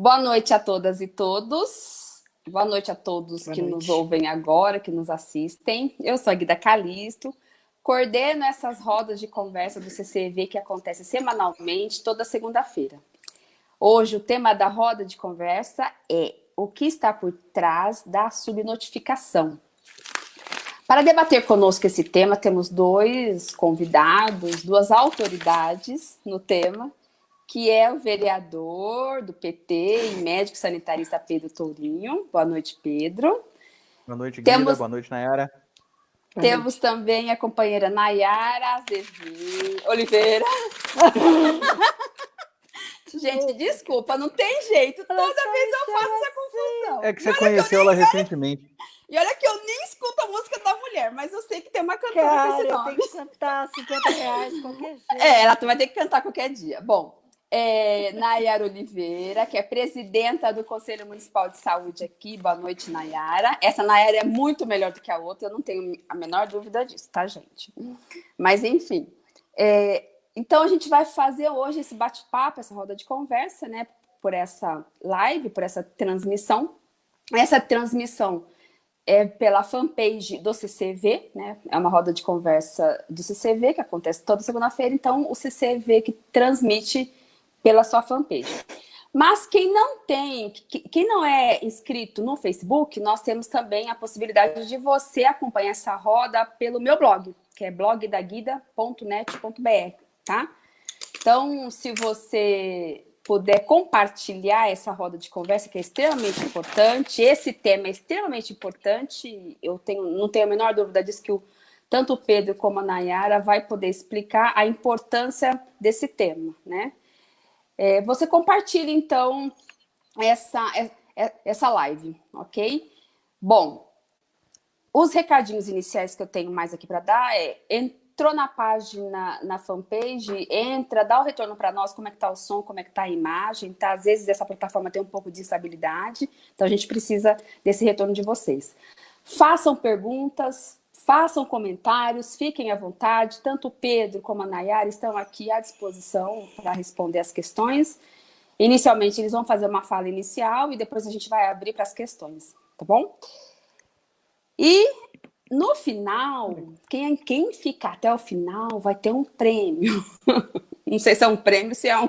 Boa noite a todas e todos. Boa noite a todos Boa que noite. nos ouvem agora, que nos assistem. Eu sou a Guida Calisto, coordeno essas rodas de conversa do CCV que acontece semanalmente, toda segunda-feira. Hoje o tema da roda de conversa é o que está por trás da subnotificação. Para debater conosco esse tema, temos dois convidados, duas autoridades no tema, que é o vereador do PT e médico sanitarista Pedro Tourinho. Boa noite, Pedro. Boa noite, Guida. Temos... Boa noite, Nayara. Temos também a companheira Nayara Azevedo Oliveira. Gente, desculpa, não tem jeito. Toda vez eu faço essa confusão. É que você conheceu ela recentemente. E olha que eu nem escuto a música da mulher, mas eu sei que tem uma cantora Cara, com esse nome. tem que cantar 50 reais qualquer dia. É, ela vai ter que cantar qualquer dia. Bom, é, Nayara Oliveira, que é presidenta do Conselho Municipal de Saúde aqui. Boa noite, Nayara. Essa Nayara é muito melhor do que a outra, eu não tenho a menor dúvida disso, tá, gente? Mas, enfim. É, então, a gente vai fazer hoje esse bate-papo, essa roda de conversa, né? Por essa live, por essa transmissão. Essa transmissão é pela fanpage do CCV, né? É uma roda de conversa do CCV que acontece toda segunda-feira, então o CCV que transmite pela sua fanpage. Mas quem não tem, quem não é inscrito no Facebook, nós temos também a possibilidade de você acompanhar essa roda pelo meu blog, que é blogdaguida.net.br, tá? Então, se você puder compartilhar essa roda de conversa, que é extremamente importante, esse tema é extremamente importante, eu tenho, não tenho a menor dúvida disso que o, tanto o Pedro como a Nayara vai poder explicar a importância desse tema, né? É, você compartilha, então, essa, é, é, essa live, ok? Bom, os recadinhos iniciais que eu tenho mais aqui para dar é entrou na página, na fanpage, entra, dá o retorno para nós, como é que está o som, como é que está a imagem, tá? Às vezes essa plataforma tem um pouco de instabilidade, então a gente precisa desse retorno de vocês. Façam perguntas, façam comentários, fiquem à vontade, tanto o Pedro como a Nayara estão aqui à disposição para responder as questões. Inicialmente eles vão fazer uma fala inicial e depois a gente vai abrir para as questões, tá bom? E no final, quem, quem ficar até o final vai ter um prêmio. Não sei se é um prêmio, se é um,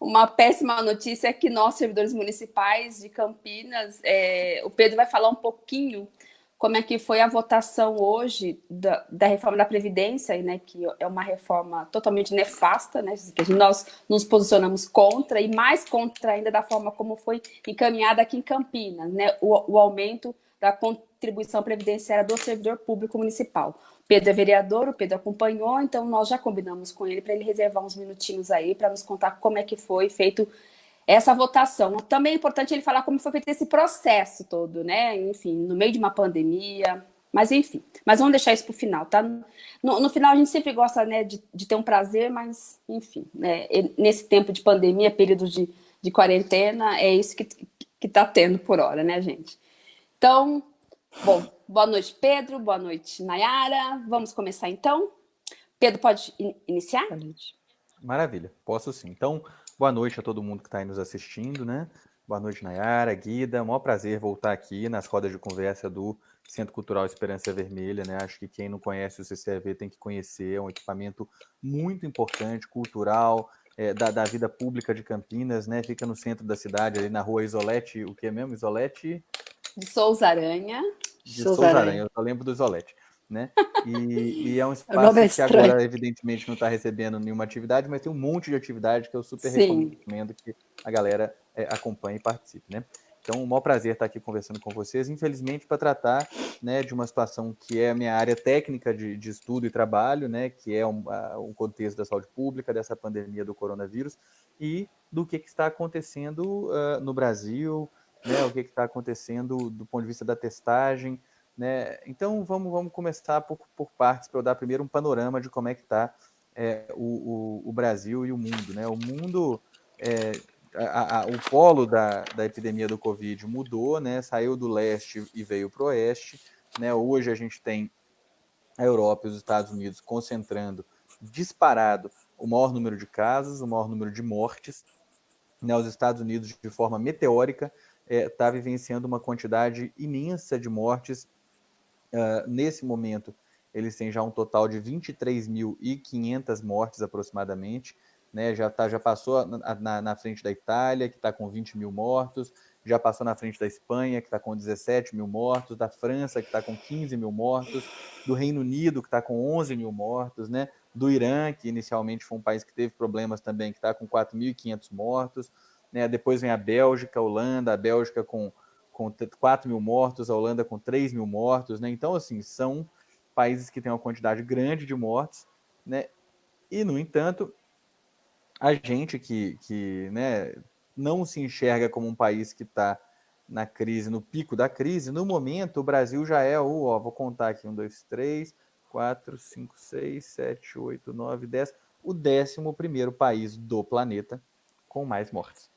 uma péssima notícia que nós, servidores municipais de Campinas, é, o Pedro vai falar um pouquinho como é que foi a votação hoje da, da, reforma da Previdência, né, que é uma reforma totalmente nefasta, né, que nós nos posicionamos contra, e mais contra ainda da forma como foi encaminhada aqui em Campinas, né, o, o aumento da contribuição previdenciária do servidor público municipal. Pedro é vereador, o Pedro acompanhou, então nós já combinamos com ele para ele reservar uns minutinhos aí para nos contar como é que foi feito essa votação. Também é importante ele falar como foi feito esse processo todo, né? Enfim, no meio de uma pandemia, mas enfim. Mas vamos deixar isso para o final, tá? No, no, final a gente sempre gosta né, de, de ter um prazer, mas enfim, né, nesse tempo de pandemia, período de, de quarentena, é isso que está tendo por hora, né, gente? Então, bom, boa noite, Pedro, boa noite, Nayara. Vamos começar então? Pedro, pode in iniciar? Maravilha, posso sim. Então, boa noite a todo mundo que está aí nos assistindo, né? Boa noite, Nayara, Guida. Um maior prazer voltar aqui nas rodas de conversa do Centro Cultural Esperança Vermelha, né? Acho que quem não conhece o CCAV tem que conhecer, é um equipamento muito importante, cultural, é, da, da, vida pública de Campinas, né? Fica no centro da cidade, ali na rua Isolete, o que é mesmo? Isolete? de Souza Aranha. De Souza, Souza Aranha. eu só lembro do Isolete. Né? E, e é um espaço é que agora, evidentemente, não está recebendo nenhuma atividade, mas tem um monte de atividade que eu super Sim. recomendo que a galera é, acompanhe e participe. Né? Então, um maior prazer estar aqui conversando com vocês, infelizmente, para tratar né, de uma situação que é a minha área técnica de, de estudo e trabalho, né, que é um, um, contexto da saúde pública, dessa pandemia do coronavírus, e do que, que está acontecendo uh, no Brasil, né, o que está acontecendo do ponto de vista da testagem. Né? Então, vamos, vamos começar por, por partes, para eu dar primeiro um panorama de como é que está é, o, o, o, Brasil e o mundo. Né? O mundo, é, a, a, o polo da, da epidemia do Covid mudou, né? saiu do leste e veio para o oeste. Né? Hoje a gente tem a Europa e os Estados Unidos concentrando disparado o maior número de casos, o maior número de mortes, né, os Estados Unidos, de forma meteórica, está é, vivenciando uma quantidade imensa de mortes. Uh, nesse momento, eles têm já um total de 23.500 mortes aproximadamente. Né, já, tá, já passou na, na, na frente da Itália, que está com 20 mil mortos, já passou na frente da Espanha, que está com 17 mil mortos, da França, que está com 15 mil mortos, do Reino Unido, que está com 11 mil mortos, né? do Irã, que inicialmente foi um país que teve problemas também, que está com 4.500 mortos. Né? Depois vem a Bélgica, a Holanda, a Bélgica com, com 4 mil mortos, a Holanda com 3 mil mortos. Né? Então, assim, são países que têm uma quantidade grande de mortes. Né? E, no entanto, a gente que, que né, não se enxerga como um país que está na crise, no pico da crise, no momento o Brasil já é o, ó, vou contar aqui, um, dois, três, quatro, cinco, seis, sete, oito, nove, dez, o décimo primeiro país do planeta com mais mortes.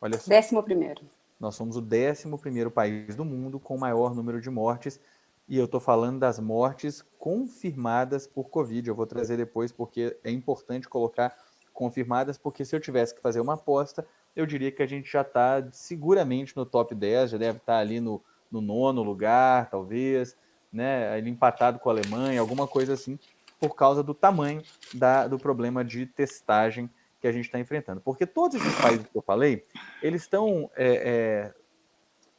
Olha só. Décimo primeiro. Nós somos o décimo primeiro país do mundo com maior número de mortes e eu estou falando das mortes confirmadas por Covid. Eu vou trazer depois porque é importante colocar confirmadas, porque se eu tivesse que fazer uma aposta, eu diria que a gente já está seguramente no top 10, já deve estar tá ali no, no nono lugar, talvez, né? Ele empatado com a Alemanha, alguma coisa assim, por causa do tamanho da, do problema de testagem que a gente está enfrentando. Porque todos esses países que eu falei, eles estão é, é,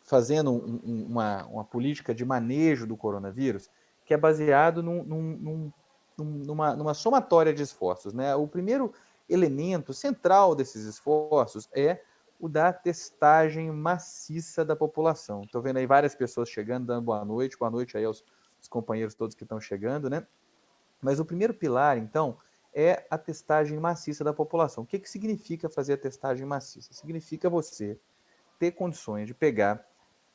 fazendo um, um, uma, uma política de manejo do coronavírus que é baseado num, num, numa, numa somatória de esforços. Né? O primeiro elemento central desses esforços é o da testagem maciça da população. Estou vendo aí várias pessoas chegando, dando boa noite, boa noite aí aos, aos companheiros todos que estão chegando, né? Mas o primeiro pilar, então, é a testagem maciça da população. O que, que significa fazer a testagem maciça? Significa você ter condições de pegar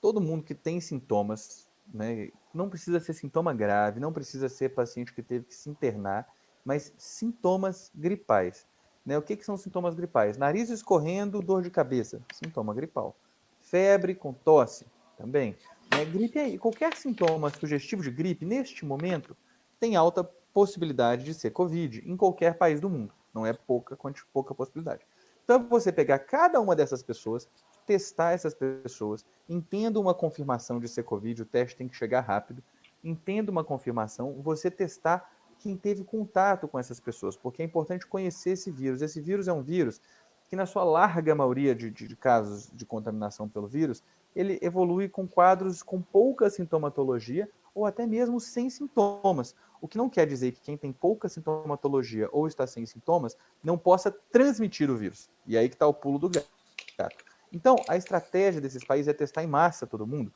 todo mundo que tem sintomas, né? não precisa ser sintoma grave, não precisa ser paciente que teve que se internar, mas sintomas gripais. Né? O que, que são sintomas gripais? Nariz escorrendo, dor de cabeça, sintoma gripal. Febre com tosse, também. Né? Gripe aí, qualquer sintoma sugestivo de gripe, neste momento, tem alta possibilidade de ser Covid em qualquer país do mundo. Não é pouca, pouca possibilidade. Então, você pegar cada uma dessas pessoas, testar essas pessoas, entenda uma confirmação de ser Covid, o teste tem que chegar rápido, entenda uma confirmação, você testar quem teve contato com essas pessoas, porque é importante conhecer esse vírus. Esse vírus é um vírus que, na sua larga maioria de, de, de casos de contaminação pelo vírus, ele evolui com quadros com pouca sintomatologia ou até mesmo sem sintomas. O que não quer dizer que quem tem pouca sintomatologia ou está sem sintomas não possa transmitir o vírus. E aí que está o pulo do gato. Então, a estratégia desses países é testar em massa todo mundo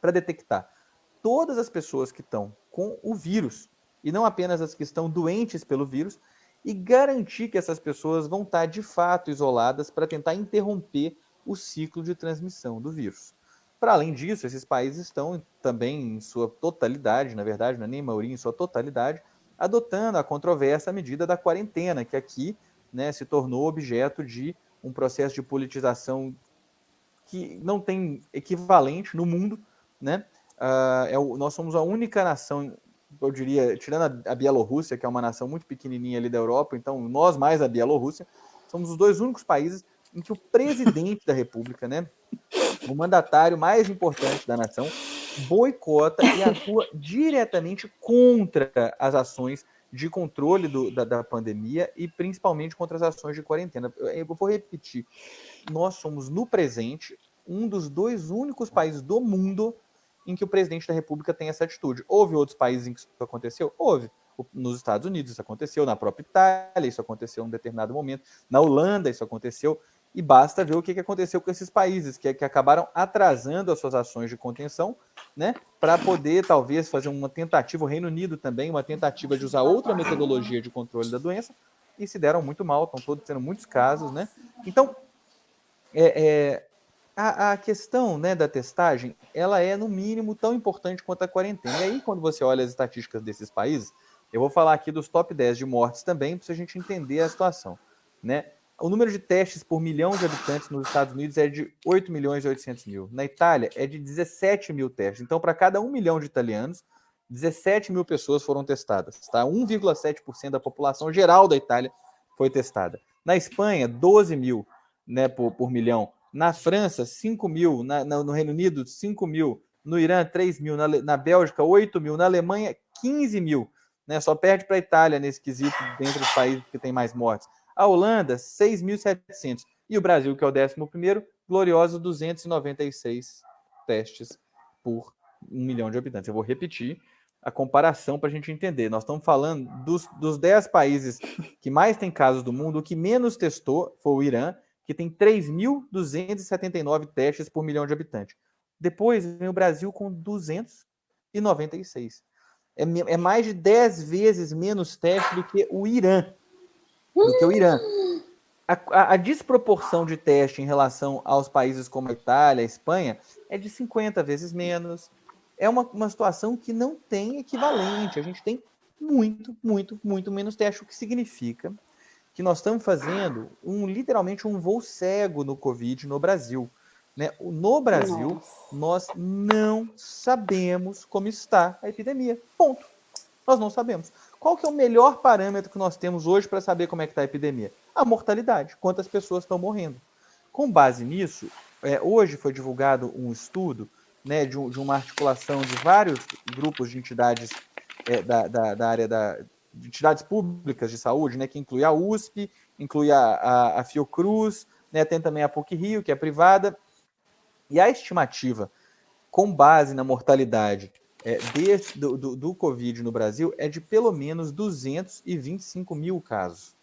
para detectar todas as pessoas que estão com o vírus e não apenas as que estão doentes pelo vírus, e garantir que essas pessoas vão estar de fato isoladas para tentar interromper o ciclo de transmissão do vírus. Para além disso, esses países estão também em sua totalidade, na verdade, não é nem maioria, em sua totalidade, adotando a controversa medida da quarentena, que aqui né, se tornou objeto de um processo de politização que não tem equivalente no mundo. Né? Uh, é o, nós somos a única nação eu diria, tirando a, Bielorrússia, que é uma nação muito pequenininha ali da Europa, então nós mais a Bielorrússia, somos os dois únicos países em que o presidente da República, né, o mandatário mais importante da nação, boicota e atua diretamente contra as ações de controle do, da, da, pandemia e principalmente contra as ações de quarentena. Eu vou repetir, nós somos no presente um dos dois únicos países do mundo em que o presidente da República tem essa atitude. Houve outros países em que isso aconteceu? Houve. Nos Estados Unidos isso aconteceu, na própria Itália isso aconteceu em um determinado momento, na Holanda isso aconteceu, e basta ver o que aconteceu com esses países, que, que acabaram atrasando as suas ações de contenção, né, para poder talvez fazer uma tentativa, o Reino Unido também, uma tentativa de usar outra metodologia de controle da doença, e se deram muito mal, estão todos tendo muitos casos, né? Então, é, é, a, a, questão né, da testagem, ela é, no mínimo, tão importante quanto a quarentena. E aí, quando você olha as estatísticas desses países, eu vou falar aqui dos top 10 de mortes também, para a gente entender a situação. Né? O número de testes por milhão de habitantes nos Estados Unidos é de 8 milhões e 800 mil. Na Itália, é de 17 mil testes. Então, para cada 1 milhão de italianos, 17 mil pessoas foram testadas. Tá? 1,7% da população geral da Itália foi testada. Na Espanha, 12 mil. né, por, por milhão. Na França, 5 mil. Na, no Reino Unido, 5 mil. No Irã, 3 mil. Na, na Bélgica, 8 mil. Na Alemanha, 15 mil. Né? Só perde para a Itália nesse quesito, dentre os países que tem mais mortes. A Holanda, 6.700. E o Brasil, que é o 11, gloriosos 296 testes por um milhão de habitantes. Eu vou repetir a comparação para a gente entender. Nós estamos falando dos, dos 10 países que mais tem casos do mundo, o que menos testou foi o Irã, que tem 3.279 testes por milhão de habitantes. Depois vem o Brasil com 296. É, é mais de 10 vezes menos teste do que o Irã. Do que o Irã. A, a, a, desproporção de teste em relação aos países como a Itália, a Espanha, é de 50 vezes menos, é uma, uma situação que não tem equivalente. A gente tem muito, muito, muito menos teste, o que significa que nós estamos fazendo um literalmente um voo cego no Covid no Brasil. Né? No Brasil, Nossa. nós não sabemos como está a epidemia. Ponto. Nós não sabemos. Qual que é o melhor parâmetro que nós temos hoje para saber como é que está a epidemia? A mortalidade, quantas pessoas estão morrendo. Com base nisso, é, hoje foi divulgado um estudo né, de, de, uma articulação de vários grupos de entidades é, da, da, da, área da, de entidades públicas de saúde, né, que inclui a USP, inclui a, a, a Fiocruz, né, tem também a PUC Rio, que é privada, e a estimativa com base na mortalidade é, desse, do, do, do, Covid no Brasil é de pelo menos 225 mil casos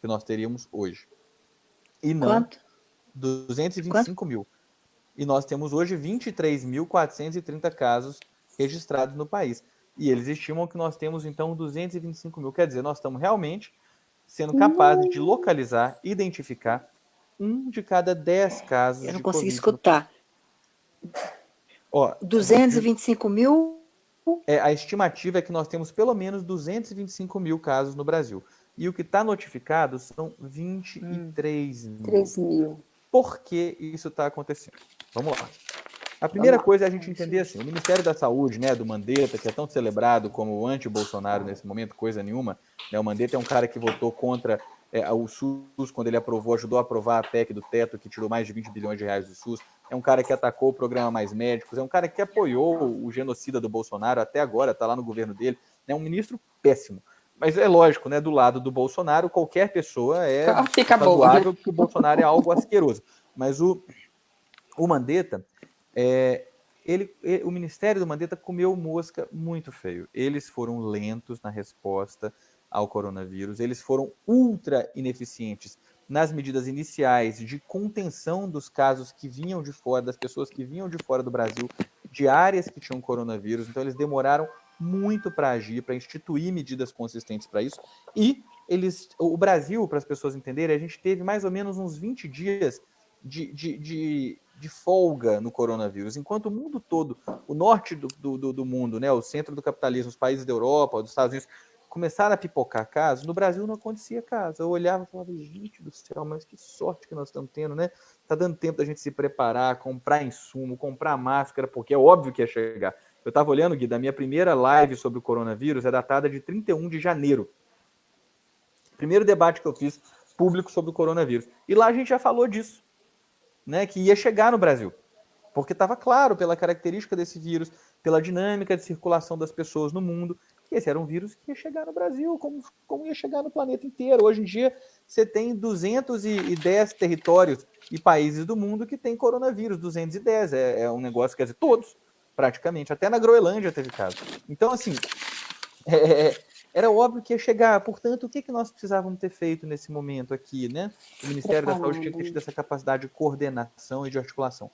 que nós teríamos hoje. E não Quanto? 225 Quanto? mil. E nós temos hoje 23.430 casos registrados no país. E eles estimam que nós temos, então, 225 mil. Quer dizer, nós estamos realmente sendo capazes de localizar, identificar um de cada 10 casos. Eu não consegui escutar. Ó, 225 mil? É, a estimativa é que nós temos pelo menos 225 mil casos no Brasil. E o que está notificado são 23 hum, mil. 3 mil. Por que isso está acontecendo? Vamos lá. A primeira coisa é a gente entender assim, o Ministério da Saúde, né, do Mandetta, que é tão celebrado como anti-Bolsonaro nesse momento, coisa nenhuma, né, o Mandetta é um cara que votou contra é, o SUS quando ele aprovou, ajudou a aprovar a PEC do teto, que tirou mais de 20 bilhões de reais do SUS, é um cara que atacou o programa Mais Médicos, é um cara que apoiou o genocida do Bolsonaro, até agora está lá no governo dele, é um ministro péssimo. Mas é lógico, né, do lado do Bolsonaro, qualquer pessoa é Fica razoável, porque o Bolsonaro é algo asqueroso. Mas o, o Mandetta, é, ele, ele, o Ministério do Mandetta comeu mosca muito feio. Eles foram lentos na resposta ao coronavírus, eles foram ultra ineficientes nas medidas iniciais de contenção dos casos que vinham de fora, das pessoas que vinham de fora do Brasil, de áreas que tinham coronavírus. Então, eles demoraram muito para agir, para instituir medidas consistentes para isso. E eles, o Brasil, para as pessoas entenderem, a gente teve mais ou menos uns 20 dias de, de, de, de, folga no coronavírus, enquanto o mundo todo, o norte do, do, do, mundo, né, o centro do capitalismo, os países da Europa, dos Estados Unidos, começaram a pipocar casos, no Brasil não acontecia caso. Eu olhava e falava, gente do céu, mas que sorte que nós estamos tendo, né? Tá dando tempo da gente se preparar, comprar insumo, comprar máscara, porque é óbvio que ia chegar. Eu estava olhando, Gui, da minha primeira live sobre o coronavírus é datada de 31 de janeiro. Primeiro debate que eu fiz público sobre o coronavírus. E lá a gente já falou disso né, que ia chegar no Brasil. Porque estava claro pela característica desse vírus, pela dinâmica de circulação das pessoas no mundo, que esse era um vírus que ia chegar no Brasil, como, como ia chegar no planeta inteiro. Hoje em dia, você tem 210 territórios e países do mundo que tem coronavírus, 210. É, é um negócio, quer dizer, todos, praticamente. Até na Groenlândia teve caso. Então, assim, é, é era óbvio que ia chegar. Portanto, o que, que nós precisávamos ter feito nesse momento aqui, né? O Ministério da Saúde tinha que ter tido essa capacidade de coordenação e de articulação.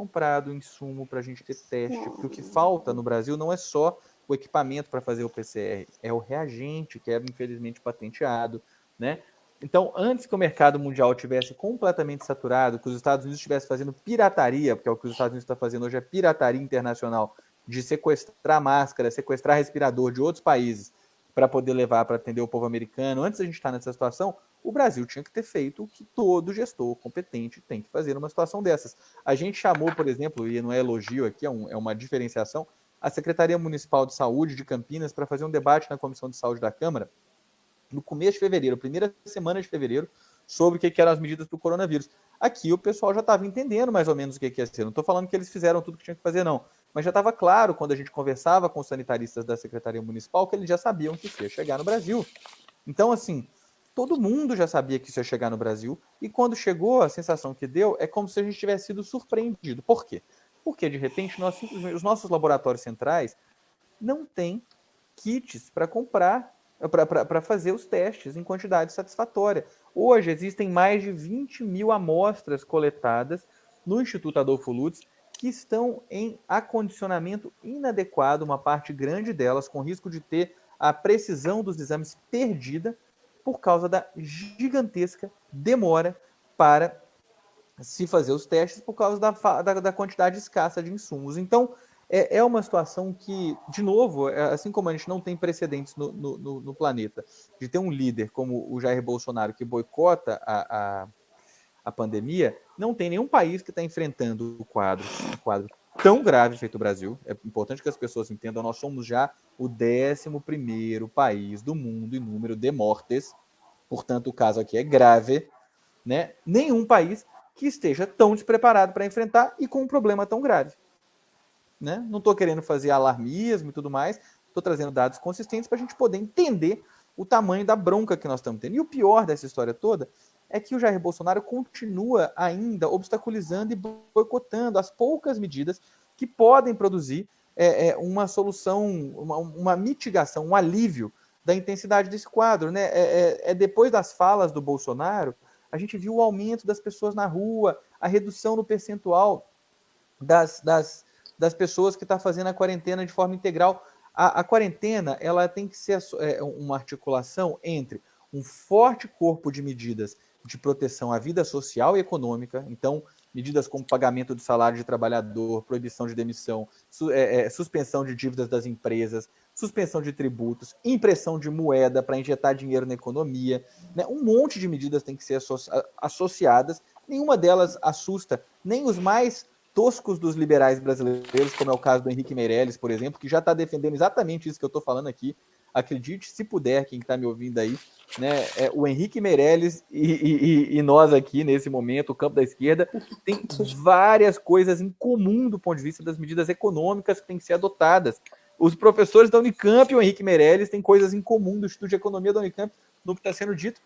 Comprado insumo para a gente ter teste, porque o que falta no Brasil não é só o equipamento para fazer o PCR, é o reagente, que é infelizmente patenteado, né? Então, antes que o mercado mundial tivesse completamente saturado, que os Estados Unidos estivessem fazendo pirataria, porque é o que os Estados Unidos está fazendo hoje é pirataria internacional, de sequestrar máscara, sequestrar respirador de outros países para poder levar para atender o povo americano. Antes da gente estar nessa situação, o Brasil tinha que ter feito o que todo gestor competente tem que fazer numa situação dessas. A gente chamou, por exemplo, e não é elogio aqui, é, um, é uma diferenciação, a Secretaria Municipal de Saúde de Campinas para fazer um debate na Comissão de Saúde da Câmara no começo de fevereiro, primeira semana de fevereiro, sobre o que, eram as medidas para o coronavírus. Aqui o pessoal já estava entendendo mais ou menos o que, ia ser. Não estou falando que eles fizeram tudo que tinha que fazer, não. Mas já estava claro, quando a gente conversava com os sanitaristas da Secretaria Municipal, que eles já sabiam que ia chegar no Brasil. Então, assim, todo mundo já sabia que isso ia chegar no Brasil, e quando chegou, a sensação que deu é como se a gente tivesse sido surpreendido. Por quê? Porque, de repente, nós, os nossos laboratórios centrais não têm kits para comprar, para fazer os testes em quantidade satisfatória. Hoje, existem mais de 20 mil amostras coletadas no Instituto Adolfo Lutz que estão em acondicionamento inadequado, uma parte grande delas com risco de ter a precisão dos exames perdida por causa da gigantesca demora para se fazer os testes por causa da, da, da quantidade escassa de insumos. Então, é, é, uma situação que, de novo, é, assim como a gente não tem precedentes no, no, no, planeta de ter um líder como o Jair Bolsonaro que boicota a, a a pandemia, não tem nenhum país que está enfrentando o quadro, um quadro tão grave feito o Brasil. É importante que as pessoas entendam, nós somos já o 11 país do mundo em número de mortes. Portanto, o caso aqui é grave. Né? Nenhum país que esteja tão despreparado para enfrentar e com um problema tão grave. Né? Não estou querendo fazer alarmismo e tudo mais, estou trazendo dados consistentes para a gente poder entender o tamanho da bronca que nós estamos tendo. E o pior dessa história toda é que o Jair Bolsonaro continua ainda obstaculizando e boicotando as poucas medidas que podem produzir é, é, uma solução, uma, uma, mitigação, um alívio da intensidade desse quadro. Né? É, é, é, depois das falas do Bolsonaro, a gente viu o aumento das pessoas na rua, a redução no percentual das, das, das pessoas que estão tá fazendo a quarentena de forma integral. A, a quarentena ela tem que ser é, uma articulação entre um forte corpo de medidas de proteção à vida social e econômica. Então, medidas como pagamento do salário de trabalhador, proibição de demissão, su é, é, suspensão de dívidas das empresas, suspensão de tributos, impressão de moeda para injetar dinheiro na economia. Né? Um monte de medidas tem que ser associ associadas. Nenhuma delas assusta nem os mais toscos dos liberais brasileiros, como é o caso do Henrique Meirelles, por exemplo, que já está defendendo exatamente isso que eu estou falando aqui. Acredite, se puder, quem está me ouvindo aí, né, é, o Henrique Meirelles e, e, e, nós aqui, nesse momento, o campo da esquerda, tem várias coisas em comum do ponto de vista das medidas econômicas que têm que ser adotadas. Os professores da Unicamp e o Henrique Meirelles têm coisas em comum do Instituto de Economia da Unicamp no que está sendo dito,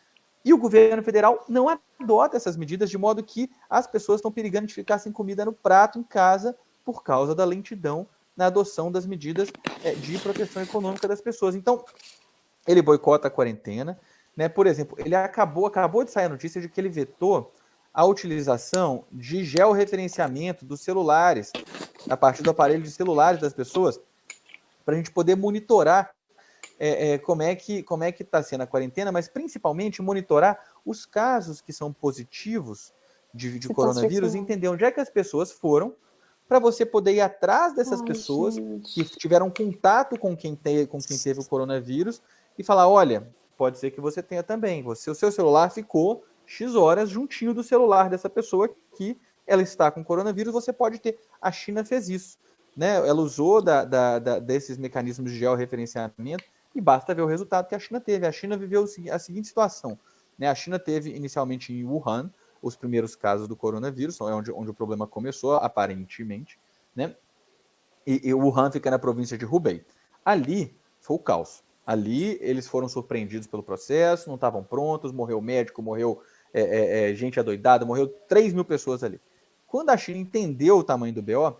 e o governo federal não adota essas medidas, de modo que as pessoas estão perigando de ficar sem comida no prato em casa por causa da lentidão na adoção das medidas é, de proteção econômica das pessoas. Então, ele boicota a quarentena, né? Por exemplo, ele acabou, acabou de sair a notícia de que ele vetou a utilização de georreferenciamento dos celulares, a partir do aparelho de celulares das pessoas, para a gente poder monitorar é, é, como é que como é que está sendo a quarentena, mas principalmente monitorar os casos que são positivos de, de coronavírus entender onde é que as pessoas foram para você poder ir atrás dessas Ai, pessoas gente. que tiveram contato com quem, te, com quem teve o coronavírus e falar, olha, pode ser que você tenha também. Você, o seu celular ficou X horas juntinho do celular dessa pessoa que ela está com coronavírus, você pode ter. A China fez isso. Né? Ela usou da, da, da, desses mecanismos de georreferenciamento e basta ver o resultado que a China teve. A China viveu a seguinte situação. Né? A China teve inicialmente em Wuhan os primeiros casos do coronavírus, é onde, onde o problema começou, aparentemente. Né? E, e Wuhan fica na província de Hubei. Ali foi o caos. Ali eles foram surpreendidos pelo processo, não estavam prontos, morreu médico, morreu é, é, é, gente adoidada, morreu 3 mil pessoas ali. Quando a China entendeu o tamanho do BO,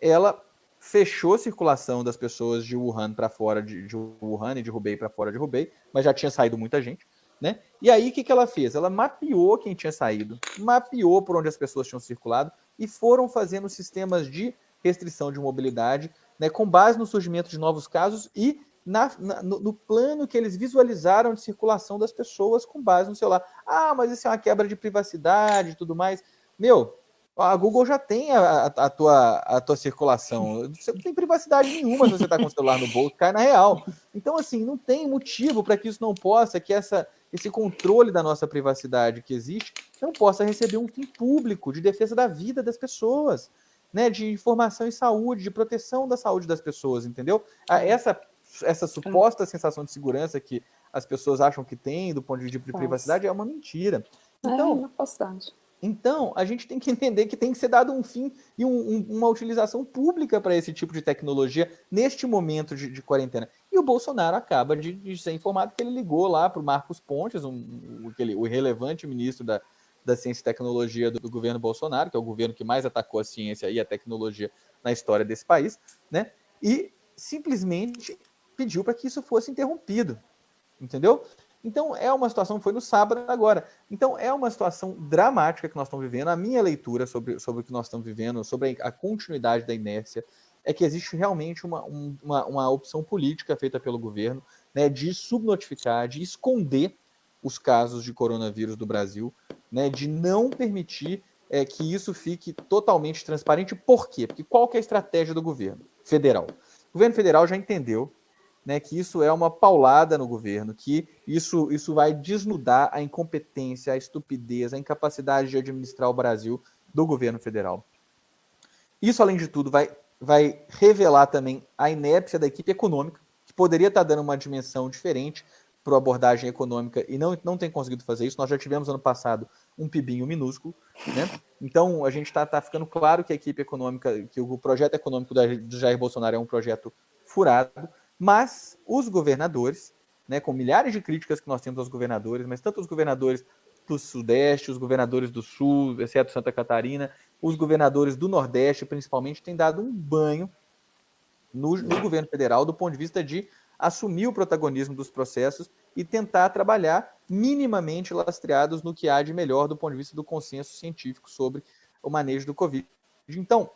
ela fechou a circulação das pessoas de Wuhan para fora de, de, Wuhan e de Hubei para fora de Hubei, mas já tinha saído muita gente, né? E aí o que, que ela fez? Ela mapeou quem tinha saído, mapeou por onde as pessoas tinham circulado e foram fazendo sistemas de restrição de mobilidade, né, com base no surgimento de novos casos e na, na, no, no, plano que eles visualizaram de circulação das pessoas com base no celular. Ah, mas isso é uma quebra de privacidade e tudo mais. Meu, a Google já tem a, a, tua, a tua circulação. Você não tem privacidade nenhuma se você está com o celular no bolso, cai na real. Então, assim, não tem motivo para que isso não possa, que essa, esse controle da nossa privacidade que existe, não possa receber um fim público de defesa da vida das pessoas, né? De informação e saúde, de proteção da saúde das pessoas, entendeu? Essa essa suposta sensação de segurança que as pessoas acham que tem do ponto de vista de privacidade é uma mentira. Então, é uma falsidade. Então, a gente tem que entender que tem que ser dado um fim e um, um, uma utilização pública para esse tipo de tecnologia neste momento de, de quarentena. E o Bolsonaro acaba de, de, ser informado que ele ligou lá para o Marcos Pontes, um, aquele, o irrelevante ministro da, da Ciência e Tecnologia do, do, governo Bolsonaro, que é o governo que mais atacou a ciência e a tecnologia na história desse país, né? E simplesmente pediu para que isso fosse interrompido, entendeu? Então, é uma situação, foi no sábado agora. Então, é uma situação dramática que nós estamos vivendo. A minha leitura sobre, sobre o que nós estamos vivendo, sobre a continuidade da inércia, é que existe realmente uma, uma, uma opção política feita pelo governo né, de subnotificar, de esconder os casos de coronavírus do Brasil, né, de não permitir é, que isso fique totalmente transparente. Por quê? Porque qual é a estratégia do governo federal? O governo federal já entendeu né, que isso é uma paulada no governo, que isso, isso vai desnudar a incompetência, a estupidez, a incapacidade de administrar o Brasil do governo federal. Isso, além de tudo, vai, vai revelar também a inépcia da equipe econômica, que poderia estar dando uma dimensão diferente para a abordagem econômica e não, não tem conseguido fazer isso. Nós já tivemos ano passado um pibinho minúsculo, né? Então a gente está tá ficando claro que a equipe econômica, que o projeto econômico do Jair Bolsonaro é um projeto furado, mas os governadores, né, com milhares de críticas que nós temos aos governadores, mas tanto os governadores do Sudeste, os governadores do Sul, exceto Santa Catarina, os governadores do Nordeste, principalmente, têm dado um banho no, no governo federal do ponto de vista de assumir o protagonismo dos processos e tentar trabalhar minimamente lastreados no que há de melhor do ponto de vista do consenso científico sobre o manejo do Covid. Então,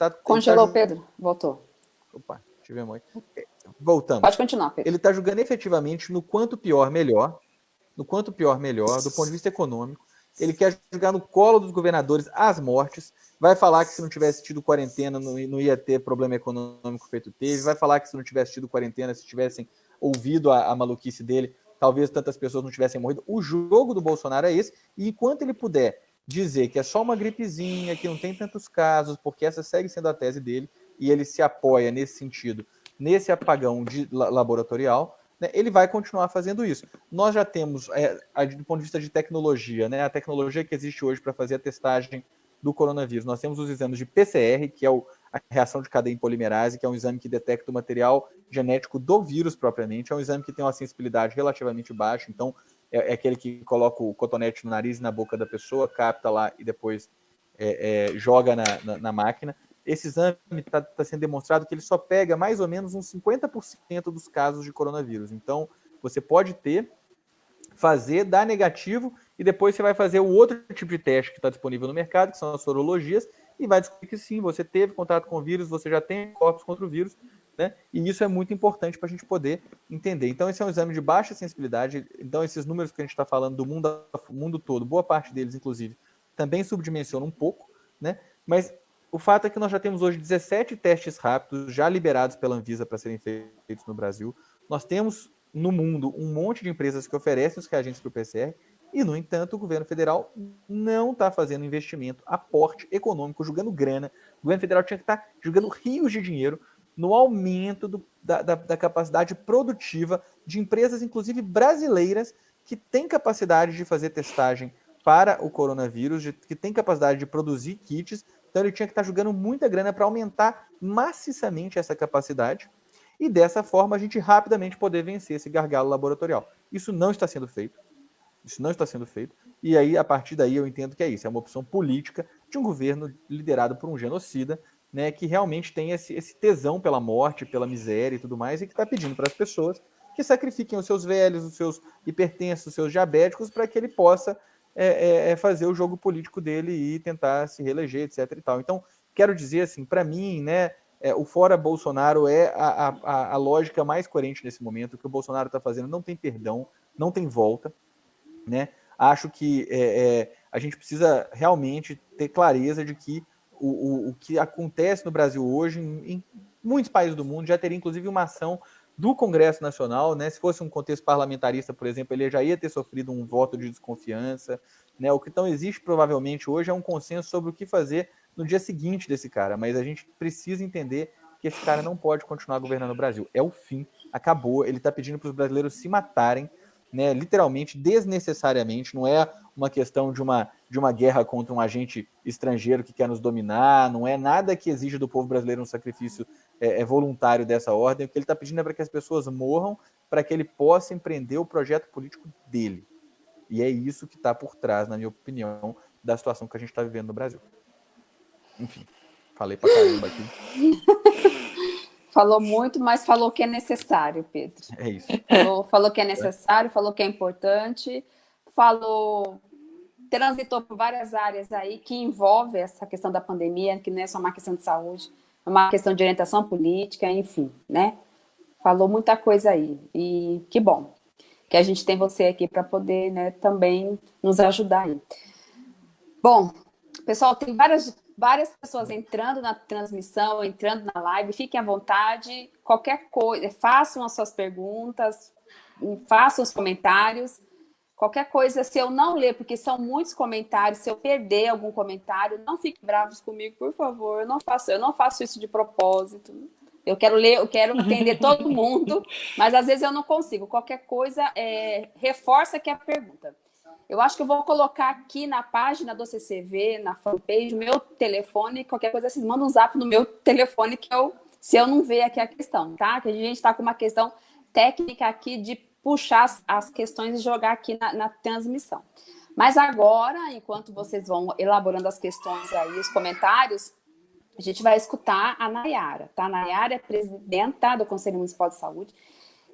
Tá, Congelou, tá... Pedro. Voltou. Opa, tive muito. É, voltando. Pode continuar, Pedro. Ele está julgando efetivamente no quanto pior, melhor. No quanto pior, melhor, do ponto de vista econômico. Ele quer jogar no colo dos governadores as mortes. Vai falar que se não tivesse tido quarentena, não, não ia ter problema econômico feito teve. Vai falar que se não tivesse tido quarentena, se tivessem ouvido a, a maluquice dele, talvez tantas pessoas não tivessem morrido. O jogo do Bolsonaro é esse. E enquanto ele puder dizer que é só uma gripezinha, que não tem tantos casos, porque essa segue sendo a tese dele, e ele se apoia nesse sentido, nesse apagão de laboratorial, né, ele vai continuar fazendo isso. Nós já temos, é, do ponto de vista de tecnologia, né, a tecnologia que existe hoje para fazer a testagem do coronavírus, nós temos os exames de PCR, que é o, a reação de cadeia em polimerase, que é um exame que detecta o material genético do vírus propriamente, é um exame que tem uma sensibilidade relativamente baixa, então é, é, aquele que coloca o cotonete no nariz e na boca da pessoa, capta lá e depois é, é, joga na, na, na, máquina. Esse exame está tá sendo demonstrado que ele só pega mais ou menos uns 50% dos casos de coronavírus. Então, você pode ter, fazer, dar negativo, e depois você vai fazer o outro tipo de teste que está disponível no mercado, que são as sorologias, e vai descobrir que sim, você teve contato com o vírus, você já tem corpos contra o vírus, né? E isso é muito importante para a gente poder entender. Então, esse é um exame de baixa sensibilidade. Então, esses números que a gente está falando do mundo, mundo todo, boa parte deles, inclusive, também subdimensiona um pouco, né? Mas o fato é que nós já temos hoje 17 testes rápidos já liberados pela Anvisa para serem feitos no Brasil. Nós temos no mundo um monte de empresas que oferecem os reagentes para o PCR e, no entanto, o governo federal não está fazendo investimento, aporte econômico, jogando grana. O governo federal tinha que estar tá jogando rios de dinheiro no aumento do, da, da, da, capacidade produtiva de empresas, inclusive brasileiras, que têm capacidade de fazer testagem para o coronavírus, de, que têm capacidade de produzir kits. Então ele tinha que estar jogando muita grana para aumentar maciçamente essa capacidade e dessa forma a gente rapidamente poder vencer esse gargalo laboratorial. Isso não está sendo feito. Isso não está sendo feito. E aí, a partir daí, eu entendo que é isso. É uma opção política de um governo liderado por um genocida né, que realmente tem esse, esse tesão pela morte, pela miséria e tudo mais, e que está pedindo para as pessoas que sacrifiquem os seus velhos, os seus hipertensos, os seus diabéticos, para que ele possa é, é, é, fazer o jogo político dele e tentar se reeleger, etc. E tal. Então, quero dizer assim, para mim, né, é, o fora Bolsonaro é a, a, a, lógica mais coerente nesse momento. O que o Bolsonaro está fazendo não tem perdão, não tem volta. Né? Acho que é, é, a gente precisa realmente ter clareza de que o, o, o que acontece no Brasil hoje, em, em muitos países do mundo, já teria inclusive uma ação do Congresso Nacional, né? Se fosse um contexto parlamentarista, por exemplo, ele já ia ter sofrido um voto de desconfiança, né? O que então existe provavelmente hoje é um consenso sobre o que fazer no dia seguinte desse cara, mas a gente precisa entender que esse cara não pode continuar governando o Brasil. É o fim, acabou. Ele está pedindo para os brasileiros se matarem, né, literalmente, desnecessariamente. Não é uma questão de uma, de uma guerra contra um agente estrangeiro que quer nos dominar, não é nada que exige do povo brasileiro um sacrifício é, é voluntário dessa ordem. O que ele está pedindo é para que as pessoas morram para que ele possa empreender o projeto político dele. E é isso que está por trás, na minha opinião, da situação que a gente está vivendo no Brasil. Enfim, falei para caramba aqui. Falou muito, mas falou que é necessário, Pedro. É isso. Falou, falou que é necessário, falou que é importante, falou, transitou por várias áreas aí que envolve essa questão da pandemia, que não é só uma questão de saúde, é uma questão de orientação política, enfim, né? Falou muita coisa aí. E que bom que a gente tem você aqui para poder né, também nos ajudar aí. Bom, pessoal, tem várias, várias pessoas entrando na transmissão, entrando na live, fiquem à vontade, qualquer coisa, façam as suas perguntas, façam os comentários, qualquer coisa, se eu não ler, porque são muitos comentários, se eu perder algum comentário, não fiquem bravos comigo, por favor, eu não faço, eu não faço isso de propósito, eu quero ler, eu quero entender todo mundo, mas às vezes eu não consigo. Qualquer coisa, é, reforça aqui a pergunta. Eu acho que eu vou colocar aqui na página do CCV, na fanpage, meu telefone, qualquer coisa, assim, manda um zap no meu telefone que eu, se eu não ver aqui a questão, tá? Que a gente está com uma questão técnica aqui de puxar as, as questões e jogar aqui na, na transmissão. Mas agora, enquanto vocês vão elaborando as questões aí, os comentários, a gente vai escutar a Nayara, tá? A Nayara é presidenta do Conselho Municipal de Saúde.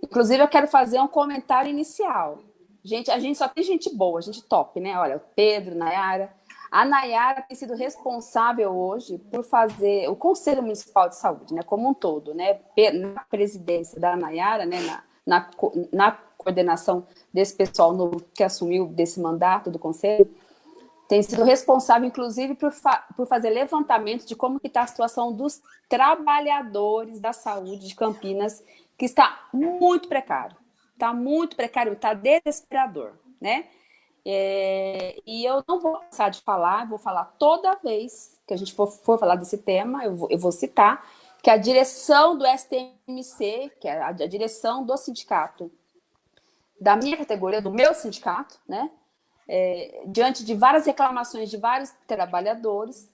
Inclusive, eu quero fazer um comentário inicial. Gente, a gente só tem gente boa, gente top, né? Olha, o Pedro, Nayara. A Nayara tem sido responsável hoje por fazer o Conselho Municipal de Saúde, né? Como um todo, né? Na presidência da Nayara, né? Na, na, na coordenação desse pessoal novo que assumiu desse mandato do Conselho tem sido responsável, inclusive, por, fa por fazer levantamento de como está a situação dos trabalhadores da saúde de Campinas, que está muito precário. Está muito precário, está desesperador, né? É, e eu não vou passar de falar, vou falar toda vez que a gente for, for falar desse tema, eu vou, eu vou, citar que a direção do STMC, que é a, a direção do sindicato, da minha categoria, do meu sindicato, né? é, diante de várias reclamações de vários trabalhadores,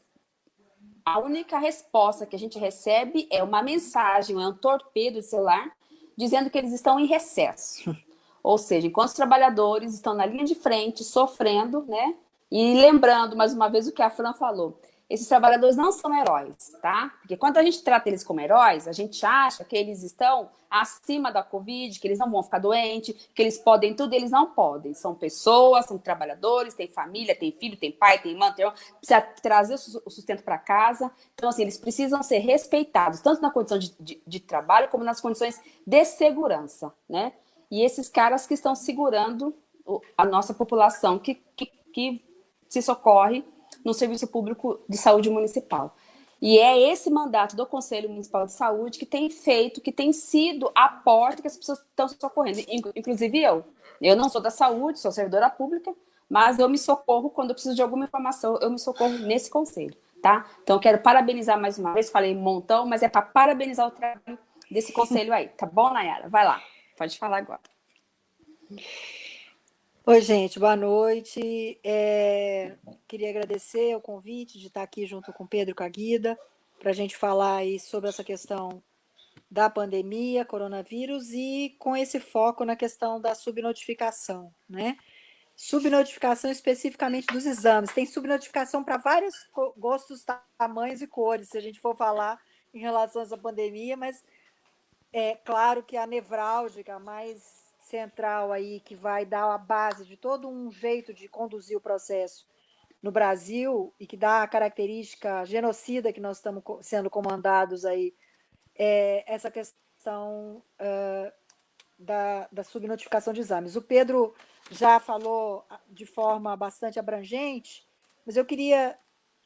a única resposta que a gente recebe é uma mensagem, é um torpedo de celular, dizendo que eles estão em recesso. Ou seja, enquanto os trabalhadores estão na linha de frente, sofrendo, né? E lembrando, mais uma vez, o que a Fran falou, esses trabalhadores não são heróis, tá? Porque quando a gente trata eles como heróis, a gente acha que eles estão acima da Covid, que eles não vão ficar doentes, que eles podem tudo, eles não podem. São pessoas, são trabalhadores, têm família, têm filho, têm pai, têm mãe, têm... precisa trazer o sustento para casa. Então, assim, eles precisam ser respeitados, tanto na condição de, de, de trabalho, como nas condições de segurança, né? E esses caras que estão segurando a nossa população, que, que, que se socorre no Serviço Público de Saúde Municipal. E é esse mandato do Conselho Municipal de Saúde que tem feito, que tem sido a porta que as pessoas estão socorrendo, inclusive eu. Eu não sou da saúde, sou servidora pública, mas eu me socorro quando eu preciso de alguma informação, eu me socorro nesse conselho, tá? Então, quero parabenizar mais uma vez, falei um montão, mas é para parabenizar o trabalho desse conselho aí, tá bom, Nayara? Vai lá, pode falar agora. Oi, gente, boa noite. É, queria agradecer o convite de estar aqui junto com o Pedro e com a Guida, para a gente falar aí sobre essa questão da pandemia, coronavírus, e com esse foco na questão da subnotificação, né? Subnotificação especificamente dos exames. Tem subnotificação para vários gostos, tamanhos e cores, se a gente for falar em relação a essa pandemia, mas é claro que a nevrálgica, mais central aí que vai dar a base de todo um jeito de conduzir o processo no Brasil e que dá a característica genocida que nós estamos sendo comandados aí, é essa questão uh, da, da subnotificação de exames. O Pedro já falou de forma bastante abrangente, mas eu queria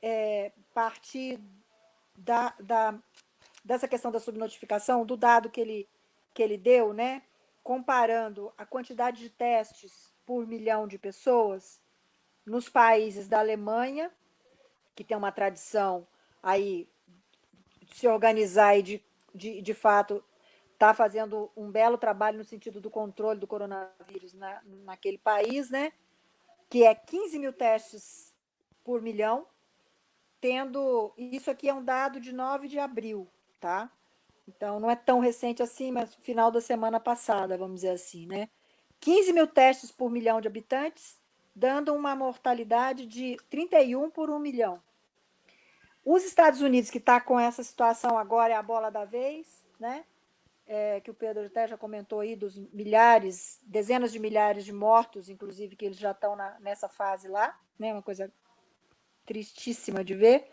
é, partir da, da, dessa questão da subnotificação, do dado que ele, que ele deu, né? Comparando a quantidade de testes por milhão de pessoas nos países da Alemanha, que tem uma tradição aí de se organizar e de de, de fato, está fazendo um belo trabalho no sentido do controle do coronavírus na, naquele país, né? que é 15 mil testes por milhão, tendo. Isso aqui é um dado de 9 de abril, tá? Então, não é tão recente assim, mas final da semana passada, vamos dizer assim, né? 15 mil testes por milhão de habitantes, dando uma mortalidade de 31 por 1 milhão. Os Estados Unidos, que está com essa situação agora, é a bola da vez, né? É, que o Pedro até já comentou aí, dos milhares, dezenas de milhares de mortos, inclusive, que eles já estão nessa fase lá, né? Uma coisa tristíssima de ver.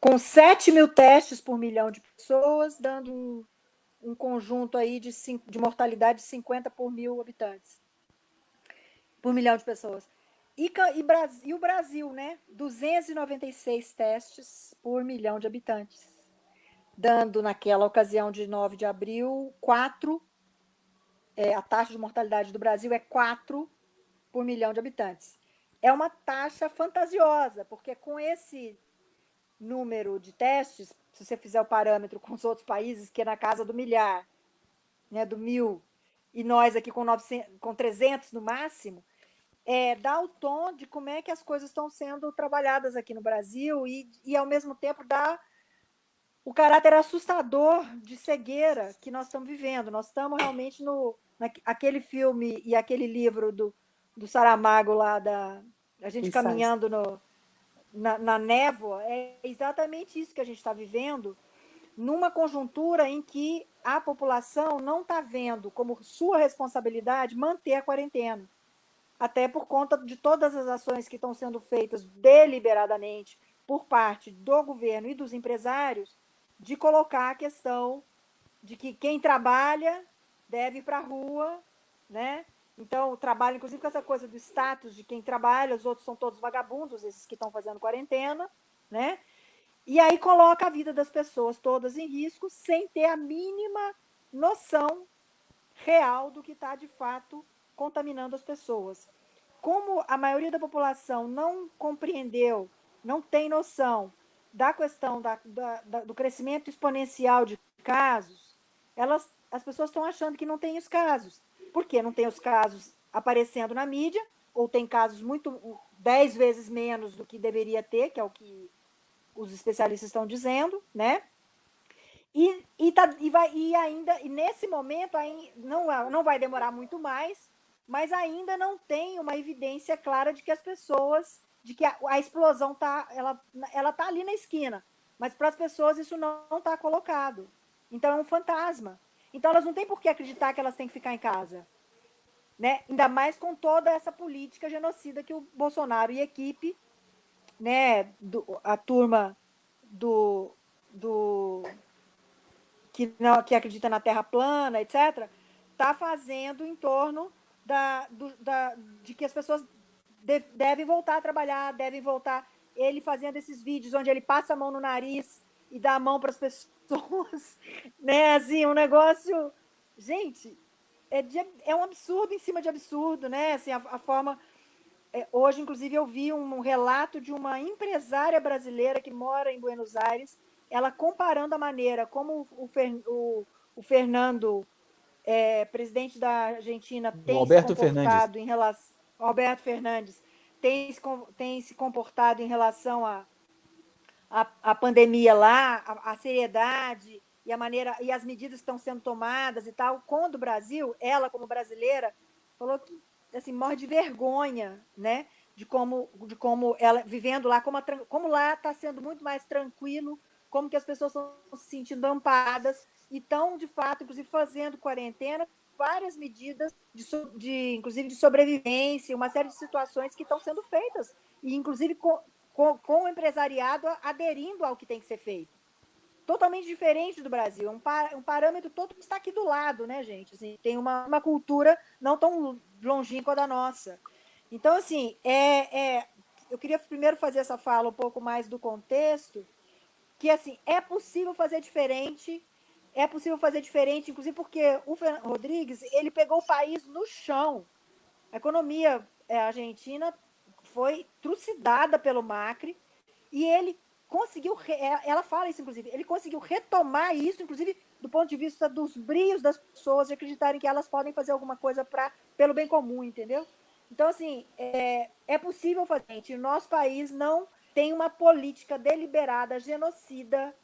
Com 7 mil testes por milhão de pessoas, dando um, um conjunto aí de, de mortalidade de 50 por mil habitantes. Por milhão de pessoas. E, e, e o Brasil, né? 296 testes por milhão de habitantes. Dando, naquela ocasião de 9 de abril, 4. É, a taxa de mortalidade do Brasil é 4 por milhão de habitantes. É uma taxa fantasiosa, porque com esse número de testes, se você fizer o parâmetro com os outros países, que é na casa do milhar, né, do mil, e nós aqui com, 900, com 300 no máximo, é, dá o tom de como é que as coisas estão sendo trabalhadas aqui no Brasil e, e ao mesmo tempo dá o caráter assustador de cegueira que nós estamos vivendo. Nós estamos realmente no aquele filme e aquele livro do, do Saramago lá da a gente caminhando no, na, na névoa, é exatamente isso que a gente está vivendo numa conjuntura em que a população não está vendo como sua responsabilidade manter a quarentena até por conta de todas as ações que estão sendo feitas deliberadamente por parte do governo e dos empresários, de colocar a questão de que quem trabalha deve ir para a rua, né? Então, trabalha, inclusive, com essa coisa do status de quem trabalha, os outros são todos vagabundos, esses que estão fazendo quarentena, né? E aí coloca a vida das pessoas todas em risco, sem ter a mínima noção real do que está, de fato, contaminando as pessoas. Como a maioria da população não compreendeu, não tem noção da questão da, da, da, do crescimento exponencial de casos, elas, as pessoas estão achando que não tem os casos. Por quê? Não tem os casos aparecendo na mídia, ou tem casos muito dez vezes menos do que deveria ter, que é o que os especialistas estão dizendo, né? E, e, tá, e, vai, e ainda, e nesse momento, aí, não, não vai demorar muito mais, mas ainda não tem uma evidência clara de que as pessoas, de que a, a explosão tá, ela, ela tá ali na esquina, mas para as pessoas isso não está colocado. Então é um fantasma. Então elas não têm por que acreditar que elas têm que ficar em casa. Né? Ainda mais com toda essa política genocida que o Bolsonaro e a equipe, né, do, a turma do, do que não que acredita na Terra plana, etc, está fazendo em torno da, do, da, de que as pessoas de, devem voltar a trabalhar, devem voltar. Ele fazendo esses vídeos onde ele passa a mão no nariz e dá a mão para as pessoas, né? Assim, um negócio. Gente, é, de, é um absurdo em cima de absurdo, né? Assim, a, a forma. É, hoje, inclusive, eu vi um relato de uma empresária brasileira que mora em Buenos Aires, ela comparando a maneira como o, o, o Fernando é, presidente da Argentina tem Alberto se comportado Fernandes. em relação Alberto Fernandes tem se, tem se comportado em relação a, a, a, pandemia lá, a, a, seriedade e a maneira e as medidas que estão sendo tomadas e tal, quando o Brasil, ela como brasileira, falou que assim morre de vergonha, né? De como de como ela vivendo lá, como, a, como lá está sendo muito mais tranquilo, como que as pessoas estão se sentindo amparadas e estão, de fato, inclusive, fazendo quarentena, várias medidas, de, de, inclusive de sobrevivência, uma série de situações que estão sendo feitas, e inclusive com, com, o empresariado aderindo ao que tem que ser feito. Totalmente diferente do Brasil, um, par, um parâmetro todo que está aqui do lado, né, gente? Assim, tem uma, uma cultura não tão longínqua da nossa. Então, assim, é, é, eu queria primeiro fazer essa fala um pouco mais do contexto, que assim é possível fazer diferente é possível fazer diferente, inclusive porque o Fernando Rodrigues ele pegou o país no chão. A economia é, argentina foi trucidada pelo Macri e ele conseguiu, é, ela fala isso, inclusive, ele conseguiu retomar isso, inclusive do ponto de vista dos brios das pessoas, de acreditarem que elas podem fazer alguma coisa pra, pelo bem comum, entendeu? Então, assim, é, é possível fazer. Gente, nosso país não tem uma política deliberada, genocida,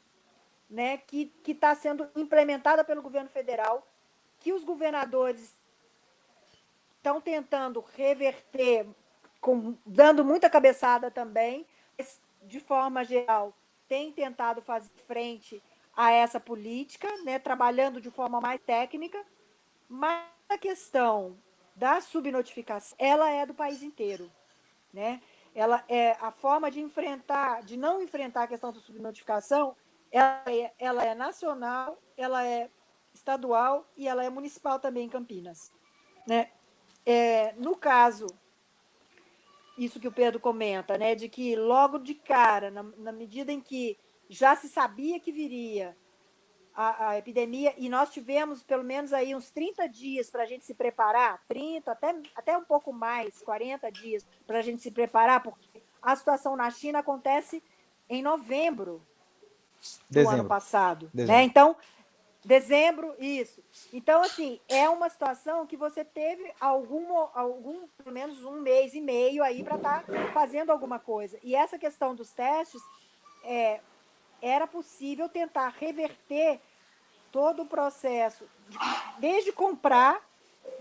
né, que está sendo implementada pelo governo federal, que os governadores estão tentando reverter, com, dando muita cabeçada também, de forma geral, tem tentado fazer frente a essa política, né, trabalhando de forma mais técnica, mas a questão da subnotificação, ela é do país inteiro, né? Ela é a forma de enfrentar, de não enfrentar a questão da subnotificação, ela é, ela é nacional, ela é estadual e ela é municipal também em Campinas, né? É, no caso isso que o Pedro comenta, né, de que logo de cara, na, na medida em que já se sabia que viria a, a, epidemia, e nós tivemos pelo menos aí uns 30 dias para a gente se preparar, 30, até, até um pouco mais, 40 dias para a gente se preparar, porque a situação na China acontece em novembro do ano passado. Né? Então, Dezembro, isso. Então, assim, é uma situação que você teve algum, algum pelo menos um mês e meio aí para estar tá fazendo alguma coisa. E essa questão dos testes, é, era possível tentar reverter todo o processo, de, desde comprar,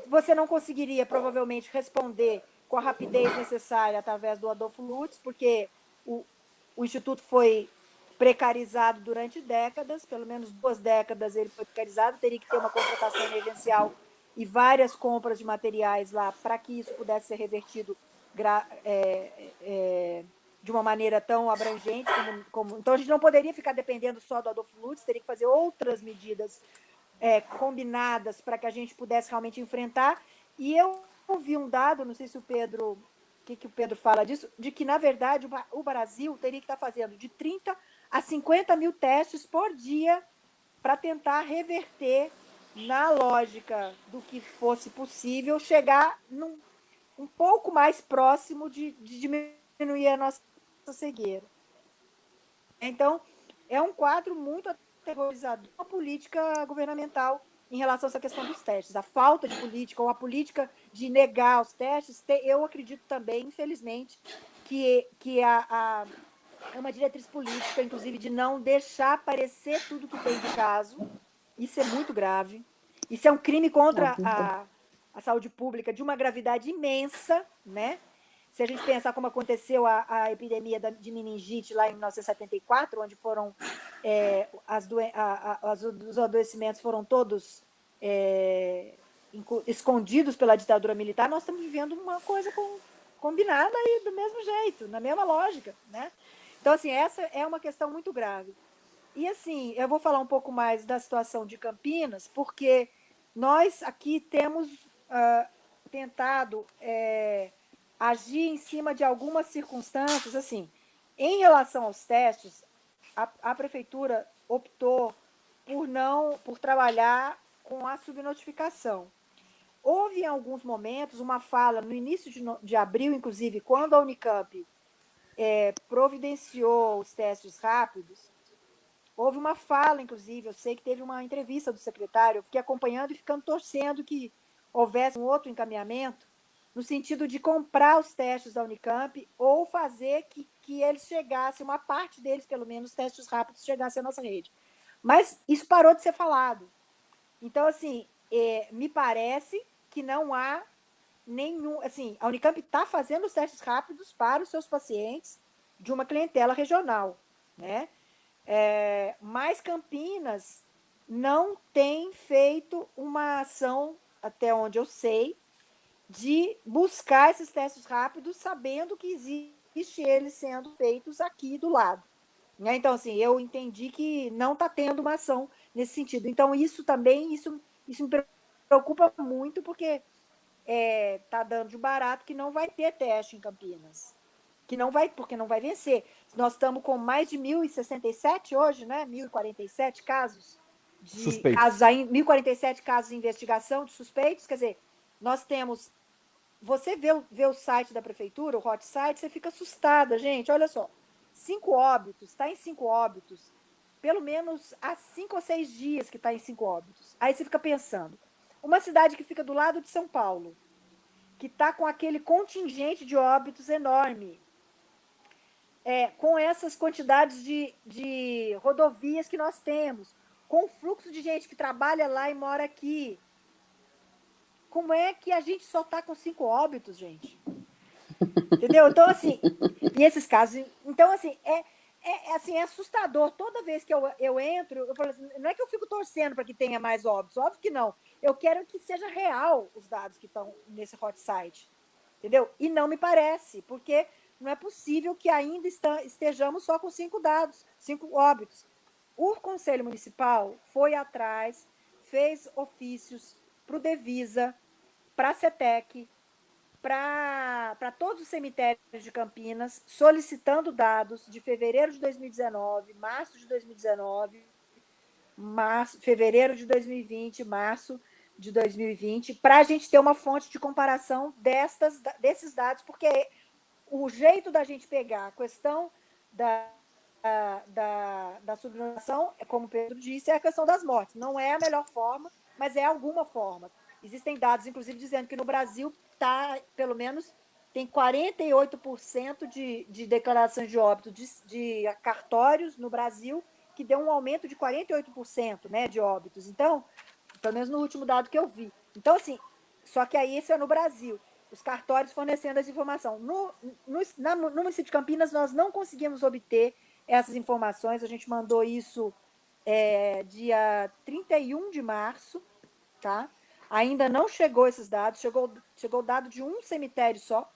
você não conseguiria provavelmente responder com a rapidez necessária através do Adolfo Lutz, porque o, o Instituto foi precarizado durante décadas, pelo menos duas décadas ele foi precarizado, teria que ter uma contratação emergencial e várias compras de materiais lá para que isso pudesse ser revertido é, é, de uma maneira tão abrangente. Como, como, então, a gente não poderia ficar dependendo só do Adolfo Lutz, teria que fazer outras medidas é, combinadas para que a gente pudesse realmente enfrentar. E eu ouvi um dado, não sei se o Pedro, o que, que o Pedro fala disso, de que, na verdade, o Brasil teria que estar fazendo de 30 a 50 mil testes por dia para tentar reverter, na lógica do que fosse possível, chegar num, um pouco mais próximo de, de diminuir a nossa cegueira. Então, é um quadro muito aterrorizador, a política governamental em relação a essa questão dos testes. A falta de política ou a política de negar os testes, eu acredito também, infelizmente, que, que a, a é uma diretriz política, inclusive, de não deixar aparecer tudo que tem de caso. Isso é muito grave. Isso é um crime contra a, a saúde pública de uma gravidade imensa, né? Se a gente pensar como aconteceu a, a epidemia da, de meningite lá em 1974, onde foram é, as doen a, a, os adoecimentos foram todos é, escondidos pela ditadura militar, nós estamos vivendo uma coisa com, combinada e do mesmo jeito, na mesma lógica, né? Então, assim, essa é uma questão muito grave. E, assim, eu vou falar um pouco mais da situação de Campinas, porque nós aqui temos uh, tentado é, agir em cima de algumas circunstâncias, assim, em relação aos testes, a, a prefeitura optou por não, por trabalhar com a subnotificação. Houve em alguns momentos uma fala no início de, de abril, inclusive, quando a Unicamp é, providenciou os testes rápidos, houve uma fala, inclusive, eu sei que teve uma entrevista do secretário, eu fiquei acompanhando e ficando torcendo que houvesse um outro encaminhamento, no sentido de comprar os testes da Unicamp ou fazer que, que eles chegassem, uma parte deles, pelo menos, testes rápidos chegassem à nossa rede. Mas isso parou de ser falado. Então, assim, é, me parece que não há nenhum. Assim, a Unicamp está fazendo os testes rápidos para os seus pacientes de uma clientela regional, né? É, mas Campinas não tem feito uma ação, até onde eu sei, de buscar esses testes rápidos, sabendo que existe eles sendo feitos aqui do lado. Né? Então, assim, eu entendi que não está tendo uma ação nesse sentido. Então, isso também, isso, isso me preocupa muito, porque está é, tá dando de barato que não vai ter teste em Campinas. Que não vai, porque não vai vencer. Nós estamos com mais de 1.067 hoje, né? 1.047 casos de suspeitos. casos 1.047 casos de investigação de suspeitos. Quer dizer, nós temos. Você vê, vê o site da prefeitura, o hot site, você fica assustada, gente. Olha só. cinco óbitos, está em cinco óbitos, pelo menos há cinco ou seis dias que está em cinco óbitos. Aí você fica pensando, uma cidade que fica do lado de São Paulo, que está com aquele contingente de óbitos enorme, é, com essas quantidades de, de rodovias que nós temos, com o fluxo de gente que trabalha lá e mora aqui, como é que a gente só está com cinco óbitos, gente? Entendeu? Então, assim, e esses casos. Então, assim, é, é, é, assim, é assustador. Toda vez que eu, eu entro, eu falo assim, não é que eu fico torcendo para que tenha mais óbitos, óbvio que não. Eu quero que seja real os dados que estão nesse hot site. Entendeu? E não me parece, porque não é possível que ainda estejamos só com cinco dados, cinco óbitos. O Conselho Municipal foi atrás, fez ofícios para o Devisa, para a CETEC, para todos os cemitérios de Campinas, solicitando dados de fevereiro de 2019, março de 2019, março, fevereiro de 2020, março de 2020, para a gente ter uma fonte de comparação destas, desses dados, porque o jeito da gente pegar a questão da, da, da subnotação, é como o Pedro disse, é a questão das mortes. Não é a melhor forma, mas é alguma forma. Existem dados, inclusive, dizendo que no Brasil está, pelo menos, tem 48% de, de declarações de óbito de, de cartórios no Brasil, que deu um aumento de 48% né, de óbitos. Então, pelo menos no último dado que eu vi. Então, assim, só que aí isso é no Brasil. Os cartórios fornecendo essa informação. No, no, na, no município de Campinas, nós não conseguimos obter essas informações. A gente mandou isso é, dia 31 de março, tá? Ainda não chegou esses dados, chegou, chegou dado de um cemitério só,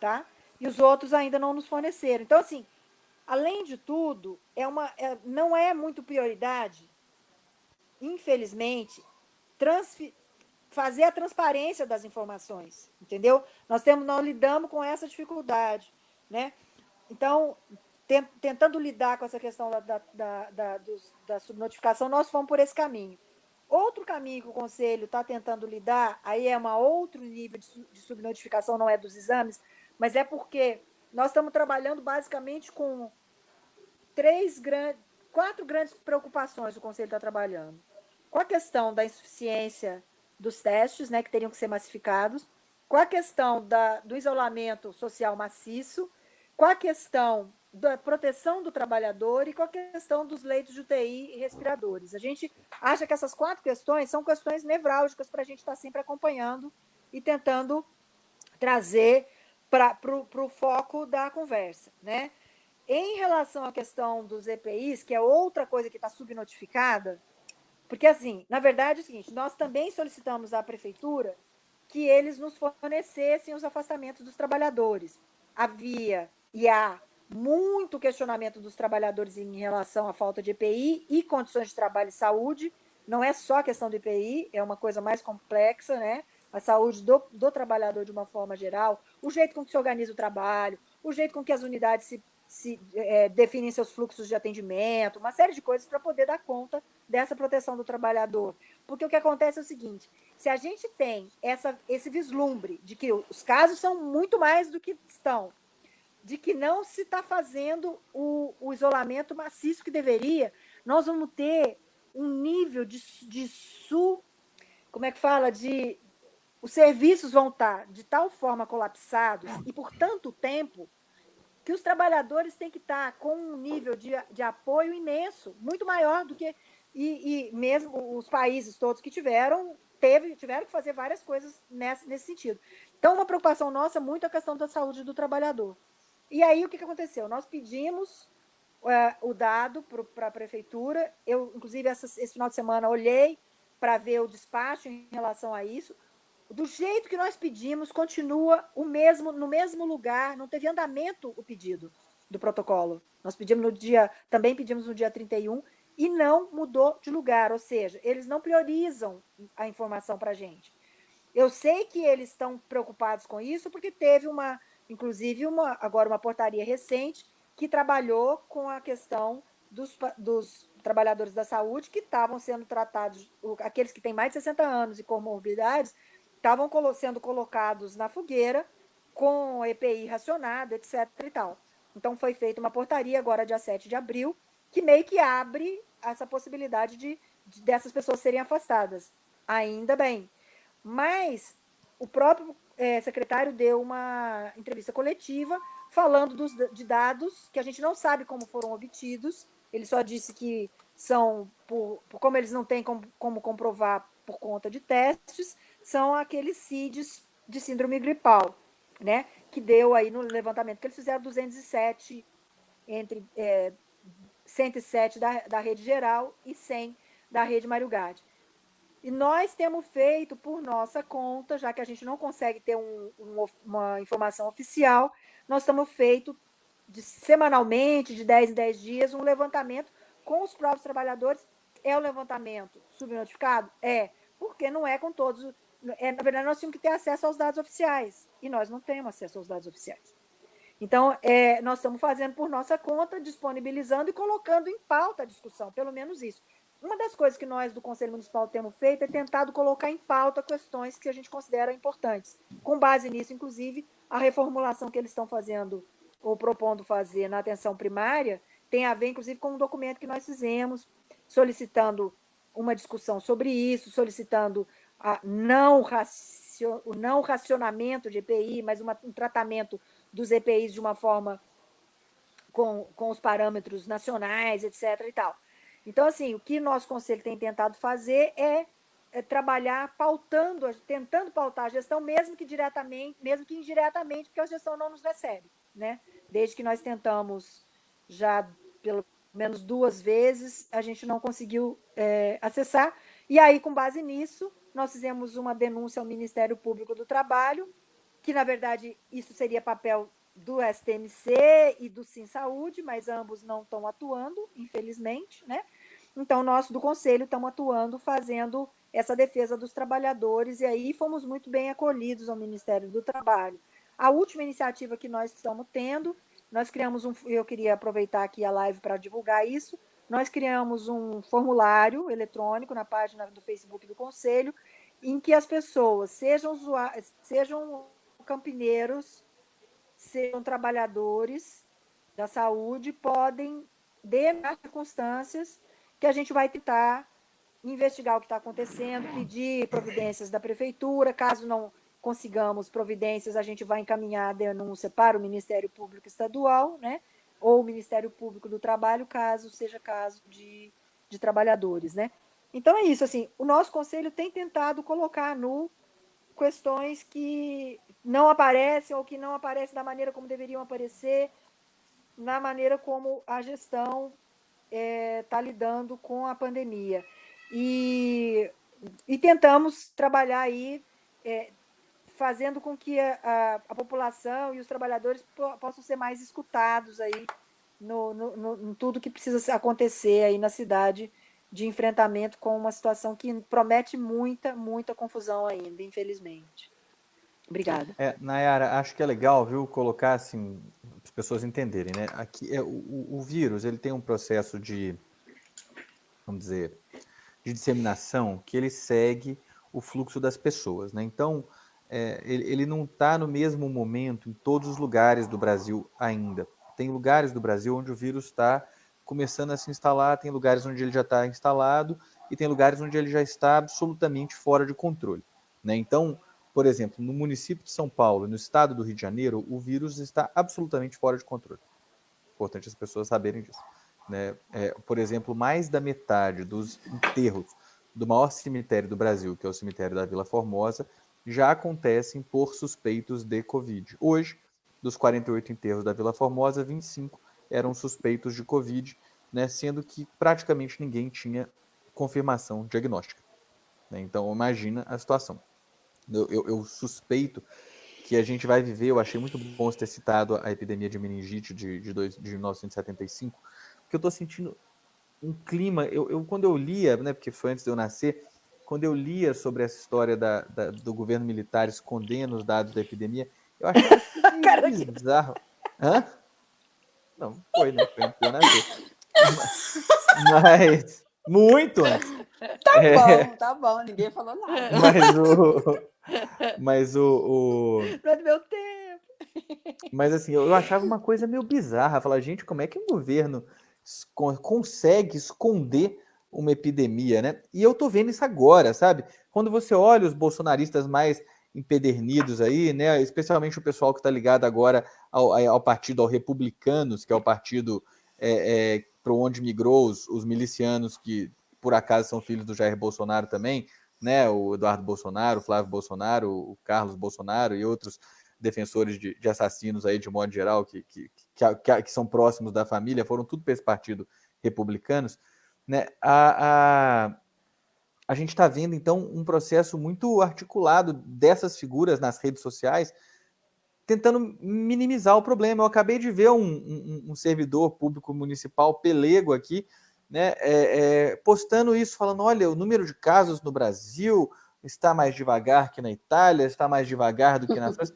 tá? E os outros ainda não nos forneceram. Então, assim, além de tudo, é uma, é, não é muito prioridade, infelizmente, fazer a transparência das informações, entendeu? Nós temos, nós lidamos com essa dificuldade, né? Então, tentando lidar com essa questão da, da, da, da, da subnotificação, nós fomos por esse caminho. Outro caminho que o Conselho está tentando lidar, aí é um outro nível de subnotificação, não é dos exames, mas é porque nós estamos trabalhando basicamente com três grandes, quatro grandes preocupações o Conselho está trabalhando. Com a questão da insuficiência dos testes, né, que teriam que ser massificados, com a questão da, do isolamento social maciço, com a questão da proteção do trabalhador e com a questão dos leitos de UTI e respiradores. A gente acha que essas quatro questões são questões nevrálgicas para a gente estar tá sempre acompanhando e tentando trazer para o foco da conversa. Né? Em relação à questão dos EPIs, que é outra coisa que está subnotificada, porque, assim, na verdade é o seguinte, nós também solicitamos à prefeitura que eles nos fornecessem os afastamentos dos trabalhadores. Havia e há muito questionamento dos trabalhadores em relação à falta de EPI e condições de trabalho e saúde. Não é só a questão do EPI, é uma coisa mais complexa, né? A saúde do, do trabalhador de uma forma geral, o jeito com que se organiza o trabalho, o jeito com que as unidades se, se é, definem seus fluxos de atendimento, uma série de coisas para poder dar conta dessa proteção do trabalhador. Porque o que acontece é o seguinte: se a gente tem essa, esse vislumbre de que os casos são muito mais do que estão, de que não se está fazendo o, o, isolamento maciço que deveria, nós vamos ter um nível de, de su, como é que fala, de os serviços vão estar tá de tal forma colapsados e por tanto tempo que os trabalhadores têm que estar tá com um nível de, de apoio imenso, muito maior do que e, e mesmo os países todos que tiveram teve, tiveram que fazer várias coisas nesse, nesse sentido. Então, uma preocupação nossa é muito a questão da saúde do trabalhador. E aí, o que, que aconteceu? Nós pedimos é, o dado para a prefeitura. Eu, inclusive, essa, esse final de semana, olhei para ver o despacho em relação a isso. Do jeito que nós pedimos, continua o mesmo no mesmo lugar, não teve andamento o pedido do protocolo. Nós pedimos no dia, também pedimos no dia 31, e não mudou de lugar, ou seja, eles não priorizam a informação para a gente. Eu sei que eles estão preocupados com isso, porque teve uma inclusive uma, agora uma portaria recente que trabalhou com a questão dos, dos trabalhadores da saúde que estavam sendo tratados, aqueles que têm mais de 60 anos e comorbidades, estavam sendo colocados na fogueira com EPI racionado, etc. e tal. Então foi feita uma portaria agora, dia 7 de abril, que meio que abre essa possibilidade de, de dessas pessoas serem afastadas. Ainda bem. Mas o próprio é, secretário deu uma entrevista coletiva falando dos, de dados que a gente não sabe como foram obtidos. Ele só disse que são, por, por como eles não têm como, como, comprovar por conta de testes, são aqueles CIDs de síndrome gripal, né? Que deu aí no levantamento que eles fizeram 207 entre é, 107 da, da rede geral e 100 da rede Mário Gade. E nós temos feito por nossa conta, já que a gente não consegue ter um, um, uma informação oficial, nós estamos feito de, semanalmente, de 10 em 10 dias, um levantamento com os próprios trabalhadores. É o levantamento subnotificado? É, porque não é com todos. É, na verdade, nós tínhamos que ter acesso aos dados oficiais, e nós não temos acesso aos dados oficiais. Então, é, nós estamos fazendo por nossa conta, disponibilizando e colocando em pauta a discussão, pelo menos isso. Uma das coisas que nós do Conselho Municipal temos feito é tentado colocar em pauta questões que a gente considera importantes. Com base nisso, inclusive, a reformulação que eles estão fazendo ou propondo fazer na atenção primária tem a ver, inclusive, com um documento que nós fizemos, solicitando uma discussão sobre isso, solicitando a não racio, o não racionamento de EPI, mas uma, um tratamento dos EPIs de uma forma com, com os parâmetros nacionais, etc. e tal. Então, assim, o que nosso conselho tem tentado fazer é, é, trabalhar pautando, tentando pautar a gestão, mesmo que diretamente, mesmo que indiretamente, porque a gestão não nos recebe, né? Desde que nós tentamos já pelo menos duas vezes, a gente não conseguiu é, acessar. E aí, com base nisso, nós fizemos uma denúncia ao Ministério Público do Trabalho, que, na verdade, isso seria papel do STMC e do Sim Saúde, mas ambos não estão atuando, infelizmente, né? Então, nós do Conselho estamos atuando, fazendo essa defesa dos trabalhadores, e aí fomos muito bem acolhidos ao Ministério do Trabalho. A última iniciativa que nós estamos tendo, nós criamos um, eu queria aproveitar aqui a live para divulgar isso, nós criamos um formulário eletrônico na página do Facebook do Conselho, em que as pessoas, sejam, sejam campineiros, sejam trabalhadores da saúde, podem, de circunstâncias, que a gente vai tentar investigar o que está acontecendo, pedir providências da prefeitura, caso não consigamos providências, a gente vai encaminhar a denúncia para o Ministério Público Estadual, né? ou o Ministério Público do Trabalho, caso seja caso de, de trabalhadores. Né? Então é isso, assim, o nosso conselho tem tentado colocar no questões que não aparecem ou que não aparecem da maneira como deveriam aparecer, na maneira como a gestão está é, tá lidando com a pandemia. E, e tentamos trabalhar aí, é, fazendo com que a, a, a, população e os trabalhadores possam ser mais escutados aí no, no, no, em tudo que precisa acontecer aí na cidade de enfrentamento com uma situação que promete muita, muita confusão ainda, infelizmente. Obrigada. É, Nayara, acho que é legal, viu, colocar assim, as pessoas entenderem, né? Aqui é o, o vírus, ele tem um processo de, vamos dizer, de disseminação que ele segue o fluxo das pessoas, né? Então, é, ele, ele não está no mesmo momento em todos os lugares do Brasil ainda. Tem lugares do Brasil onde o vírus está começando a se instalar, tem lugares onde ele já está instalado e tem lugares onde ele já está absolutamente fora de controle, né? Então, por exemplo, no município de São Paulo, no estado do Rio de Janeiro, o vírus está absolutamente fora de controle. Importante as pessoas saberem disso. Né? É, por exemplo, mais da metade dos enterros do maior cemitério do Brasil, que é o cemitério da Vila Formosa, já acontecem por suspeitos de Covid. Hoje, dos 48 enterros da Vila Formosa, 25 eram suspeitos de Covid, né, sendo que praticamente ninguém tinha confirmação diagnóstica. Né? Então, imagina a situação. Eu, eu, eu, suspeito que a gente vai viver, eu achei muito bom você ter citado a epidemia de meningite de, de, dois, de 1975, porque eu estou sentindo um clima, eu, eu, quando eu lia, né, porque foi antes de eu nascer, quando eu lia sobre essa história da, da do governo militar escondendo os dados da epidemia, eu achei que bizarro. Hã? Não, foi, né? Foi eu nascer. Mas, muito antes. Tá é... bom, tá bom, ninguém falou nada. Mas o, mas o, o... Não é do meu tempo. Mas assim, eu achava uma coisa meio bizarra. Falar, gente, como é que o governo consegue esconder uma epidemia, né? E eu tô vendo isso agora, sabe? Quando você olha os bolsonaristas mais empedernidos aí, né? Especialmente o pessoal que está ligado agora ao, ao, partido, ao Republicanos, que é o partido é, é, para onde migrou os, os, milicianos que por acaso são filhos do Jair Bolsonaro também, né? O Eduardo Bolsonaro, o Flávio Bolsonaro, o Carlos Bolsonaro e outros defensores de, de assassinos aí de modo geral que, que, que, que, são próximos da família, foram tudo para esse partido republicanos, né? A, a, a gente está vendo, então, um processo muito articulado dessas figuras nas redes sociais, tentando minimizar o problema. Eu acabei de ver um, um, um servidor público municipal pelego aqui, né, é, é, postando isso, falando: olha, o número de casos no Brasil está mais devagar que na Itália, está mais devagar do que na França.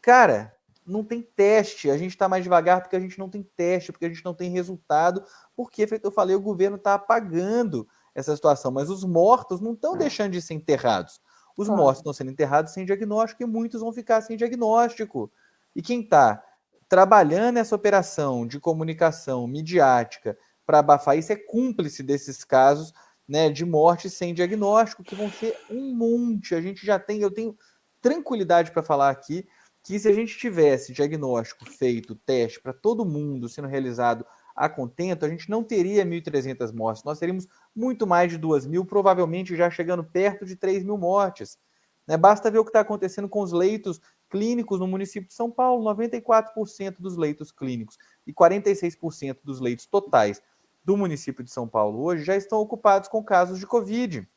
Cara, não tem teste. A gente está mais devagar porque a gente não tem teste, porque a gente não tem resultado, porque, feito eu falei, o governo está apagando essa situação, mas os mortos não estão é. deixando de ser enterrados. Os claro. mortos estão sendo enterrados sem diagnóstico e muitos vão ficar sem diagnóstico. E quem está trabalhando essa operação de comunicação midiática para abafar isso é cúmplice desses casos né, de morte sem diagnóstico, que vão ser um monte. A gente já tem, eu tenho tranquilidade para falar aqui que se a gente tivesse diagnóstico feito, teste para todo mundo sendo realizado a contento, a gente não teria 1.300 mortes, nós teríamos muito mais de 2 mil, provavelmente já chegando perto de 3 mil mortes. Né? Basta ver o que está acontecendo com os leitos clínicos no município de São Paulo: 94% dos leitos clínicos e 46% dos leitos totais do município de São Paulo hoje já estão ocupados com casos de Covid.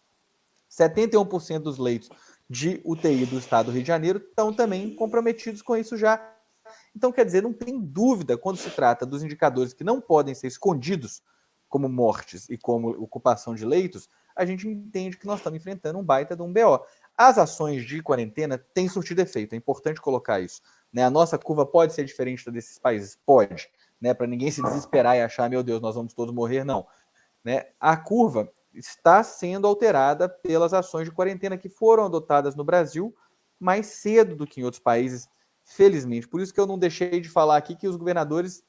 71% dos leitos de UTI do estado do Rio de Janeiro estão também comprometidos com isso já. Então, quer dizer, não tem dúvida quando se trata dos indicadores que não podem ser escondidos, como mortes e como ocupação de leitos, a gente entende que nós estamos enfrentando um baita de um BO. As ações de quarentena têm surtido efeito, é importante colocar isso. Né? A nossa curva pode ser diferente da desses países? Pode. Né? Para ninguém se desesperar e achar, meu Deus, nós vamos todos morrer, não. Né? A curva está sendo alterada pelas ações de quarentena que foram adotadas no Brasil mais cedo do que em outros países felizmente. Por isso que eu não deixei de falar aqui que os governadores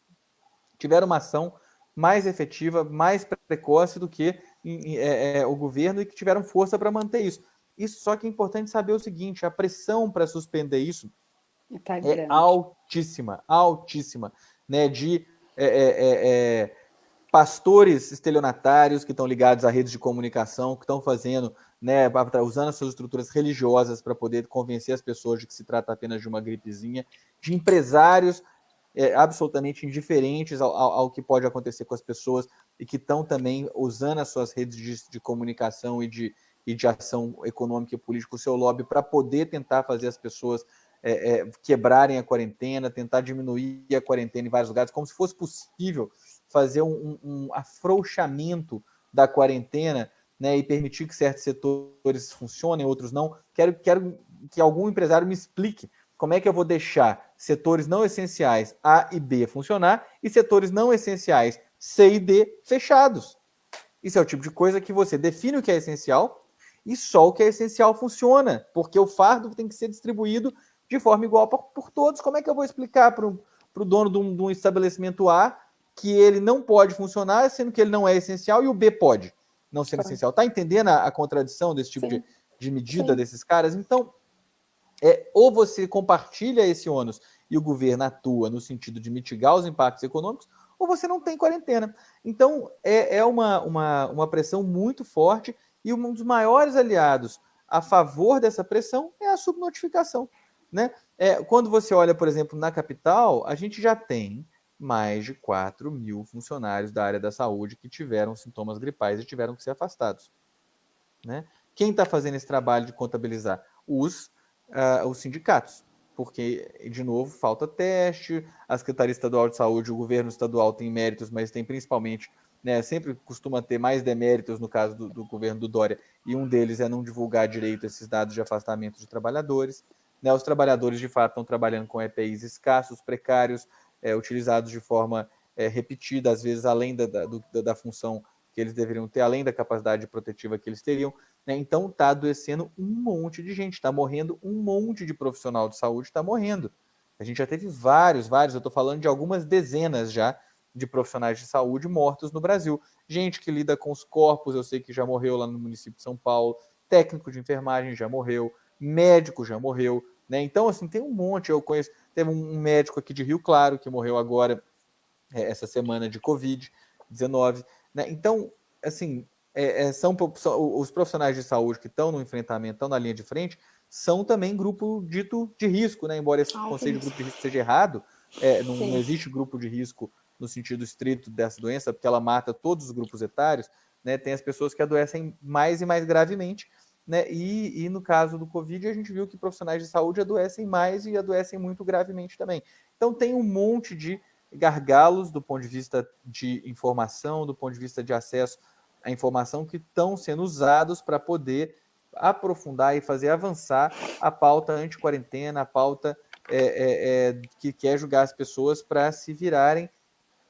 tiveram uma ação mais efetiva, mais precoce do que é, é, o governo e que tiveram força para manter isso. Isso só que é importante saber o seguinte: a pressão para suspender isso tá é altíssima, altíssima, né? De é, é, é, é pastores estelionatários que estão ligados a redes de comunicação, que estão fazendo né, usando as suas estruturas religiosas para poder convencer as pessoas de que se trata apenas de uma gripezinha, de empresários é, absolutamente indiferentes ao, ao, ao, que pode acontecer com as pessoas e que estão também usando as suas redes de, de comunicação e de, e de ação econômica e política, o seu lobby, para poder tentar fazer as pessoas é, é, quebrarem a quarentena, tentar diminuir a quarentena em vários lugares, como se fosse possível fazer um, um afrouxamento da quarentena né, e permitir que certos setores funcionem, outros não. Quero, quero que algum empresário me explique como é que eu vou deixar setores não essenciais A e B funcionar e setores não essenciais C e D fechados. Isso é o tipo de coisa que você define o que é essencial e só o que é essencial funciona, porque o fardo tem que ser distribuído de forma igual por, por todos. Como é que eu vou explicar para o dono de um, de um estabelecimento A que ele não pode funcionar, sendo que ele não é essencial, e o B pode? não sendo essencial. Tá entendendo a, a, contradição desse tipo de, de medida Sim. desses caras? Então, é, ou você compartilha esse ônus e o governo atua no sentido de mitigar os impactos econômicos, ou você não tem quarentena. Então, é, é uma, uma, uma pressão muito forte e um dos maiores aliados a favor dessa pressão é a subnotificação. Né? É, quando você olha, por exemplo, na capital, a gente já tem mais de 4 mil funcionários da área da saúde que tiveram sintomas gripais e tiveram que ser afastados. Né? Quem está fazendo esse trabalho de contabilizar? Os, uh, os sindicatos, porque, de novo, falta teste, a Secretaria Estadual de Saúde, o governo estadual tem méritos, mas tem principalmente, né, sempre costuma ter mais deméritos no caso do, do governo do Dória, e um deles é não divulgar direito esses dados de afastamento de trabalhadores. Né, os trabalhadores, de fato, estão trabalhando com EPIs escassos, precários, é, utilizados de forma é, repetida, às vezes além da, da, do, da, função que eles deveriam ter, além da capacidade protetiva que eles teriam. Né? Então está adoecendo um monte de gente, está morrendo um monte de profissional de saúde, está morrendo. A gente já teve vários, vários, eu estou falando de algumas dezenas já de profissionais de saúde mortos no Brasil. Gente que lida com os corpos, eu sei que já morreu lá no município de São Paulo, técnico de enfermagem já morreu, médico já morreu, né? Então, assim, tem um monte, eu conheço, teve um médico aqui de Rio Claro que morreu agora, é, essa semana de Covid-19, né? Então, assim, é, é, são, são, os profissionais de saúde que estão no enfrentamento, estão na linha de frente, são também grupo dito de risco, né? Embora esse ah, conceito de grupo de risco seja errado, é, não, não, existe grupo de risco no sentido estrito dessa doença, porque ela mata todos os grupos etários, né? Tem as pessoas que adoecem mais e mais gravemente, né? E, e no caso do Covid, a gente viu que profissionais de saúde adoecem mais e adoecem muito gravemente também. Então tem um monte de gargalos do ponto de vista de informação, do ponto de vista de acesso a informação que estão sendo usados para poder aprofundar e fazer avançar a pauta anti-quarentena, a pauta é, é, é, que quer julgar as pessoas para se virarem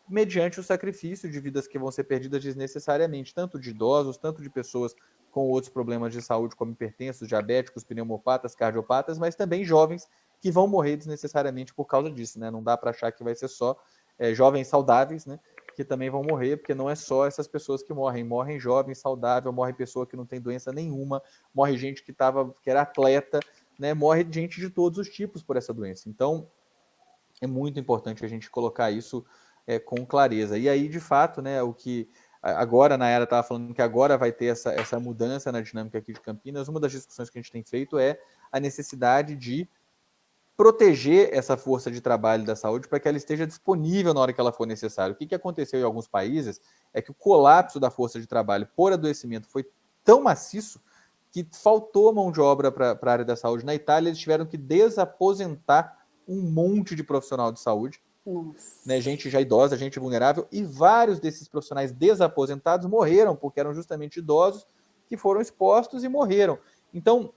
mediante o sacrifício de vidas que vão ser perdidas desnecessariamente, tanto de idosos, tanto de pessoas com outros problemas de saúde, como hipertensos, diabéticos, pneumopatas, cardiopatas, mas também jovens que vão morrer desnecessariamente por causa disso, né? Não dá para achar que vai ser só é, jovens saudáveis, né? que também vão morrer, porque não é só essas pessoas que morrem, morrem jovens, saudáveis, morre pessoa que não tem doença nenhuma, morre gente que tava, que era atleta, né? Morre gente de todos os tipos por essa doença. Então, é muito importante a gente colocar isso é, com clareza. E aí, de fato, né, o que agora na era estava falando que agora vai ter essa, essa mudança na dinâmica aqui de Campinas. Uma das discussões que a gente tem feito é a necessidade de proteger essa força de trabalho da saúde para que ela esteja disponível na hora que ela for necessária. O que, que aconteceu em alguns países é que o colapso da força de trabalho por adoecimento foi tão maciço que faltou mão de obra para a área da saúde. Na Itália, eles tiveram que desaposentar um monte de profissional de saúde, né, gente já idosa, gente vulnerável, e vários desses profissionais desaposentados morreram, porque eram justamente idosos que foram expostos e morreram. Então,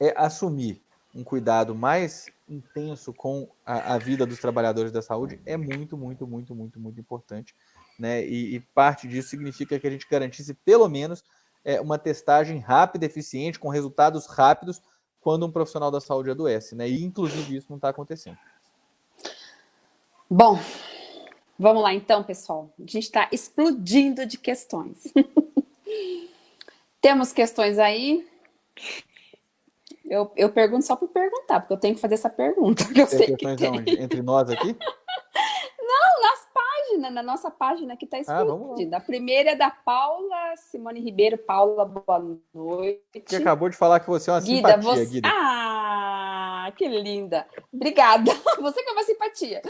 é assumir um cuidado mais intenso com a, a, vida dos trabalhadores da saúde é muito, muito, muito, muito, muito importante. Né? E, e parte disso significa que a gente garantisse pelo menos é, uma testagem rápida, eficiente, com resultados rápidos quando um profissional da saúde adoece. Né? E, inclusive, isso não está acontecendo. Bom, vamos lá então, pessoal. A gente está explodindo de questões. Temos questões aí? Eu, eu pergunto só por perguntar, porque eu tenho que fazer essa pergunta. Eu tem sei que tem. Onde? Entre nós aqui? Não, nas páginas, na nossa página que está explodindo. Ah, a primeira é da Paula Simone Ribeiro. Paula, boa noite. Que acabou de falar que você é uma Guida, simpatia, você... Guida. Ah, que linda. Obrigada. Você que é uma simpatia.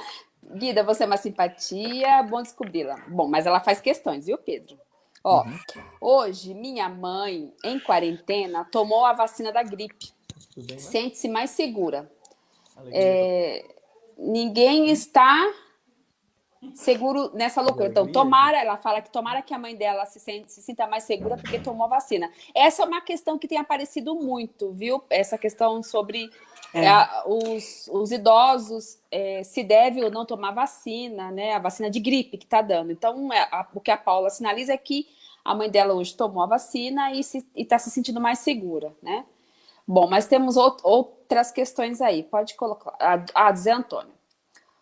Guida, você é uma simpatia, bom descobri-la. Bom, mas ela faz questões, viu, Pedro? Ó, uhum. hoje minha mãe, em quarentena, tomou a vacina da gripe. Sente-se mais segura. É, ninguém está seguro nessa loucura. Então, tomara, ela fala que tomara que a mãe dela se, sente, se sinta mais segura porque tomou a vacina. Essa é uma questão que tem aparecido muito, viu? Essa questão sobre é. É, os, os, idosos é, se deve ou não tomar vacina, né? A vacina de gripe que está dando. Então, é, a, o que a Paula sinaliza é que a mãe dela hoje tomou a vacina e está se, se sentindo mais segura, né? Bom, mas temos outras questões aí. Pode colocar. Ah, Zé Antônio.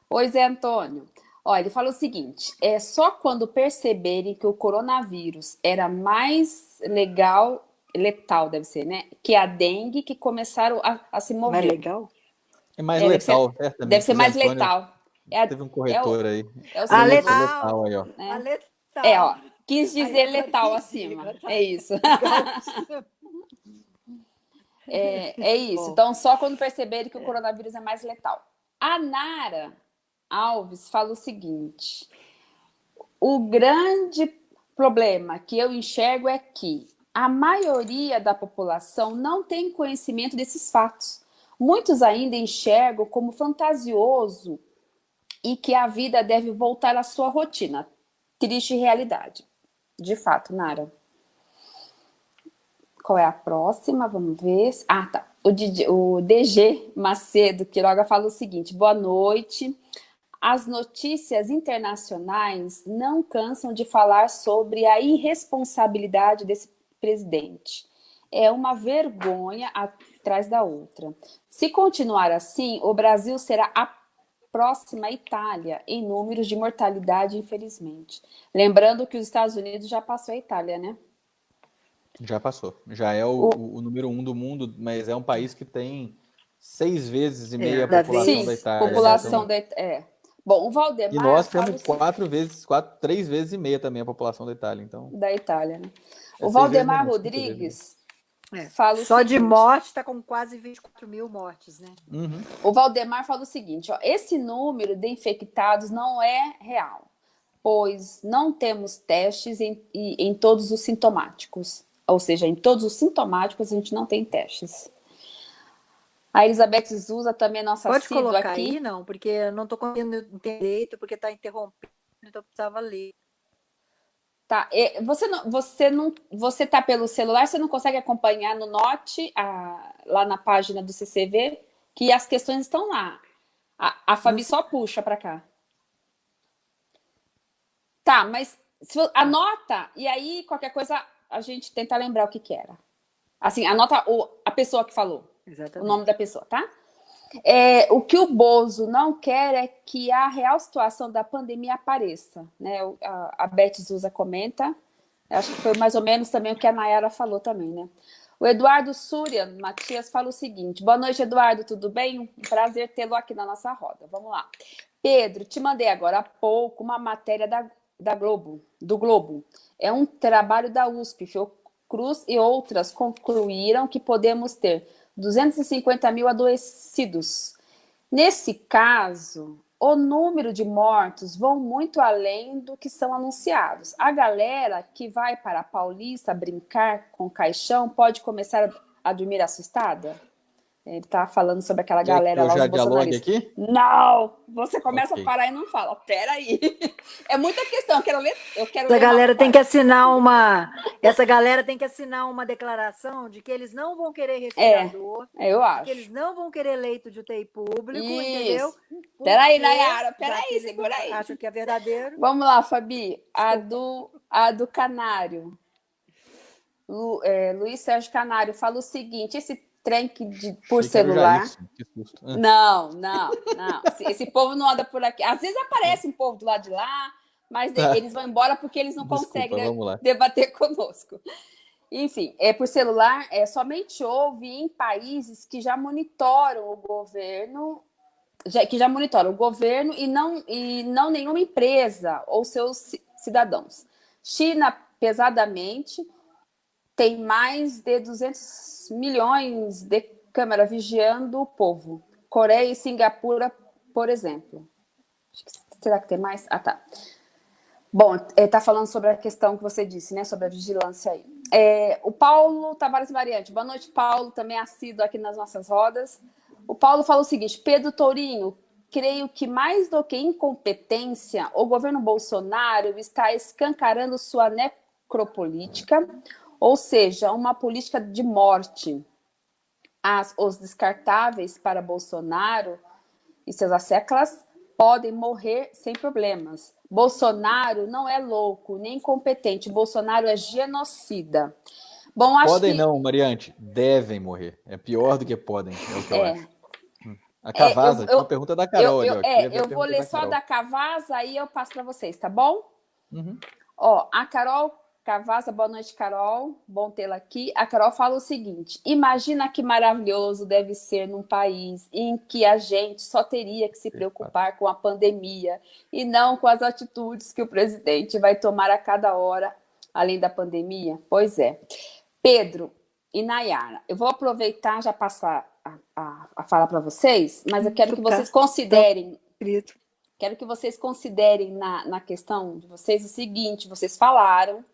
Oi, Zé Antônio. Olha, ele fala o seguinte: é só quando perceberem que o coronavírus era mais legal, letal, deve ser, né? Que a dengue, que começaram a, a se mover. Mais legal? É mais é, letal, deve ser, deve ser mais Antônio, letal. É, teve um corretor é o, aí. É o a letal. letal aí, ó. É, a letal. É, ó. Quis dizer letal acima. É isso. é, é isso. Então, só quando perceberem que o coronavírus é mais letal. A Nara Alves fala o seguinte: o grande problema que eu enxergo é que a maioria da população não tem conhecimento desses fatos. Muitos ainda enxergam como fantasioso e que a vida deve voltar à sua rotina. Triste realidade. De fato, Nara. Qual é a próxima? Vamos ver. Ah, tá. O, DJ, o DG Macedo Quiroga fala o seguinte: boa noite. As notícias internacionais não cansam de falar sobre a irresponsabilidade desse presidente. É uma vergonha a trás da outra. Se continuar assim, o Brasil será a próxima Itália em números de mortalidade, infelizmente. Lembrando que os Estados Unidos já passou a Itália, né? Já passou. Já é o, o, o número um do mundo, mas é um país que tem seis vezes e meia é, a população sim, da Itália. população da É. Bom, o Valdemar... E nós temos quatro vezes, quatro, três vezes e meia também a população da Itália, então... Da Itália, né? É o Valdemar Rodrigues é. fala Só seguinte, de morte está com quase 24 mil mortes, né? Uhum. O Valdemar fala o seguinte, ó, esse número de infectados não é real, pois não temos testes em, em todos os sintomáticos. Ou seja, em todos os sintomáticos a gente não tem testes. A Elizabeth Zusa também é nossa Pode colocar aqui. aí, não, porque eu não estou conseguindo entender, porque está interrompendo, então eu precisava ler. Tá, você não, você não, você tá pelo celular, você não consegue acompanhar no Note, a, lá na página do CCV, que as questões estão lá. A, a Fabi só puxa para cá. Tá, mas se, anota, e aí qualquer coisa a gente tenta lembrar o que que era. Assim, anota o, a pessoa que falou. Exatamente. o nome da pessoa, tá? É, o que o Bozo não quer é que a real situação da pandemia apareça. Né? A, a Beth Zusa comenta, acho que foi mais ou menos também o que a Nayara falou também, né? O Eduardo Súria Matias fala o seguinte, boa noite, Eduardo, tudo bem? Um prazer tê-lo aqui na nossa roda. Vamos lá. Pedro, te mandei agora há pouco uma matéria da, da Globo, do Globo. É um trabalho da USP, Fiocruz e outras concluíram que podemos ter 250 mil adoecidos. Nesse caso, o número de mortos vão muito além do que são anunciados. A galera que vai para a Paulista brincar com caixão pode começar a dormir assustada? Ele tá falando sobre aquela galera eu lá, já dialogue aqui? Não! Você começa okay. a parar e não fala. Peraí. É muita questão. Eu quero ler. Eu quero essa galera tem que assinar uma. Essa galera tem que assinar uma declaração de que eles não vão querer respirador. É, eu acho. Que eles não vão querer leito de UTI público, Isso. entendeu? Porque peraí, Nayara, peraí, segura aí. Acho que é verdadeiro. Vamos lá, Fabi. A do, a do Canário. Lu, é, Luiz Sérgio Canário fala o seguinte: esse trem que de, por celular. Ah. Não, não, não. Esse povo não anda por aqui. Às vezes aparece um povo do lado de lá, mas ah. eles vão embora porque eles não Desculpa, conseguem né, debater conosco. Enfim, é por celular, é somente houve em países que já monitoram o governo, já, que já monitoram o governo e não, e não nenhuma empresa ou seus cidadãos. China, pesadamente, tem mais de 200 milhões de câmeras vigiando o povo. Coreia e Singapura, por exemplo. Será que tem mais? Ah, tá. Bom, está é, falando sobre a questão que você disse, né? Sobre a vigilância aí. É, o Paulo Tavares Variante. Boa noite, Paulo, também assíduo aqui nas nossas rodas. O Paulo fala o seguinte, Pedro Tourinho, creio que mais do que incompetência, o governo Bolsonaro está escancarando sua necropolítica, ou seja, uma política de morte. As, os descartáveis para Bolsonaro e seus asseclas podem morrer sem problemas. Bolsonaro não é louco, nem incompetente. Bolsonaro é genocida. Bom, podem que... não, Mariante. Devem morrer. É pior do que podem, é o que eu é. acho. Hum. A Cavasa, é, eu, uma pergunta da Carol. Eu, eu, é, eu vou ler da só da Cavasa, aí eu passo para vocês, tá bom? Uhum. Ó, a Carol Cavassa, boa noite, Carol. Bom tê-la aqui. A Carol fala o seguinte: imagina que maravilhoso deve ser num país em que a gente só teria que se preocupar com a pandemia e não com as atitudes que o presidente vai tomar a cada hora, além da pandemia. Pois é. Pedro e Nayara, eu vou aproveitar já passar a, a, a fala para vocês, mas eu quero que vocês considerem. Quero que vocês considerem na, na questão de vocês o seguinte: vocês falaram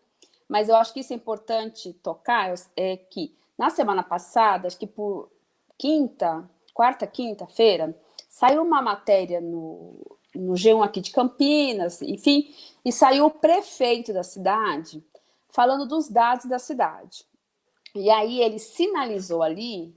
mas eu acho que isso é importante tocar, é que na semana passada, acho que por quinta, quarta, quinta-feira, saiu uma matéria no, no G1 aqui de Campinas, enfim, e saiu o prefeito da cidade falando dos dados da cidade. E aí ele sinalizou ali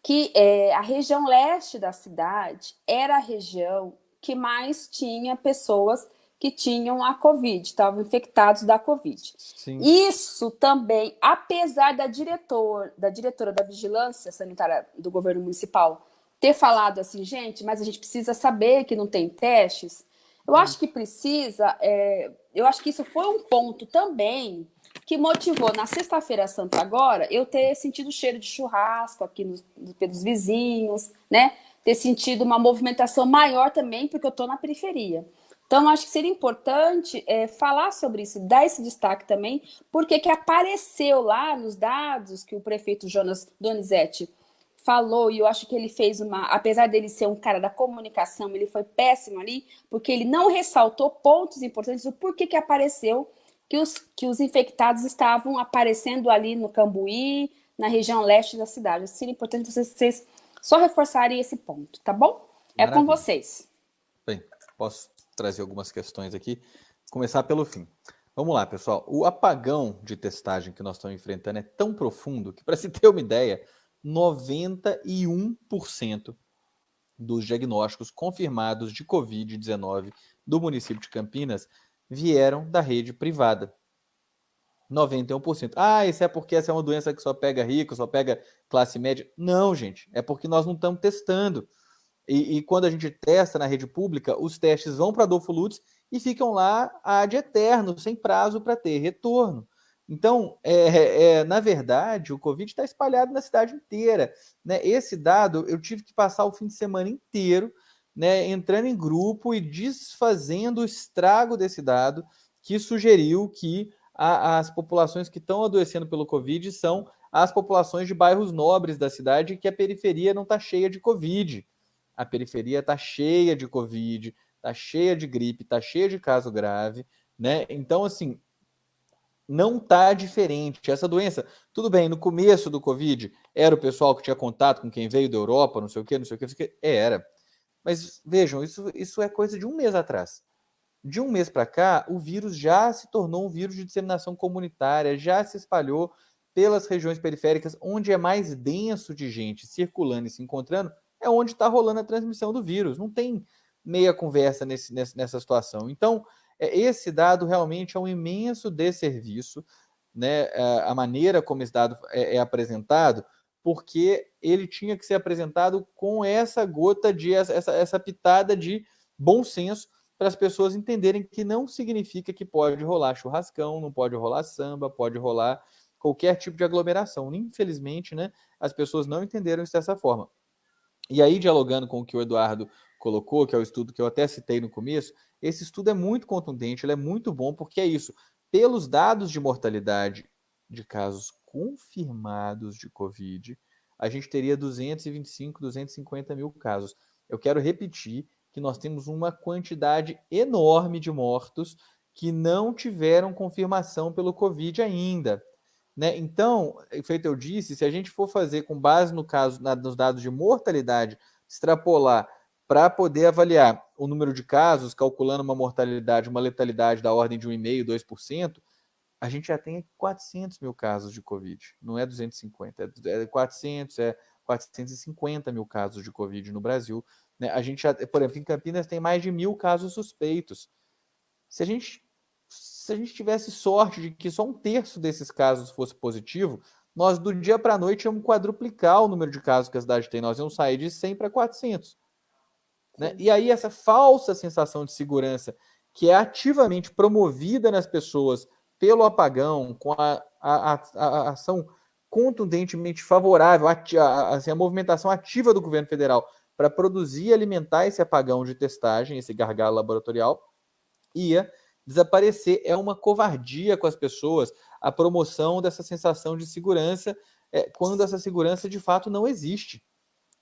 que é, a região leste da cidade era a região que mais tinha pessoas que tinham a Covid, estavam infectados da Covid. Sim. Isso também, apesar da, diretor, da diretora da Vigilância Sanitária do governo municipal ter falado assim, gente, mas a gente precisa saber que não tem testes, eu acho que precisa, é, eu acho que isso foi um ponto também que motivou na sexta-feira santa agora eu ter sentido cheiro de churrasco aqui nos, pelos vizinhos, né? Ter sentido uma movimentação maior também, porque eu estou na periferia. Então, acho que seria importante é, falar sobre isso, dar esse destaque também, porque que apareceu lá nos dados que o prefeito Jonas Donizete falou, e eu acho que ele fez uma, apesar dele ser um cara da comunicação, ele foi péssimo ali, porque ele não ressaltou pontos importantes do porquê que apareceu que os, que os infectados estavam aparecendo ali no Cambuí, na região leste da cidade. Seria importante vocês, vocês só reforçarem esse ponto, tá bom? É Maravilha. com vocês. Bem, posso trazer algumas questões aqui. Começar pelo fim. Vamos lá, pessoal. O apagão de testagem que nós estamos enfrentando é tão profundo que, para se ter uma ideia, 91% dos diagnósticos confirmados de Covid-19 do município de Campinas vieram da rede privada. 91%. Ah, isso é porque essa é uma doença que só pega rico, só pega classe média. Não, gente, é porque nós não estamos testando. E, e, quando a gente testa na rede pública, os testes vão para Adolfo Lutz e ficam lá ad eterno, sem prazo para ter retorno. Então, é, é, na verdade, o Covid está espalhado na cidade inteira. Né? Esse dado, eu tive que passar o fim de semana inteiro né, entrando em grupo e desfazendo o estrago desse dado, que sugeriu que a, as populações que estão adoecendo pelo Covid são as populações de bairros nobres da cidade que a periferia não está cheia de Covid a periferia está cheia de Covid, está cheia de gripe, está cheia de caso grave, né? Então, assim, não está diferente. Essa doença, tudo bem, no começo do Covid, era o pessoal que tinha contato com quem veio da Europa, não sei o quê, não sei o quê, não sei o quê. Era. Mas vejam, isso, isso é coisa de um mês atrás. De um mês para cá, o vírus já se tornou um vírus de disseminação comunitária, já se espalhou pelas regiões periféricas, onde é mais denso de gente circulando e se encontrando, é onde está rolando a transmissão do vírus. Não tem meia conversa nesse, nessa situação. Então, é, esse dado realmente é um imenso desserviço, né? É, a maneira como esse dado é, é apresentado, porque ele tinha que ser apresentado com essa gota de essa, essa pitada de bom senso para as pessoas entenderem que não significa que pode rolar churrascão, não pode rolar samba, pode rolar qualquer tipo de aglomeração. Infelizmente, né, as pessoas não entenderam isso dessa forma. E aí, dialogando com o que o Eduardo colocou, que é o estudo que eu até citei no começo, esse estudo é muito contundente, ele é muito bom, porque é isso. Pelos dados de mortalidade de casos confirmados de Covid, a gente teria 225, 250 mil casos. Eu quero repetir que nós temos uma quantidade enorme de mortos que não tiveram confirmação pelo Covid ainda. Né? Então, feito eu disse, se a gente for fazer com base no caso na, nos dados de mortalidade, extrapolar para poder avaliar o número de casos, calculando uma mortalidade, uma letalidade da ordem de 1,5%, 2%, a gente já tem 400 mil casos de Covid. Não é 250, é 400, é 450 mil casos de Covid no Brasil. Né? A gente já, por exemplo, em Campinas tem mais de mil casos suspeitos. Se a gente se a gente tivesse sorte de que só um terço desses casos fosse positivo, nós do dia para a noite íamos quadruplicar o número de casos que a cidade tem. Nós íamos sair de 100 para 400. Né? E aí essa falsa sensação de segurança que é ativamente promovida nas pessoas pelo apagão, com a, a, a, a ação contundentemente favorável, a, assim, a movimentação ativa do governo federal para produzir e alimentar esse apagão de testagem, esse gargalo laboratorial, ia desaparecer. É uma covardia com as pessoas a promoção dessa sensação de segurança é, quando essa segurança de fato não existe.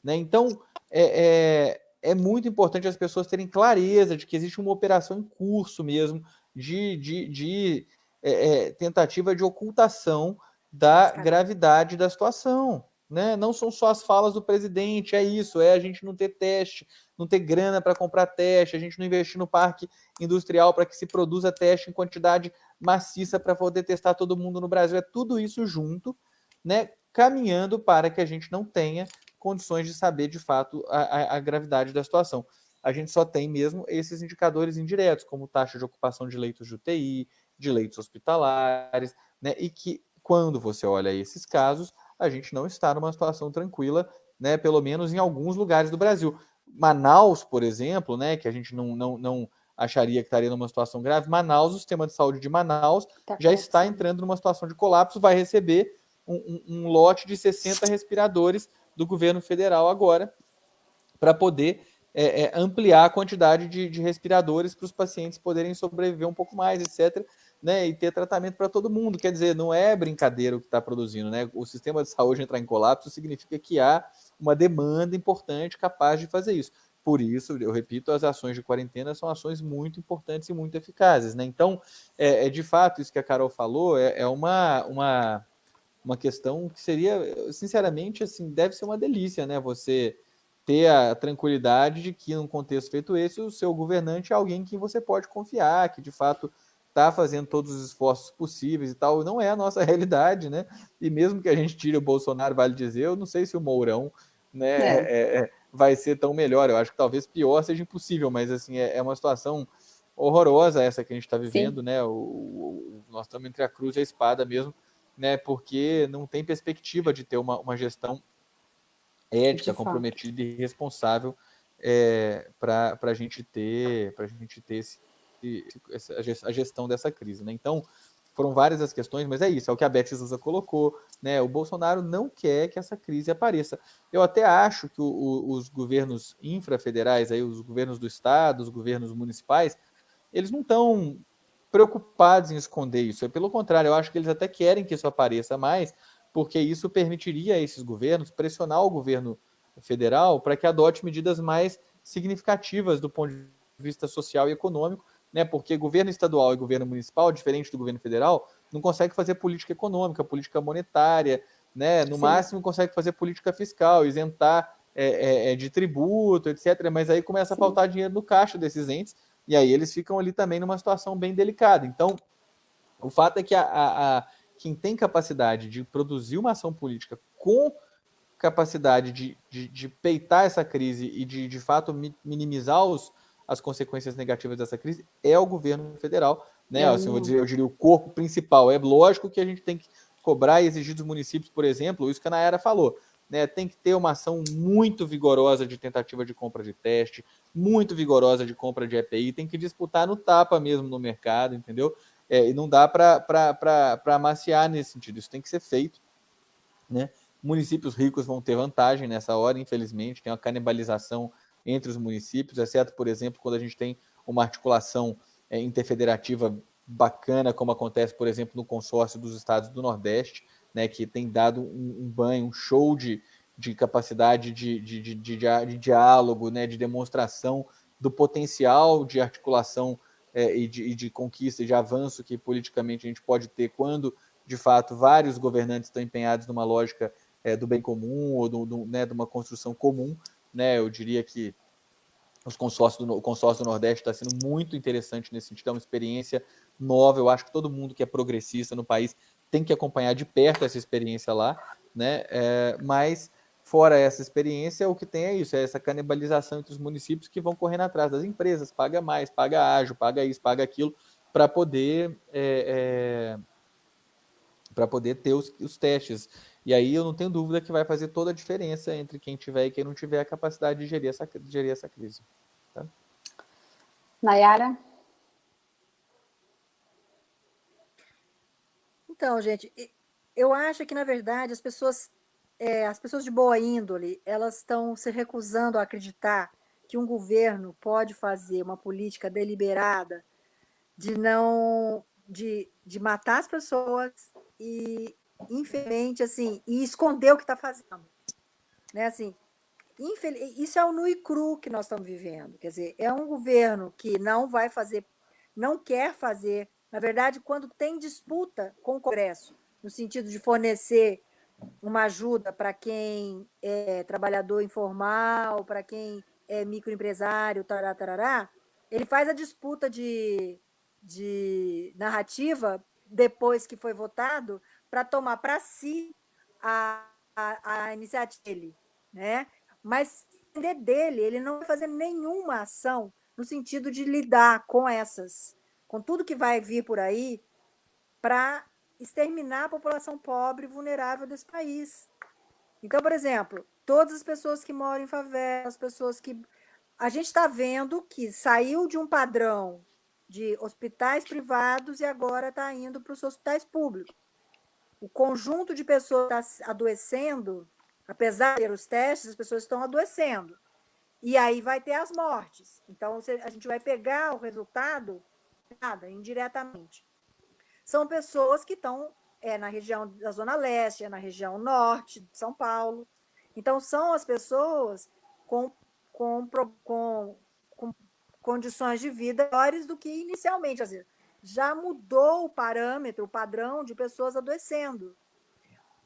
Né? Então, é, é, é, muito importante as pessoas terem clareza de que existe uma operação em curso mesmo de, de, de é, é tentativa de ocultação da gravidade da situação. Né? Não são só as falas do presidente, é isso, é a gente não ter teste, não ter grana para comprar teste, a gente não investir no parque industrial para que se produza teste em quantidade maciça para poder testar todo mundo no Brasil. É tudo isso junto, né? Caminhando para que a gente não tenha condições de saber de fato a, a, a gravidade da situação. a gente só tem mesmo esses indicadores indiretos, como taxa de ocupação de leitos de UTI, de leitos hospitalares, né? E que quando você olha esses casos, a gente não está numa situação tranquila, né? Pelo menos em alguns lugares do Brasil. Manaus, por exemplo, né? Que a gente não, não, não acharia que estaria numa situação grave. Manaus, o sistema de saúde de Manaus tá já está entrando numa situação de colapso, vai receber um, um, um lote de 60 respiradores do governo federal agora para poder é, é, ampliar a quantidade de, de respiradores para os pacientes poderem sobreviver um pouco mais, etc. Né, e ter tratamento para todo mundo. Quer dizer, não é brincadeira o que está produzindo. Né? O sistema de saúde entrar em colapso significa que há uma demanda importante capaz de fazer isso. Por isso, eu repito, as ações de quarentena são ações muito importantes e muito eficazes. Né? Então, é, é de fato, isso que a Carol falou é, é uma, uma, uma questão que seria, sinceramente, assim, deve ser uma delícia, né? Você ter a tranquilidade de que, num contexto feito esse, o seu governante é alguém em quem você pode confiar, que de fato está fazendo todos os esforços possíveis e tal. Não é a nossa realidade, né? E mesmo que a gente tire o Bolsonaro, vale dizer, eu não sei se o Mourão né, é. É, é vai ser tão melhor. Eu acho que talvez pior seja impossível, mas assim, é, é uma situação horrorosa essa que a gente está vivendo, Sim. né? O, o, nós estamos entre a cruz e a espada mesmo, né? Porque não tem perspectiva de ter uma, uma gestão ética, comprometida e responsável é, para a gente ter para a gente ter esse, a gestão dessa crise, né? Então foram várias as questões, mas é isso, é o que a Beth Souza colocou, né? O Bolsonaro não quer que essa crise apareça. Eu até acho que o, o, os governos infrafederais, aí, os governos do estado, os governos municipais, eles não estão preocupados em esconder isso. É pelo contrário, eu acho que eles até querem que isso apareça mais, porque isso permitiria a esses governos pressionar o governo federal para que adote medidas mais significativas do ponto de vista social e econômico né? Porque governo estadual e governo municipal, diferente do governo federal, não consegue fazer política econômica, política monetária, né? No Sim. máximo consegue fazer política fiscal, isentar é, é, é de tributo, etc. Mas aí começa a faltar dinheiro no caixa desses entes, e aí eles ficam ali também numa situação bem delicada. Então, o fato é que a, a, a quem tem capacidade de produzir uma ação política com capacidade de, de, de peitar essa crise e de, de fato, minimizar os, as consequências negativas dessa crise é o governo federal, né? É. Assim, eu, dizer, eu diria o corpo principal. É lógico que a gente tem que cobrar e exigir dos municípios, por exemplo, isso que a Nayara falou, né? Tem que ter uma ação muito vigorosa de tentativa de compra de teste, muito vigorosa de compra de EPI, tem que disputar no tapa mesmo no mercado, entendeu? É, e não dá para amaciar nesse sentido, isso tem que ser feito, né? Municípios ricos vão ter vantagem nessa hora, infelizmente, tem uma canibalização entre os municípios, exceto, por exemplo, quando a gente tem uma articulação é, interfederativa bacana, como acontece, por exemplo, no consórcio dos estados do Nordeste, né, que tem dado um, um banho, um show de, de capacidade de, de, de, de, de diálogo, né, de demonstração do potencial de articulação é, e, de, e de conquista e de avanço que politicamente a gente pode ter quando, de fato, vários governantes estão empenhados numa lógica é, do bem comum ou do, do, né, de uma construção comum né? Eu diria que os consórcios do, o consórcio do Nordeste está sendo muito interessante nesse sentido, é uma experiência nova. Eu acho que todo mundo que é progressista no país tem que acompanhar de perto essa experiência lá, né? É, mas fora essa experiência, o que tem é isso, é essa canibalização entre os municípios que vão correndo atrás das empresas, paga mais, paga ágil, paga isso, paga aquilo, para poder é, é, para poder ter os, os testes. E aí eu não tenho dúvida que vai fazer toda a diferença entre quem tiver e quem não tiver a capacidade de gerir essa, de gerir essa crise. Tá? Nayara? Então, gente, eu acho que, na verdade, as pessoas, é, as pessoas de boa índole, elas estão se recusando a acreditar que um governo pode fazer uma política deliberada de não de, de matar as pessoas e infelizmente, assim, e esconder o que está fazendo. Né? Assim, infel... Isso é o nu e cru que nós estamos vivendo. Quer dizer, é um governo que não vai fazer, não quer fazer. Na verdade, quando tem disputa com o Congresso, no sentido de fornecer uma ajuda para quem é trabalhador informal, para quem é microempresário, tarará, tarará, ele faz a disputa de, de narrativa depois que foi votado para tomar para si a, a, a, iniciativa dele. Né? Mas depender dele, ele não vai fazer nenhuma ação no sentido de lidar com essas, com tudo que vai vir por aí para exterminar a população pobre e vulnerável desse país. Então, por exemplo, todas as pessoas que moram em favela, as pessoas que. A gente está vendo que saiu de um padrão de hospitais privados e agora está indo para os hospitais públicos. O conjunto de pessoas está adoecendo, apesar de ter os testes, as pessoas estão adoecendo. E aí vai ter as mortes. Então, a gente vai pegar o resultado nada, indiretamente. São pessoas que estão é, na região da Zona Leste, é na região norte de São Paulo. Então, são as pessoas com, com, com, com condições de vida melhores do que inicialmente. Às vezes, já mudou o parâmetro, o padrão de pessoas adoecendo.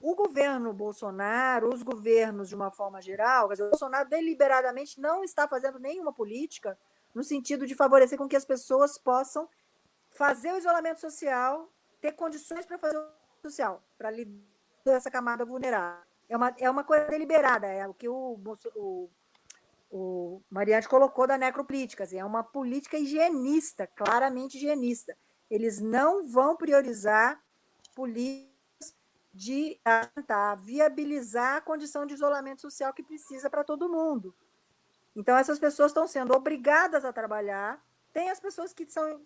O governo Bolsonaro, os governos de uma forma geral, quer dizer, o Bolsonaro deliberadamente não está fazendo nenhuma política no sentido de favorecer com que as pessoas possam fazer o isolamento social, ter condições para fazer o social, para lidar com essa camada vulnerável. É uma, é uma coisa deliberada, é o que o, o, o Mariante colocou da necropolítica, assim, é uma política higienista, claramente higienista. Eles não vão priorizar políticas de tentar viabilizar a condição de isolamento social que precisa para todo mundo. Então, essas pessoas estão sendo obrigadas a trabalhar. Tem as pessoas que são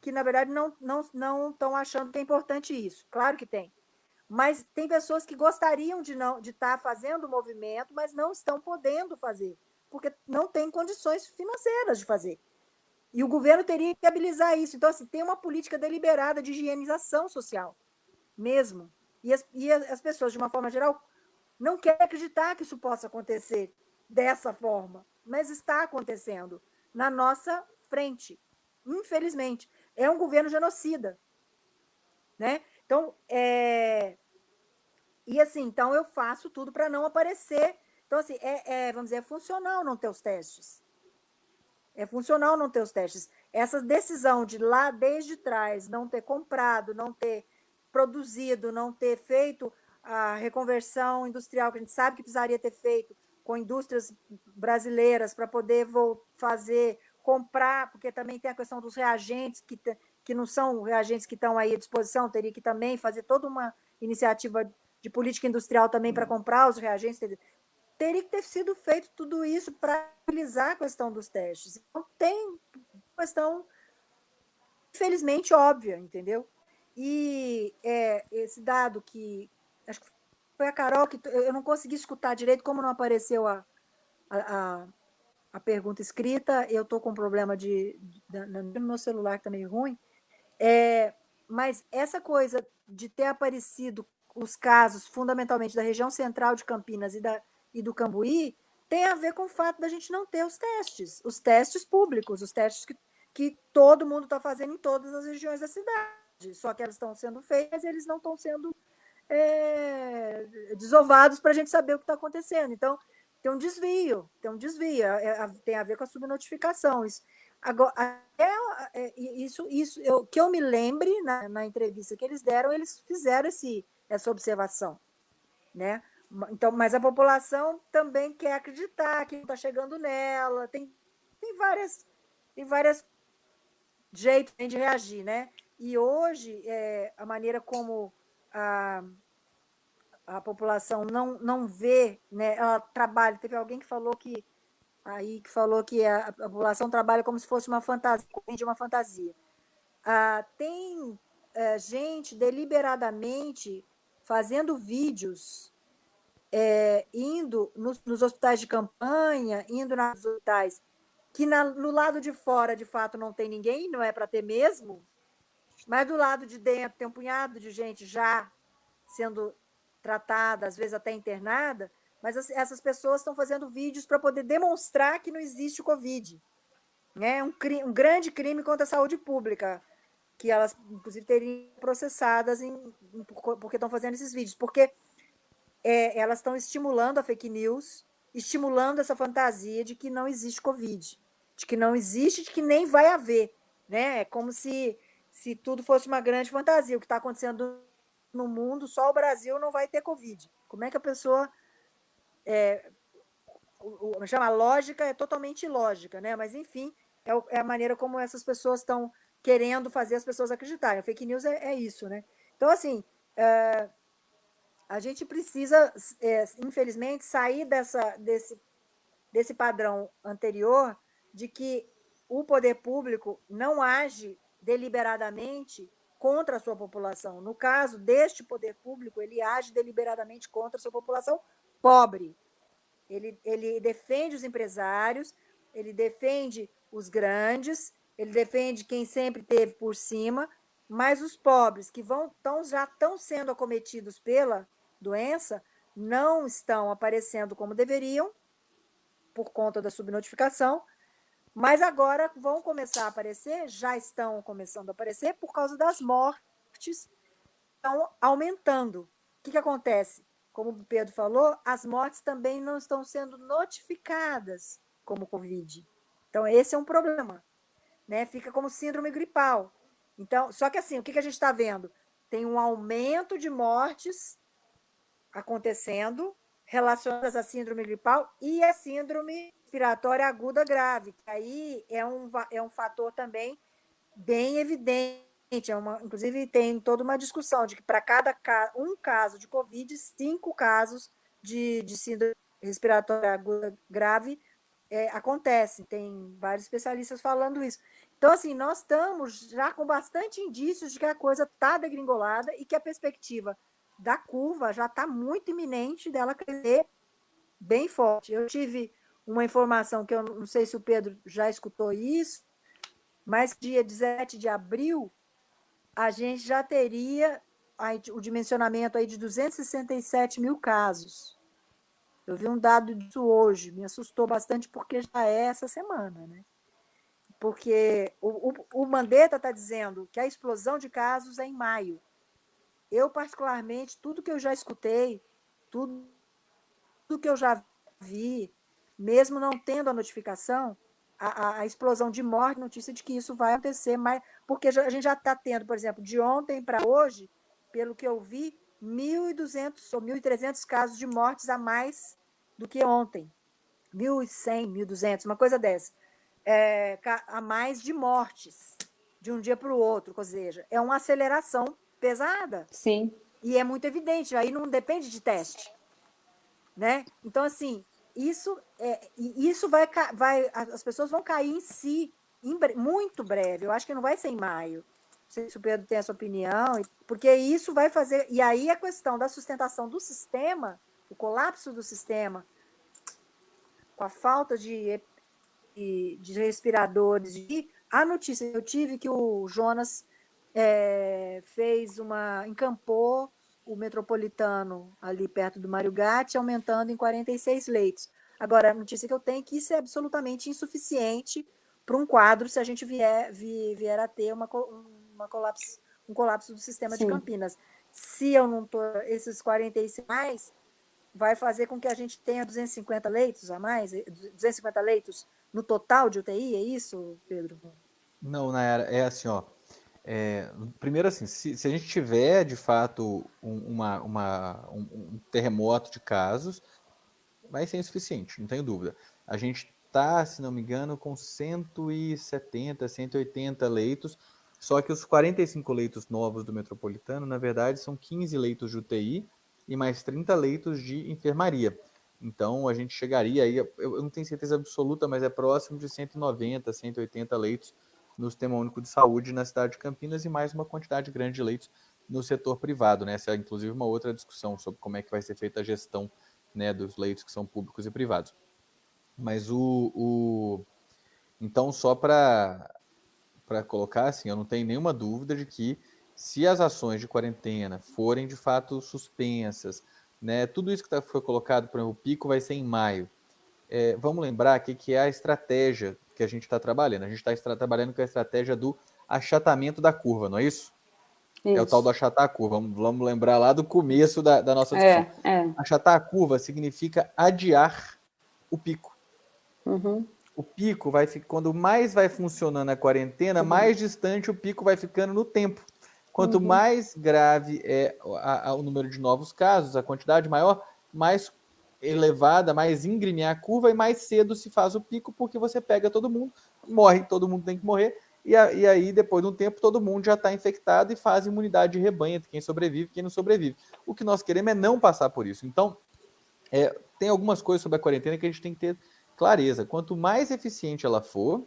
que, na verdade, não, não, não estão achando que é importante isso. Claro que tem. Mas tem pessoas que gostariam de não de estar tá fazendo o movimento, mas não estão podendo fazer, porque não tem condições financeiras de fazer. E o governo teria que viabilizar isso. Então, assim, tem uma política deliberada de higienização social, mesmo. E as, e as pessoas, de uma forma geral, não querem acreditar que isso possa acontecer dessa forma, mas está acontecendo na nossa frente, infelizmente. É um governo genocida. Né? Então, é... E assim, então eu faço tudo para não aparecer. Então, assim, é, é, vamos dizer, é funcional não ter os testes. É funcional não ter os testes. Essa decisão de lá desde trás não ter comprado, não ter produzido, não ter feito a reconversão industrial que a gente sabe que precisaria ter feito com indústrias brasileiras para poder fazer, comprar, porque também tem a questão dos reagentes que que não são reagentes que estão aí à disposição, teria que também fazer toda uma iniciativa de política industrial também para comprar os reagentes. Teria que ter sido feito tudo isso para utilizar a questão dos testes. Então, tem questão, infelizmente, óbvia, entendeu? E é, esse dado que. Acho que foi a Carol que. Eu não consegui escutar direito, como não apareceu a, a, a pergunta escrita, eu estou com um problema de, de, no meu celular que está meio ruim, é, mas essa coisa de ter aparecido os casos, fundamentalmente da região central de Campinas e, da, e do Cambuí, tem a ver com o fato da gente não ter os testes, os testes públicos, os testes que, que todo mundo está fazendo em todas as regiões da cidade. Só que elas estão sendo feitas eles não estão sendo é, desovados para a gente saber o que está acontecendo. Então, tem um desvio, tem um desvio, é, é, tem a ver com a subnotificação. Isso, Agora, é, é, isso, isso eu, que eu me lembre na, na, entrevista que eles deram, eles fizeram esse, essa observação, né? Então, mas a população também quer acreditar que está chegando nela, tem, tem várias, tem várias jeitos de reagir, né? E hoje é, a maneira como a, a população não, não vê, né? Ela trabalha. Teve alguém que falou que aí que falou que a, a população trabalha como se fosse uma fantasia, de uma fantasia. Ah, tem é, gente deliberadamente fazendo vídeos, é, indo nos, nos, hospitais de campanha, indo nos hospitais, que na, no lado de fora, de fato, não tem ninguém, não é para ter mesmo, mas do lado de dentro tem um punhado de gente já sendo tratada, às vezes até internada, mas essas pessoas estão fazendo vídeos para poder demonstrar que não existe o Covid. Né? Um, um grande crime contra a saúde pública, que elas, inclusive, teriam processadas em, em, porque estão fazendo esses vídeos. Porque é, elas estão estimulando a fake news, estimulando essa fantasia de que não existe Covid, de que não existe, de que nem vai haver. Né? É como se, se tudo fosse uma grande fantasia. O que está acontecendo no mundo, só o Brasil não vai ter Covid. Como é que a pessoa é, o, o, chama lógica é totalmente ilógica, né? Mas enfim, é, é, a maneira como essas pessoas estão querendo fazer as pessoas acreditarem. A fake news é, é isso, né? Então, assim, é, a gente precisa, é, infelizmente, sair dessa, desse, desse padrão anterior de que o poder público não age deliberadamente contra a sua população. No caso deste poder público, ele age deliberadamente contra a sua população pobre. Ele, ele defende os empresários, ele defende os grandes, ele defende quem sempre teve por cima, mas os pobres que vão tão, já estão sendo acometidos pela doença não estão aparecendo como deveriam por conta da subnotificação, mas agora vão começar a aparecer, já estão começando a aparecer por causa das mortes estão aumentando. O que, que acontece? Como o Pedro falou, as mortes também não estão sendo notificadas como Covid. Então, esse é um problema. Né? Fica como síndrome gripal. Então, só que assim, o que, que a gente está vendo? Tem um aumento de mortes acontecendo relacionadas à síndrome gripal e a síndrome respiratória aguda grave, que aí é um, é um fator também bem evidente. É uma, inclusive, tem toda uma discussão de que para cada um caso de Covid, cinco casos de, de síndrome respiratória aguda grave é, acontecem. Tem vários especialistas falando isso. Então, assim, nós estamos já com bastante indícios de que a coisa está degringolada e que a perspectiva da curva já está muito iminente dela crescer bem forte. Eu tive uma informação que eu não sei se o Pedro já escutou isso, mas dia 17 de abril a gente já teria o dimensionamento aí de 267 mil casos. Eu vi um dado disso hoje, me assustou bastante porque já é essa semana, né? Porque o, o, o Mandetta está dizendo que a explosão de casos é em maio. Eu, particularmente, tudo que eu já escutei, tudo, que eu já vi, mesmo não tendo a notificação, a, a, explosão de morte, notícia de que isso vai acontecer, mas, porque a gente já está tendo, por exemplo, de ontem para hoje, pelo que eu vi, 1.200 ou 1.300 casos de mortes a mais do que ontem. 1.100, 1.200, uma coisa dessa. É, a mais de mortes de um dia para o outro, ou seja, é uma aceleração pesada. Sim. E é muito evidente, aí não depende de teste. Né? Então, assim, isso, é, isso vai, vai, as pessoas vão cair em si em, muito breve. Eu acho que não vai ser em maio. Não sei se o Pedro tem essa opinião, porque isso vai fazer. E aí a questão da sustentação do sistema, o colapso do sistema, com a falta de, de, de respiradores. E a notícia eu tive que o Jonas é, fez uma. encampou o metropolitano ali perto do Mário Gatti, aumentando em 46 leitos. Agora, a notícia que eu tenho é que isso é absolutamente insuficiente para um quadro se a gente vier, vier a ter uma, uma colapso, um colapso do sistema Sim. de Campinas. Se eu não estou, esses 46 mais, vai fazer com que a gente tenha 250 leitos a mais, 250 leitos no total de UTI, é isso, Pedro? Não, Nayara, é assim, ó. É, primeiro, assim, se, se, a gente tiver de fato um, uma, uma, um, um, terremoto de casos, vai ser insuficiente, não tenho dúvida. A gente está, se não me engano, com 170, 180 leitos, só que os 45 leitos novos do metropolitano, na verdade, são 15 leitos de UTI e mais 30 leitos de enfermaria. Então, a gente chegaria aí, eu não tenho certeza absoluta, mas é próximo de 190, 180 leitos no Sistema Único de Saúde na cidade de Campinas e mais uma quantidade grande de leitos no setor privado. Né? Essa é, inclusive, uma outra discussão sobre como é que vai ser feita a gestão né, dos leitos que são públicos e privados. Mas o. o... Então, só para colocar assim, eu não tenho nenhuma dúvida de que se as ações de quarentena forem de fato suspensas, né, tudo isso que tá, foi colocado, por exemplo, o pico vai ser em maio. É, vamos lembrar que, que é a estratégia que a gente está trabalhando. A gente está trabalhando com a estratégia do achatamento da curva, não é isso? isso. É o tal do achatar a curva. Vamos, lembrar lá do começo da, da nossa discussão. É, é. Achatar a curva significa adiar o pico. Uhum. O pico vai ficar, quando mais vai funcionando a quarentena, uhum. mais distante o pico vai ficando no tempo. Quanto uhum. mais grave é a, a, o número de novos casos, a quantidade maior, mais elevada, mais íngreme a curva e mais cedo se faz o pico, porque você pega todo mundo, morre, todo mundo tem que morrer, e, a, e aí depois de um tempo todo mundo já está infectado e faz imunidade de rebanho entre quem sobrevive e quem não sobrevive. O que nós queremos é não passar por isso. Então, é, tem algumas coisas sobre a quarentena que a gente tem que ter clareza. Quanto mais eficiente ela for,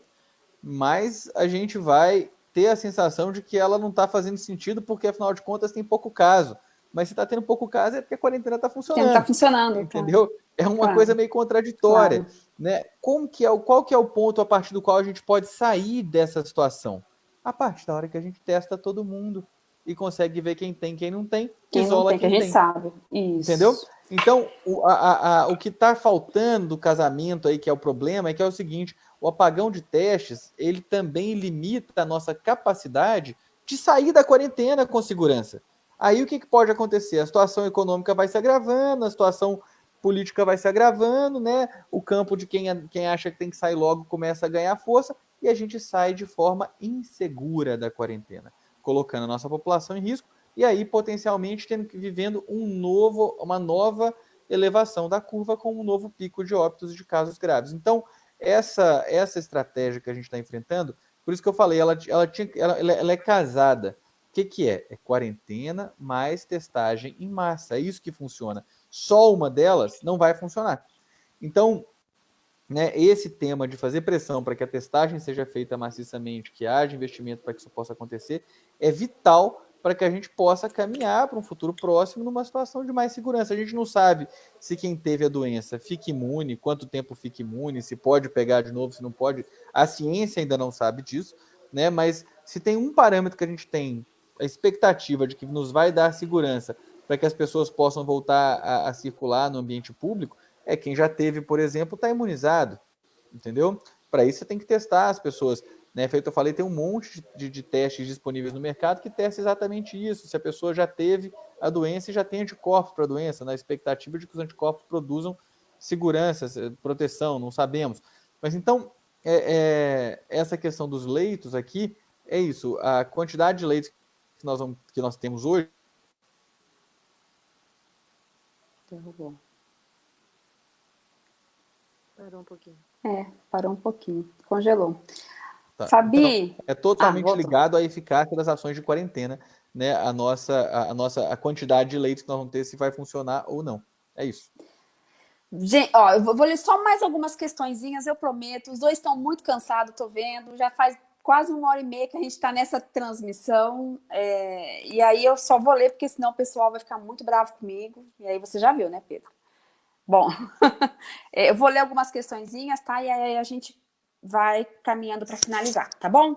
mais a gente vai ter a sensação de que ela não está fazendo sentido, porque afinal de contas tem pouco caso. Mas se está tendo pouco caso é porque a quarentena está funcionando. Está funcionando. Tá. Entendeu? Tá. É uma claro. coisa meio contraditória. Claro. Né? Como que é, qual que é o ponto a partir do qual a gente pode sair dessa situação? A partir da hora que a gente testa todo mundo e consegue ver quem tem quem não tem, quem isola não tem, quem que a gente tem. sabe. Isso. Entendeu? Então, o, a, a, o que está faltando do casamento aí, que é o problema, é que é o seguinte, o apagão de testes, ele também limita a nossa capacidade de sair da quarentena com segurança. Aí o que, que pode acontecer? A situação econômica vai se agravando, a situação política vai se agravando, né? O campo de quem, quem acha que tem que sair logo começa a ganhar força e a gente sai de forma insegura da quarentena, colocando a nossa população em risco e aí potencialmente tendo que vivendo um novo, uma nova elevação da curva com um novo pico de óbitos de casos graves. Então, essa essa estratégia que a gente está enfrentando, por isso que eu falei, ela, ela, tinha, ela, ela é casada. O que, que é? É quarentena mais testagem em massa. É isso que funciona. Só uma delas não vai funcionar. Então, né, esse tema de fazer pressão para que a testagem seja feita maciçamente, que haja investimento para que isso possa acontecer, é vital para que a gente possa caminhar para um futuro próximo numa situação de mais segurança. A gente não sabe se quem teve a doença fica imune, quanto tempo fica imune, se pode pegar de novo, se não pode. A ciência ainda não sabe disso, né? Mas se tem um parâmetro que a gente tem a expectativa de que nos vai dar segurança para que as pessoas possam voltar a, a circular no ambiente público, é quem já teve, por exemplo, está imunizado, entendeu? Para isso você tem que testar as pessoas. Né? Feito eu falei, tem um monte de, de, testes disponíveis no mercado que testa exatamente isso. Se a pessoa já teve a doença e já tem anticorpos para a doença, na expectativa de que os anticorpos produzam segurança, proteção, não sabemos. Mas então, é, é, essa questão dos leitos aqui é isso. A quantidade de leitos que nós, vamos, que nós temos hoje. Derrubou. Parou um pouquinho. É, parou um pouquinho. Congelou. Tá. Fabi. Então, é totalmente ah, ligado à eficácia das ações de quarentena, né? A nossa, a, a, nossa a quantidade de leitos que nós vamos ter, se vai funcionar ou não. É isso. Gente, ó, eu vou ler só mais algumas questõezinhas, eu prometo. Os dois estão muito cansados, tô vendo. Já faz quase uma hora e meia que a gente está nessa transmissão. É, e aí eu só vou ler, porque senão o pessoal vai ficar muito bravo comigo. E aí você já viu, né, Pedro? Bom, é, eu vou ler algumas questõezinhas, tá? E aí a gente vai caminhando para finalizar, tá bom?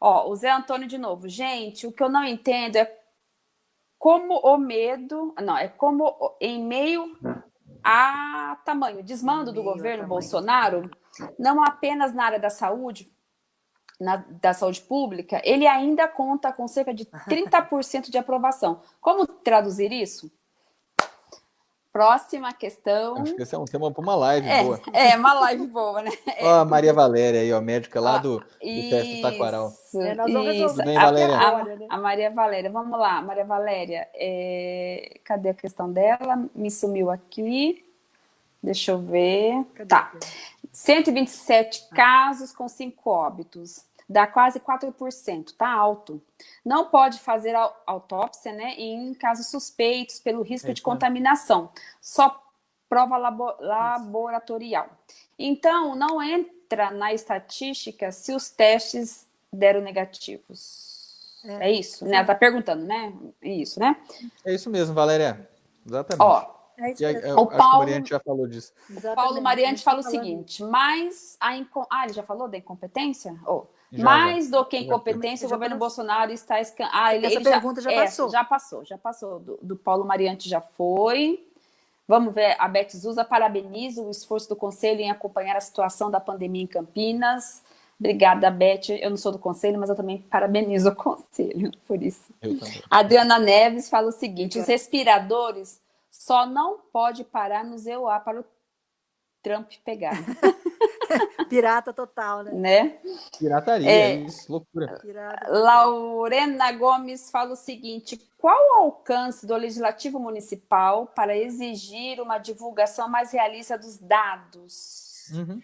Ó, o Zé Antônio de novo. Gente, o que eu não entendo é como o medo... Não, é como em meio a tamanho desmando do governo Bolsonaro, não apenas na área da saúde, na, da saúde pública, ele ainda conta com cerca de 30% de aprovação. Como traduzir isso? Próxima questão. Acho que esse é um tema para uma live é, boa. É, uma live boa, né? Ó, a Maria Valéria aí, ó, médica lá do, do teste do Taquaral. É, nós vamos isso. Tudo bem, Valéria? A, a, a, Maria Valéria, vamos lá. Maria Valéria, é... cadê a questão dela? Me sumiu aqui. Deixa eu ver. Cadê tá. 127 ah. casos com 5 óbitos dá quase 4%, tá alto. Não pode fazer autópsia, né, em casos suspeitos pelo risco é, de contaminação, só prova labo laboratorial. Então, não entra na estatística se os testes deram negativos. É, é isso, né? Ela tá perguntando, né? Isso, né? É isso mesmo, Valéria. Exatamente. Ó, é isso aí, eu, o Paulo, Mariante já falou disso. O Paulo Mariante fala o seguinte, mas a inco... Ah, ele já falou da incompetência? Oh, já, Mais já. do que incompetência, o governo Bolsonaro está... Escan... Ah, ele, Essa ele pergunta já, já é, passou. Já passou, já passou. Do, do, Paulo Mariante já foi. Vamos ver, a Beth Zuza parabeniza o esforço do Conselho em acompanhar a situação da pandemia em Campinas. Obrigada, Beth. Eu não sou do Conselho, mas eu também parabenizo o Conselho por isso. Eu também. Adriana Neves fala o seguinte, os respiradores só não pode parar no ZEUA para o Trump pegar. Pirata total, né? né? Pirataria, é, isso, loucura. Laurena Gomes fala o seguinte: qual o alcance do Legislativo Municipal para exigir uma divulgação mais realista dos dados? Uhum.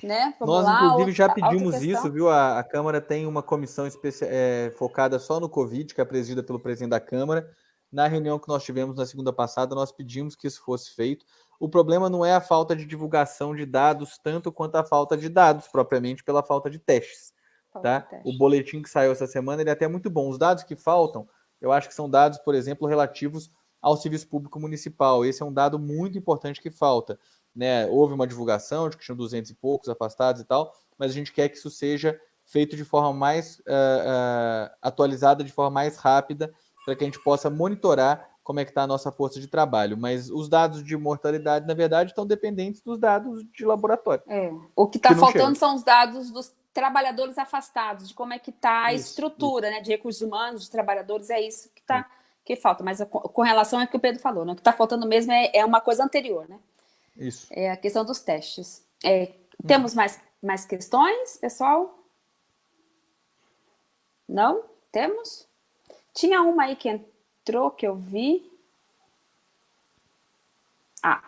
Né? Nós, lá, inclusive, já pedimos isso, viu? A, a, Câmara tem uma comissão especial, é, focada só no Covid, que é presidida pelo presidente da Câmara. Na reunião que nós tivemos na segunda passada, nós pedimos que isso fosse feito. O problema não é a falta de divulgação de dados, tanto quanto a falta de dados, propriamente pela falta de testes. Falta tá? De teste. O boletim que saiu essa semana ele é até muito bom. Os dados que faltam, eu acho que são dados, por exemplo, relativos ao serviço público municipal. Esse é um dado muito importante que falta né, houve uma divulgação de que tinham 200 e poucos afastados e tal, mas a gente quer que isso seja feito de forma mais uh, uh, atualizada, de forma mais rápida, para que a gente possa monitorar como é que está a nossa força de trabalho. Mas os dados de mortalidade, na verdade, estão dependentes dos dados de laboratório. É. O que está faltando chega. são os dados dos trabalhadores afastados, de como é que está a isso, estrutura isso. Né, de recursos humanos, de trabalhadores, é isso que está que falta. Mas com relação ao que o Pedro falou, né, o que está faltando mesmo é, é uma coisa anterior, né? Isso. É a questão dos testes. É, temos hum. mais, mais questões, pessoal? Não? Temos? Tinha uma aí que entrou, que eu vi. Ah,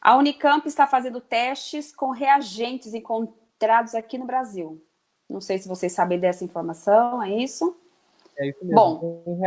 a Unicamp está fazendo testes com reagentes encontrados aqui no Brasil. Não sei se vocês sabem dessa informação, é isso? É isso mesmo. Bom,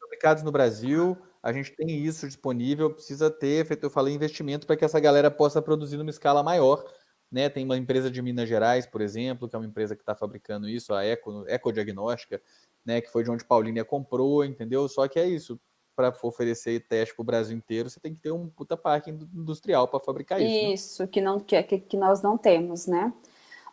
fabricados no Brasil, a gente tem isso disponível, precisa ter, feito eu falei, investimento para que essa galera possa produzir numa escala maior. Né? Tem uma empresa de Minas Gerais, por exemplo, que é uma empresa que está fabricando isso, a Eco, Ecodiagnóstica, né? que foi de onde Paulínia comprou, entendeu? Só que é isso, para oferecer teste para o Brasil inteiro, você tem que ter um puta parque industrial para fabricar isso. Né? Isso, né? que, não, que, que nós não temos, né?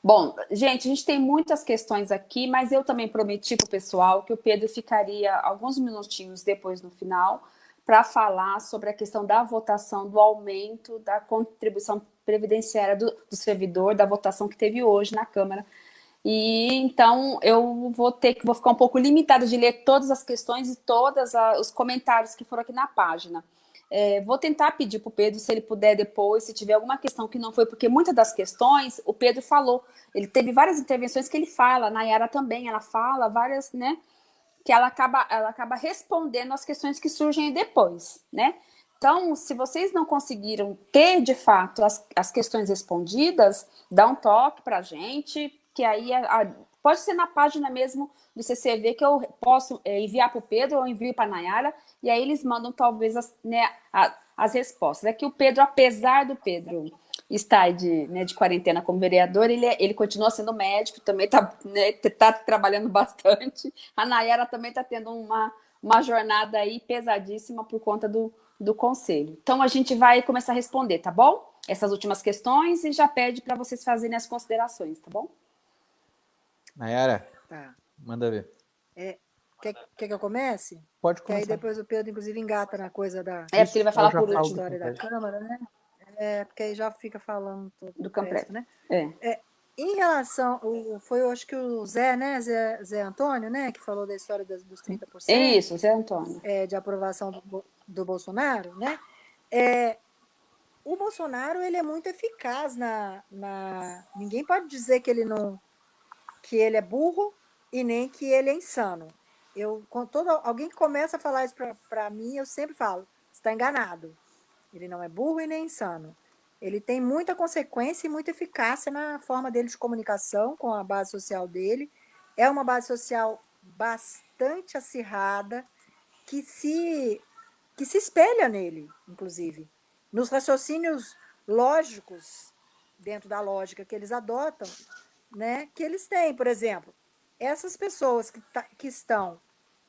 Bom, gente, a gente tem muitas questões aqui, mas eu também prometi para o pessoal que o Pedro ficaria alguns minutinhos depois no final para falar sobre a questão da votação do aumento da contribuição previdenciária do, do, servidor, da votação que teve hoje na Câmara. E então eu vou ter que vou ficar um pouco limitada de ler todas as questões e todos os comentários que foram aqui na página. É, vou tentar pedir para o Pedro, se ele puder depois, se tiver alguma questão que não foi, porque muitas das questões o Pedro falou, ele teve várias intervenções que ele fala, na Yara também, ela fala várias, né? que ela acaba, ela acaba respondendo as questões que surgem depois, né? Então, se vocês não conseguiram ter, de fato, as, as questões respondidas, dá um toque para a gente, que aí a, a, pode ser na página mesmo do CCV que eu posso é, enviar para o Pedro ou envio para a Nayara, e aí eles mandam talvez as, né, a, as respostas. É que o Pedro, apesar do Pedro está de, né, de quarentena como vereador, ele, é, ele continua sendo médico, também está né, tá trabalhando bastante. A Nayara também está tendo uma, uma jornada aí pesadíssima por conta do, do conselho. Então, a gente vai começar a responder, tá bom? Essas últimas questões e já pede para vocês fazerem as considerações, tá bom? Nayara, tá. manda ver. É, quer, quer que eu comece? Pode começar. Que aí depois o Pedro, inclusive, engata na coisa da... É, porque ele vai falar por último. história da Câmara, né? É, porque aí já fica falando do Campreto, né? É. é. Em relação, o, foi eu acho que o Zé, né, Zé, Zé Antônio, né, que falou da história das, dos 30%. Isso, Zé Antônio. É, de aprovação do, do Bolsonaro, né? É, o Bolsonaro, ele é muito eficaz na, na... Ninguém pode dizer que ele não... que ele é burro e nem que ele é insano. Eu, quando todo, alguém que começa a falar isso para mim, eu sempre falo, está enganado. Ele não é burro e nem insano. Ele tem muita consequência e muita eficácia na forma dele de comunicação com a base social dele. É uma base social bastante acirrada, que se, que se espelha nele, inclusive. Nos raciocínios lógicos, dentro da lógica que eles adotam, né, que eles têm. Por exemplo, essas pessoas que, tá, que estão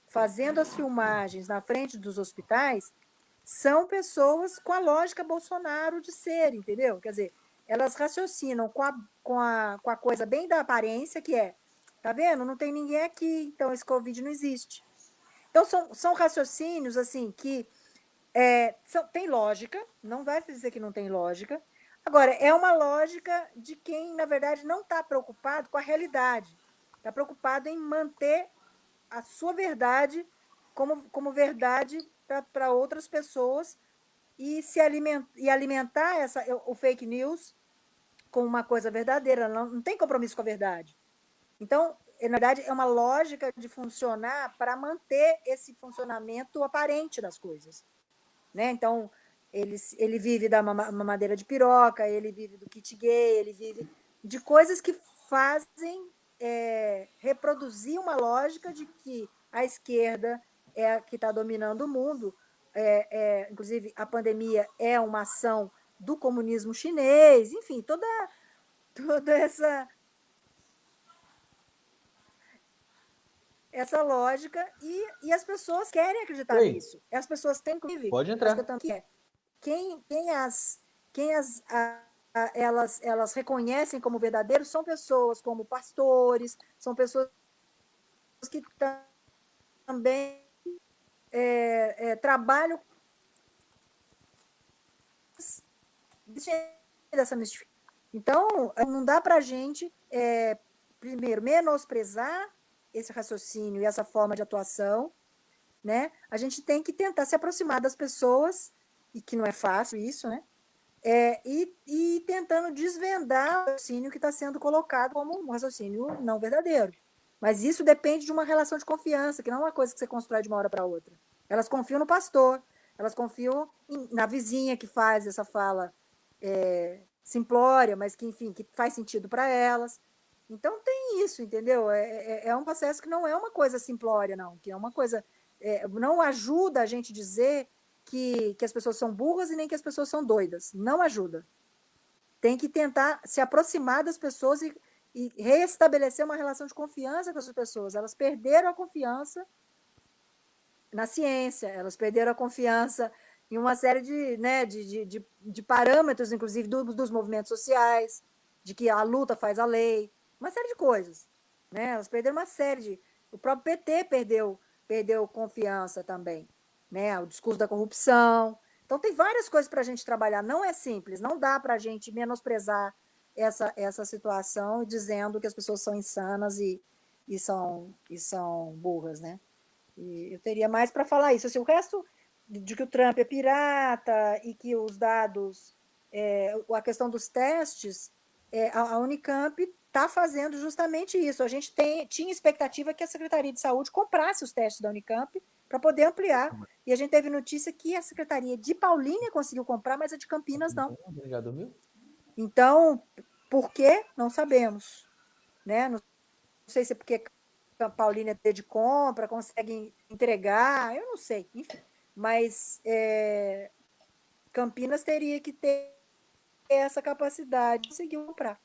fazendo as filmagens na frente dos hospitais, são pessoas com a lógica Bolsonaro de ser, entendeu? Quer dizer, elas raciocinam com a, com a, com a coisa bem da aparência, que é, tá vendo? Não tem ninguém aqui, então esse Covid não existe. Então, são, são raciocínios, assim, que é, são, tem lógica, não vai dizer que não tem lógica. Agora, é uma lógica de quem, na verdade, não está preocupado com a realidade. Está preocupado em manter a sua verdade como, como verdade para outras pessoas e se alimentar, e alimentar essa, o fake news com uma coisa verdadeira, não, não tem compromisso com a verdade. Então, na verdade, é uma lógica de funcionar para manter esse funcionamento aparente das coisas. Né? Então, ele, ele vive da mamadeira de piroca, ele vive do kit gay, ele vive de coisas que fazem é, reproduzir uma lógica de que a esquerda é a que está dominando o mundo. É, é, inclusive, a pandemia é uma ação do comunismo chinês, enfim, toda, toda essa essa lógica e, e as pessoas querem acreditar Oi. nisso. As pessoas têm, inclusive, Pode entrar. Quem, quem as, quem as a, a, elas, elas reconhecem como verdadeiros são pessoas como pastores, são pessoas que também é, é, trabalham dessa mistificação. Então, não dá para a gente, é, primeiro, menosprezar esse raciocínio e essa forma de atuação, né? A gente tem que tentar se aproximar das pessoas, e que não é fácil isso, né? É, e, e tentando desvendar o raciocínio que está sendo colocado como um raciocínio não verdadeiro. Mas isso depende de uma relação de confiança, que não é uma coisa que você constrói de uma hora para outra. Elas confiam no pastor, elas confiam em, na vizinha que faz essa fala é, simplória, mas que, enfim, que faz sentido para elas. Então tem isso, entendeu? É, é, é, um processo que não é uma coisa simplória, não, que é uma coisa. É, não ajuda a gente dizer que, que as pessoas são burras e nem que as pessoas são doidas. Não ajuda. Tem que tentar se aproximar das pessoas e, e reestabelecer uma relação de confiança com essas pessoas. Elas perderam a confiança na ciência, elas perderam a confiança em uma série de, né, de, de, de, parâmetros, inclusive dos, dos movimentos sociais, de que a luta faz a lei, uma série de coisas. Né? Elas perderam uma série de. O próprio PT perdeu, perdeu confiança também. Né? O discurso da corrupção. Então, tem várias coisas para a gente trabalhar. Não é simples, não dá para a gente menosprezar essa, essa situação dizendo que as pessoas são insanas e, e, são, e são burras. Né? E eu teria mais para falar isso. Assim, o resto de que o Trump é pirata e que os dados, é, a questão dos testes, é, a Unicamp está fazendo justamente isso. A gente tem, tinha expectativa que a Secretaria de Saúde comprasse os testes da Unicamp para poder ampliar. E a gente teve notícia que a Secretaria de Paulínia conseguiu comprar, mas a de Campinas não. Já dormiu? Então, por quê? Não sabemos. Né? Não sei se é porque a Paulínia tem de compra, consegue entregar, eu não sei. Enfim. Mas é, Campinas teria que ter essa capacidade de conseguir comprar.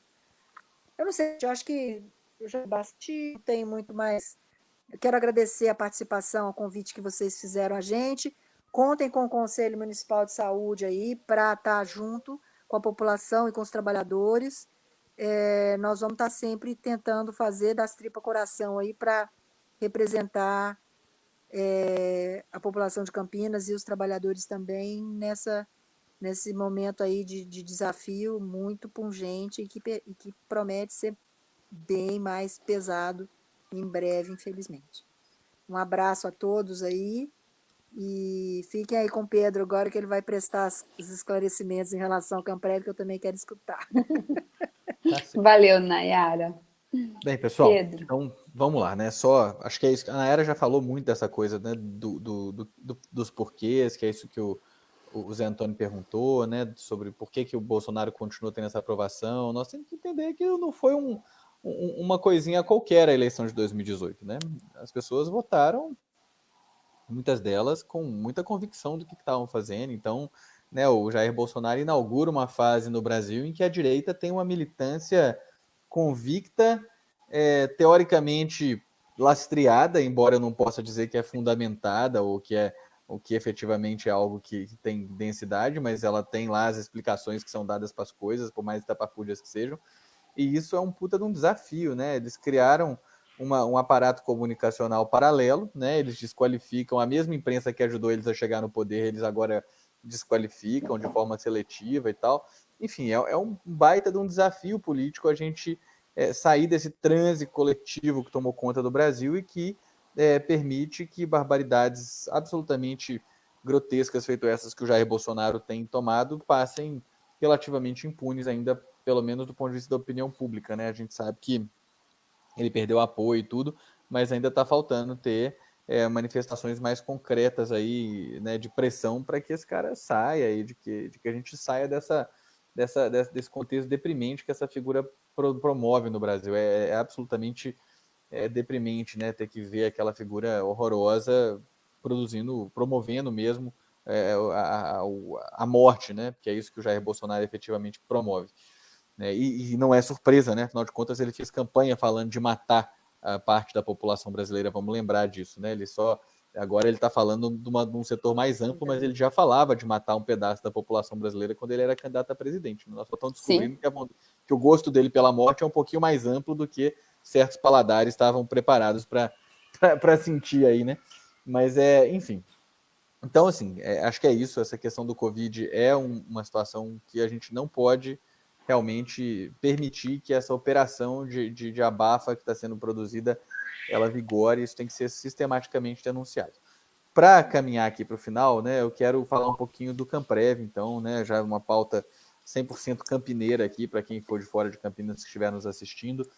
Eu não sei, eu acho que eu já basti, não tem muito mais. Eu quero agradecer a participação, o convite que vocês fizeram a gente. Contem com o Conselho Municipal de Saúde aí para estar junto com a população e com os trabalhadores. É, nós vamos estar sempre tentando fazer das tripa coração aí para representar é, a população de Campinas e os trabalhadores também nessa nesse momento aí de, de desafio muito pungente e que, e que promete ser bem mais pesado em breve, infelizmente. Um abraço a todos aí e fiquem aí com o Pedro agora que ele vai prestar os esclarecimentos em relação ao Camprev, que eu também quero escutar. Tá Valeu, Nayara. Bem, pessoal, Pedro. então vamos lá, né? Só, acho que é isso. A Nayara já falou muito dessa coisa, né? Do, do, do, dos porquês, que é isso que o, o Zé Antônio perguntou, né, sobre por que, que o Bolsonaro continua tendo essa aprovação, nós temos que entender que não foi um, um, uma coisinha qualquer a eleição de 2018, né? As pessoas votaram, muitas delas, com muita convicção do que estavam fazendo, então, né, o Jair Bolsonaro inaugura uma fase no Brasil em que a direita tem uma militância convicta, é, teoricamente lastreada, embora eu não possa dizer que é fundamentada ou que é o que efetivamente é algo que, tem densidade, mas ela tem lá as explicações que são dadas para as coisas, por mais tapafúdias que sejam. E isso é um puta de um desafio, né? Eles criaram uma, um aparato comunicacional paralelo, né? Eles desqualificam a mesma imprensa que ajudou eles a chegar no poder, eles agora desqualificam de forma seletiva e tal. Enfim, é, é um baita de um desafio político a gente é, sair desse transe coletivo que tomou conta do Brasil e que é, permite que barbaridades absolutamente grotescas, feito essas que o Jair Bolsonaro tem tomado, passem relativamente impunes ainda pelo menos do ponto de vista da opinião pública, né? A gente sabe que ele perdeu apoio e tudo, mas ainda está faltando ter é, manifestações mais concretas aí, né, de pressão para que esse cara saia e de que, de que a gente saia dessa, dessa, desse contexto deprimente que essa figura promove no Brasil. É, é absolutamente é, deprimente, né, ter que ver aquela figura horrorosa produzindo, promovendo mesmo é, a, a, a, morte, né, porque é isso que o Jair Bolsonaro efetivamente promove. Né, e, e não é surpresa, né, afinal de contas ele fez campanha falando de matar a parte da população brasileira, vamos lembrar disso, né? Ele só agora ele está falando de, uma, de, um setor mais amplo, mas ele já falava de matar um pedaço da população brasileira quando ele era candidato a presidente. Nós só estamos descobrindo que, a, que, o gosto dele pela morte é um pouquinho mais amplo do que certos paladares estavam preparados para sentir aí, né? Mas é, enfim. Então, assim, é, acho que é isso. Essa questão do Covid é um, uma situação que a gente não pode realmente permitir que essa operação de, de, de abafa que está sendo produzida ela vigore, isso tem que ser sistematicamente denunciado. Para caminhar aqui para o final, né, eu quero falar um pouquinho do Camprev, então, né, já uma pauta 100% campineira aqui, para quem for de fora de Campinas que estiver nos assistindo.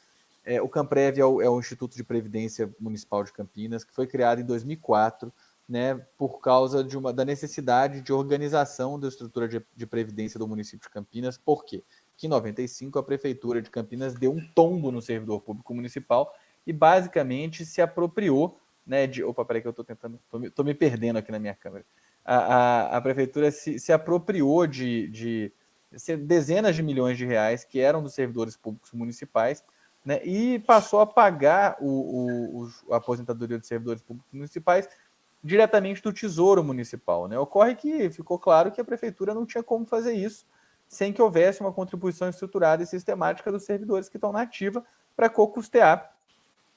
É, o Camprev é o, é o, Instituto de Previdência Municipal de Campinas, que foi criado em 2004, né, por causa de uma, da necessidade de organização da estrutura de, de previdência do município de Campinas. Por quê? Que em 95 a Prefeitura de Campinas deu um tombo no servidor público municipal e basicamente se apropriou né, de. Opa, peraí que eu estou tentando. Estou me, me, perdendo aqui na minha câmera. A, a, a Prefeitura se, se apropriou de, de dezenas de milhões de reais que eram dos servidores públicos municipais né, e passou a pagar o, o, a aposentadoria dos servidores públicos municipais diretamente do Tesouro Municipal. Né? Ocorre que ficou claro que a Prefeitura não tinha como fazer isso sem que houvesse uma contribuição estruturada e sistemática dos servidores que estão na ativa para co-custear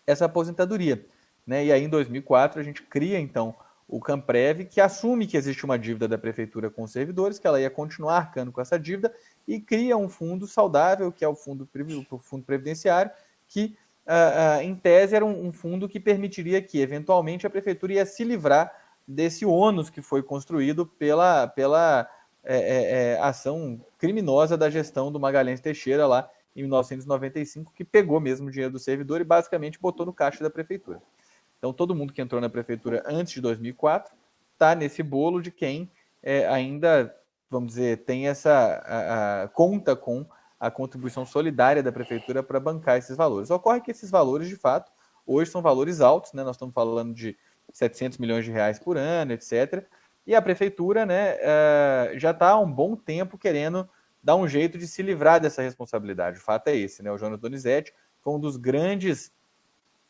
essa aposentadoria. Né? E aí, em 2004, a gente cria, então, o Camprev, que assume que existe uma dívida da prefeitura com os servidores, que ela ia continuar arcando com essa dívida, e cria um fundo saudável, que é o fundo, o fundo previdenciário, que, uh, uh, em tese, era um, um fundo que permitiria que, eventualmente, a prefeitura ia se livrar desse ônus que foi construído pela, pela é, é, é, ação criminosa da gestão do Magalhães Teixeira lá em 1995, que pegou mesmo o dinheiro do servidor e basicamente botou no caixa da prefeitura. Então, todo mundo que entrou na prefeitura antes de 2004 está nesse bolo de quem é, ainda, vamos dizer, tem essa a, a, conta com a contribuição solidária da prefeitura para bancar esses valores. Ocorre que esses valores, de fato, hoje são valores altos, né? Nós estamos falando de 700 milhões de reais por ano, etc. E a prefeitura né, uh, já está há um bom tempo querendo dar um jeito de se livrar dessa responsabilidade. O fato é esse, né? O Jonas Donizete foi um dos grandes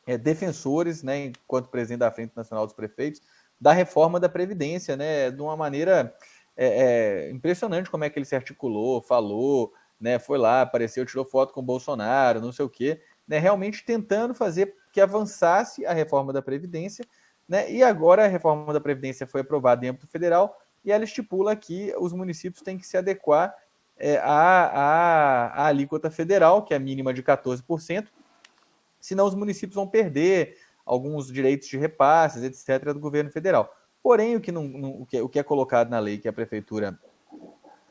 é, defensores, né, enquanto presidente da Frente Nacional dos Prefeitos, da reforma da Previdência, né? De uma maneira é, é, impressionante como é que ele se articulou, falou, né? Foi lá, apareceu, tirou foto com o Bolsonaro, não sei o quê, né? Realmente tentando fazer que avançasse a reforma da Previdência né? E agora a reforma da Previdência foi aprovada em âmbito federal e ela estipula que os municípios têm que se adequar é, à, à, à alíquota federal, que é a mínima de 14%, senão os municípios vão perder alguns direitos de repasses, etc., do governo federal. Porém, o que, não, não, o, que é, o que é colocado na lei que a prefeitura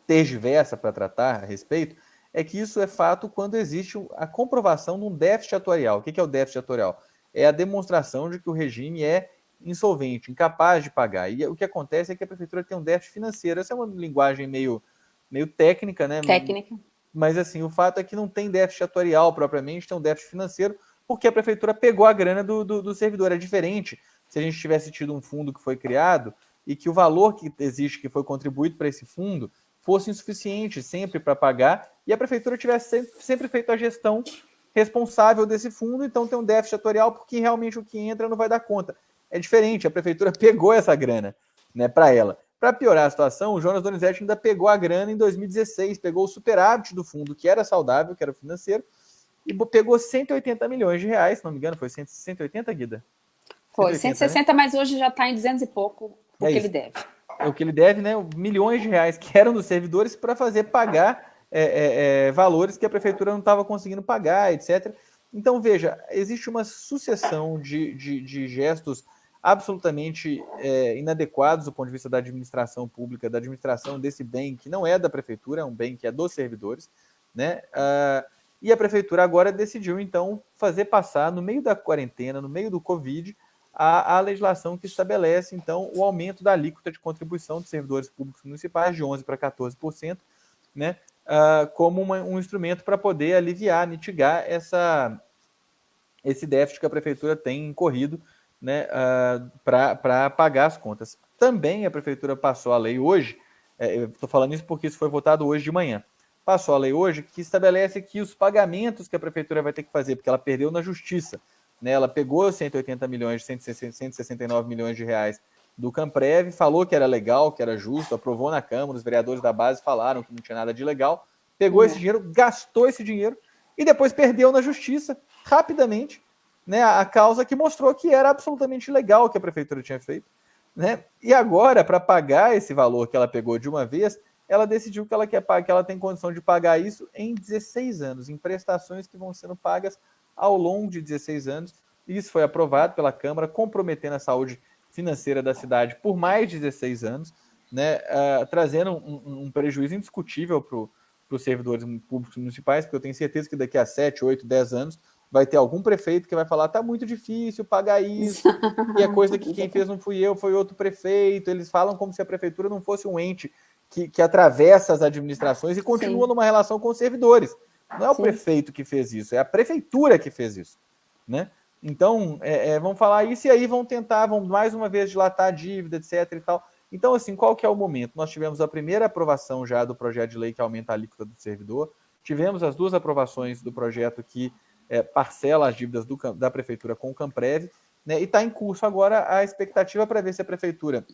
tergiversa para tratar a respeito é que isso é fato quando existe a comprovação de um déficit atuarial. O que é o déficit atuarial? É a demonstração de que o regime é insolvente, incapaz de pagar. E o que acontece é que a prefeitura tem um déficit financeiro. Essa é uma linguagem meio, meio técnica, né? Técnica. Mas assim, o fato é que não tem déficit atuarial propriamente, tem um déficit financeiro, porque a prefeitura pegou a grana do, do, do servidor. É diferente se a gente tivesse tido um fundo que foi criado e que o valor que existe, que foi contribuído para esse fundo, fosse insuficiente sempre para pagar e a prefeitura tivesse sempre, sempre feito a gestão responsável desse fundo, então tem um déficit atuarial porque realmente o que entra não vai dar conta é diferente. A prefeitura pegou essa grana né, para ela. Para piorar a situação, o Jonas Donizete ainda pegou a grana em 2016, pegou o superávit do fundo, que era saudável, que era financeiro, e pegou 180 milhões de reais, se não me engano, foi 180, Guida? Foi, 180, 160, né? mas hoje já está em 200 e pouco o é que isso. ele deve. É o que ele deve, né? Milhões de reais que eram dos servidores para fazer pagar é, é, é, valores que a prefeitura não estava conseguindo pagar, etc. Então, veja, existe uma sucessão de, de, de gestos absolutamente é, inadequados do ponto de vista da administração pública, da administração desse bem que não é da prefeitura, é um bem que é dos servidores. Né? Uh, e a prefeitura agora decidiu, então, fazer passar, no meio da quarentena, no meio do Covid, a, a legislação que estabelece, então, o aumento da alíquota de contribuição dos servidores públicos municipais de 11% para 14%, né, uh, como uma, um instrumento para poder aliviar, mitigar essa, esse déficit que a prefeitura tem incorrido né, uh, para pagar as contas. Também a prefeitura passou a lei hoje, é, eu estou falando isso porque isso foi votado hoje de manhã, passou a lei hoje que estabelece que os pagamentos que a prefeitura vai ter que fazer, porque ela perdeu na justiça, né, ela pegou 180 milhões, 169 milhões de reais do Camprev, falou que era legal, que era justo, aprovou na Câmara, os vereadores da base falaram que não tinha nada de legal, pegou esse dinheiro, gastou esse dinheiro e depois perdeu na justiça, rapidamente, né, a causa que mostrou que era absolutamente legal o que a prefeitura tinha feito. Né? E agora, para pagar esse valor que ela pegou de uma vez, ela decidiu que ela quer que ela tem condição de pagar isso em 16 anos, em prestações que vão sendo pagas ao longo de 16 anos. Isso foi aprovado pela Câmara, comprometendo a saúde financeira da cidade por mais de 16 anos, né, uh, trazendo um, um, prejuízo indiscutível para os servidores públicos municipais, porque eu tenho certeza que daqui a 7, 8, 10 anos vai ter algum prefeito que vai falar tá muito difícil pagar isso, e a coisa que quem fez não fui eu, foi outro prefeito. Eles falam como se a prefeitura não fosse um ente que, que atravessa as administrações e continua Sim. numa relação com os servidores. Não é o Sim. prefeito que fez isso, é a prefeitura que fez isso, né? Então, é, é, vão falar isso e aí vão tentar, vão mais uma vez dilatar a dívida, etc e tal. Então, assim, qual que é o momento? Nós tivemos a primeira aprovação já do projeto de lei que aumenta a alíquota do servidor, tivemos as duas aprovações do projeto que é, parcela as dívidas do, da prefeitura com o Camprev, né, e está em curso agora a expectativa para ver se a prefeitura,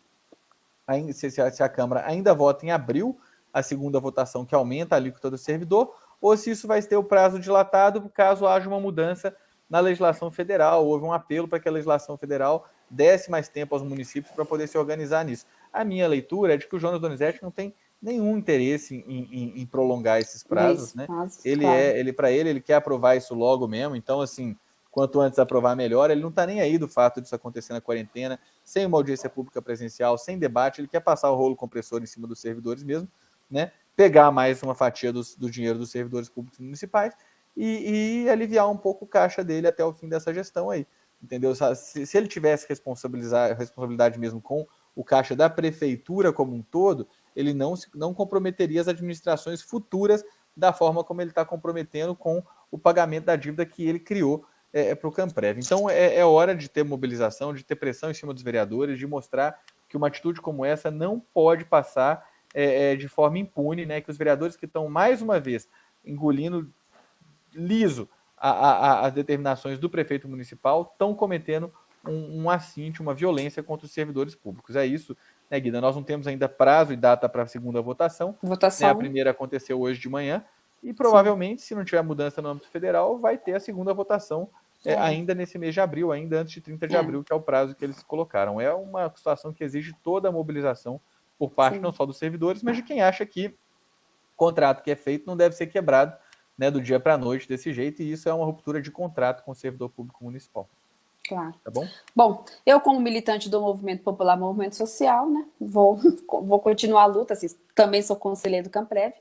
se a, se a Câmara ainda vota em abril, a segunda votação que aumenta a alíquota do servidor, ou se isso vai ter o prazo dilatado caso haja uma mudança na legislação federal. Houve um apelo para que a legislação federal desse mais tempo aos municípios para poder se organizar nisso. A minha leitura é de que o Jonas Donizete não tem nenhum interesse em, em, em prolongar esses prazos, né? ele claro. é, ele para ele, ele quer aprovar isso logo mesmo. Então, assim, quanto antes aprovar melhor. Ele não está nem aí do fato disso acontecer na quarentena, sem uma audiência pública presencial, sem debate. Ele quer passar o rolo compressor em cima dos servidores mesmo, né? Pegar mais uma fatia do, do dinheiro dos servidores públicos municipais e, e, aliviar um pouco o caixa dele até o fim dessa gestão aí. Entendeu? Se, se ele tivesse responsabilizar, responsabilidade mesmo com o caixa da prefeitura como um todo, ele não, não comprometeria as administrações futuras da forma como ele está comprometendo com o pagamento da dívida que ele criou é, é para o Camprev. Então é, é, hora de ter mobilização, de ter pressão em cima dos vereadores, de mostrar que uma atitude como essa não pode passar é, é de forma impune, né? Que os vereadores que estão mais uma vez engolindo liso as determinações do prefeito municipal estão cometendo um, um assinte, uma violência contra os servidores públicos. É isso né, Guida? Nós não temos ainda prazo e data para a segunda votação. Votação. Né, a primeira aconteceu hoje de manhã. E provavelmente, Sim. se não tiver mudança no âmbito federal, vai ter a segunda votação é, é. ainda nesse mês de abril, ainda antes de 30 de é. abril, que é o prazo que eles colocaram. É uma situação que exige toda a mobilização por parte Sim. não só dos servidores, mas de quem acha que contrato que é feito não deve ser quebrado né, do dia para a noite desse jeito, e isso é uma ruptura de contrato com o servidor público municipal. Claro. Tá bom? Bom, eu como militante do Movimento Popular, Movimento Social, né, vou, vou continuar a luta, assim, também sou conselheiro do Camprev,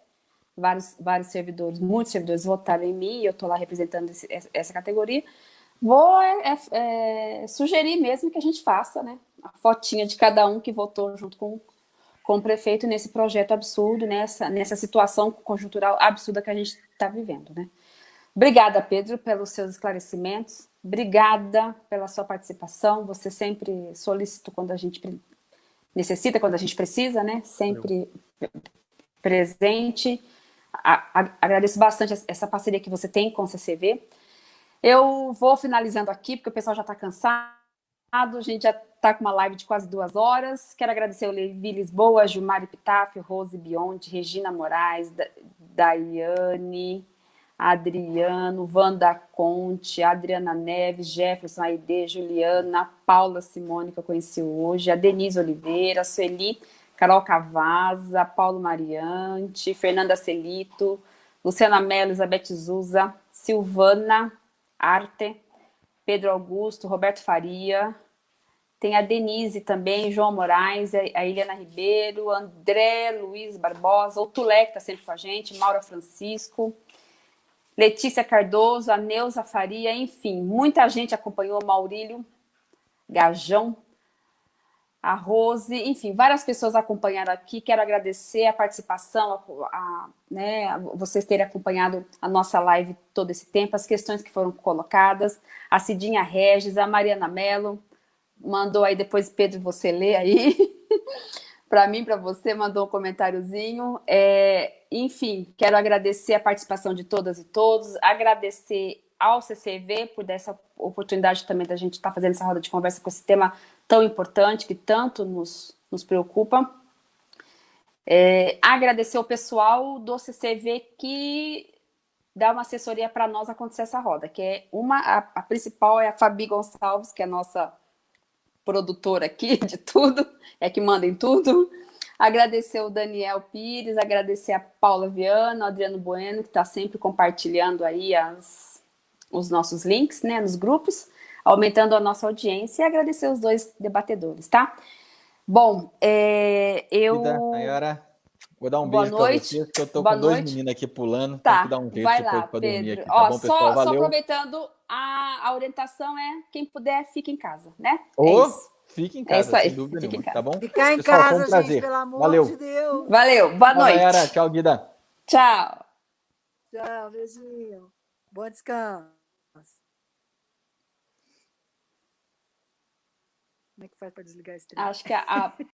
vários, vários servidores, muitos servidores votaram em mim, eu estou lá representando esse, essa categoria, vou é, é, sugerir mesmo que a gente faça, né, a fotinha de cada um que votou junto com, com o prefeito nesse projeto absurdo, nessa, nessa situação conjuntural absurda que a gente está vivendo, né. Obrigada, Pedro, pelos seus esclarecimentos, Obrigada pela sua participação. Você sempre solicito quando a gente necessita, quando a gente precisa, né? Sempre presente. A, a, agradeço bastante essa parceria que você tem com o CCV. Eu vou finalizando aqui, porque o pessoal já está cansado. A gente já está com uma live de quase duas horas. Quero agradecer o Levi Lisboa, Gilmar Epitáfio, Rose Bionte, Regina Moraes, Daiane, Adriano, Wanda Conte, Adriana Neves, Jefferson Aide, Juliana, Paula Simone, que eu conheci hoje, a Denise Oliveira, a Sueli, Carol Cavaza, Paulo Mariante, Fernanda Celito, Luciana Mello, Elizabeth Zuza, Silvana Arte, Pedro Augusto, Roberto Faria, tem a Denise também, João Moraes, a Eliana Ribeiro, André Luiz Barbosa, o Tulé, que está sempre com a gente, Maura Francisco, Letícia Cardoso, a Neuza Faria, enfim, muita gente acompanhou, Maurílio Gajão, a Rose, enfim, várias pessoas acompanharam aqui. Quero agradecer a participação, a, a, né, a vocês terem acompanhado a nossa live todo esse tempo, as questões que foram colocadas, a Cidinha Regis, a Mariana Mello, mandou aí depois, Pedro, você lê aí, para mim, para você, mandou um comentáriozinho. É, enfim, quero agradecer a participação de todas e todos, agradecer ao CCV por dessa oportunidade também da gente estar tá fazendo essa roda de conversa com esse tema tão importante, que tanto nos, nos preocupa. É, agradecer ao pessoal do CCV que dá uma assessoria para nós acontecer essa roda, que é uma, a, a, principal é a Fabi Gonçalves, que é a nossa produtora aqui de tudo, é que manda em tudo. Agradecer o Daniel Pires, agradecer a Paula Viana, o Adriano Bueno, que está sempre compartilhando aí as, os nossos links, né, nos grupos, aumentando a nossa audiência e agradecer os dois debatedores, tá? Bom, é, eu... Nayara, vou dar um Boa beijo para vocês, porque eu tô Boa com dois meninos aqui pulando, tá, tem que dar um jeito vai lá, dormir aqui, tá Ó, bom, pessoal? Só, Valeu. só aproveitando, a, a, orientação é, quem puder, fique em casa, né? Oh, é fique em casa, é sem dúvida fique nenhuma, tá bom? Ficar em pessoal, casa, um prazer. gente, pelo amor Valeu. de Deus. Valeu, boa noite. Galera, tchau, Guida. Tchau. Tchau, beijinho. Bom descanso. Como é que faz para desligar esse trem? Acho que a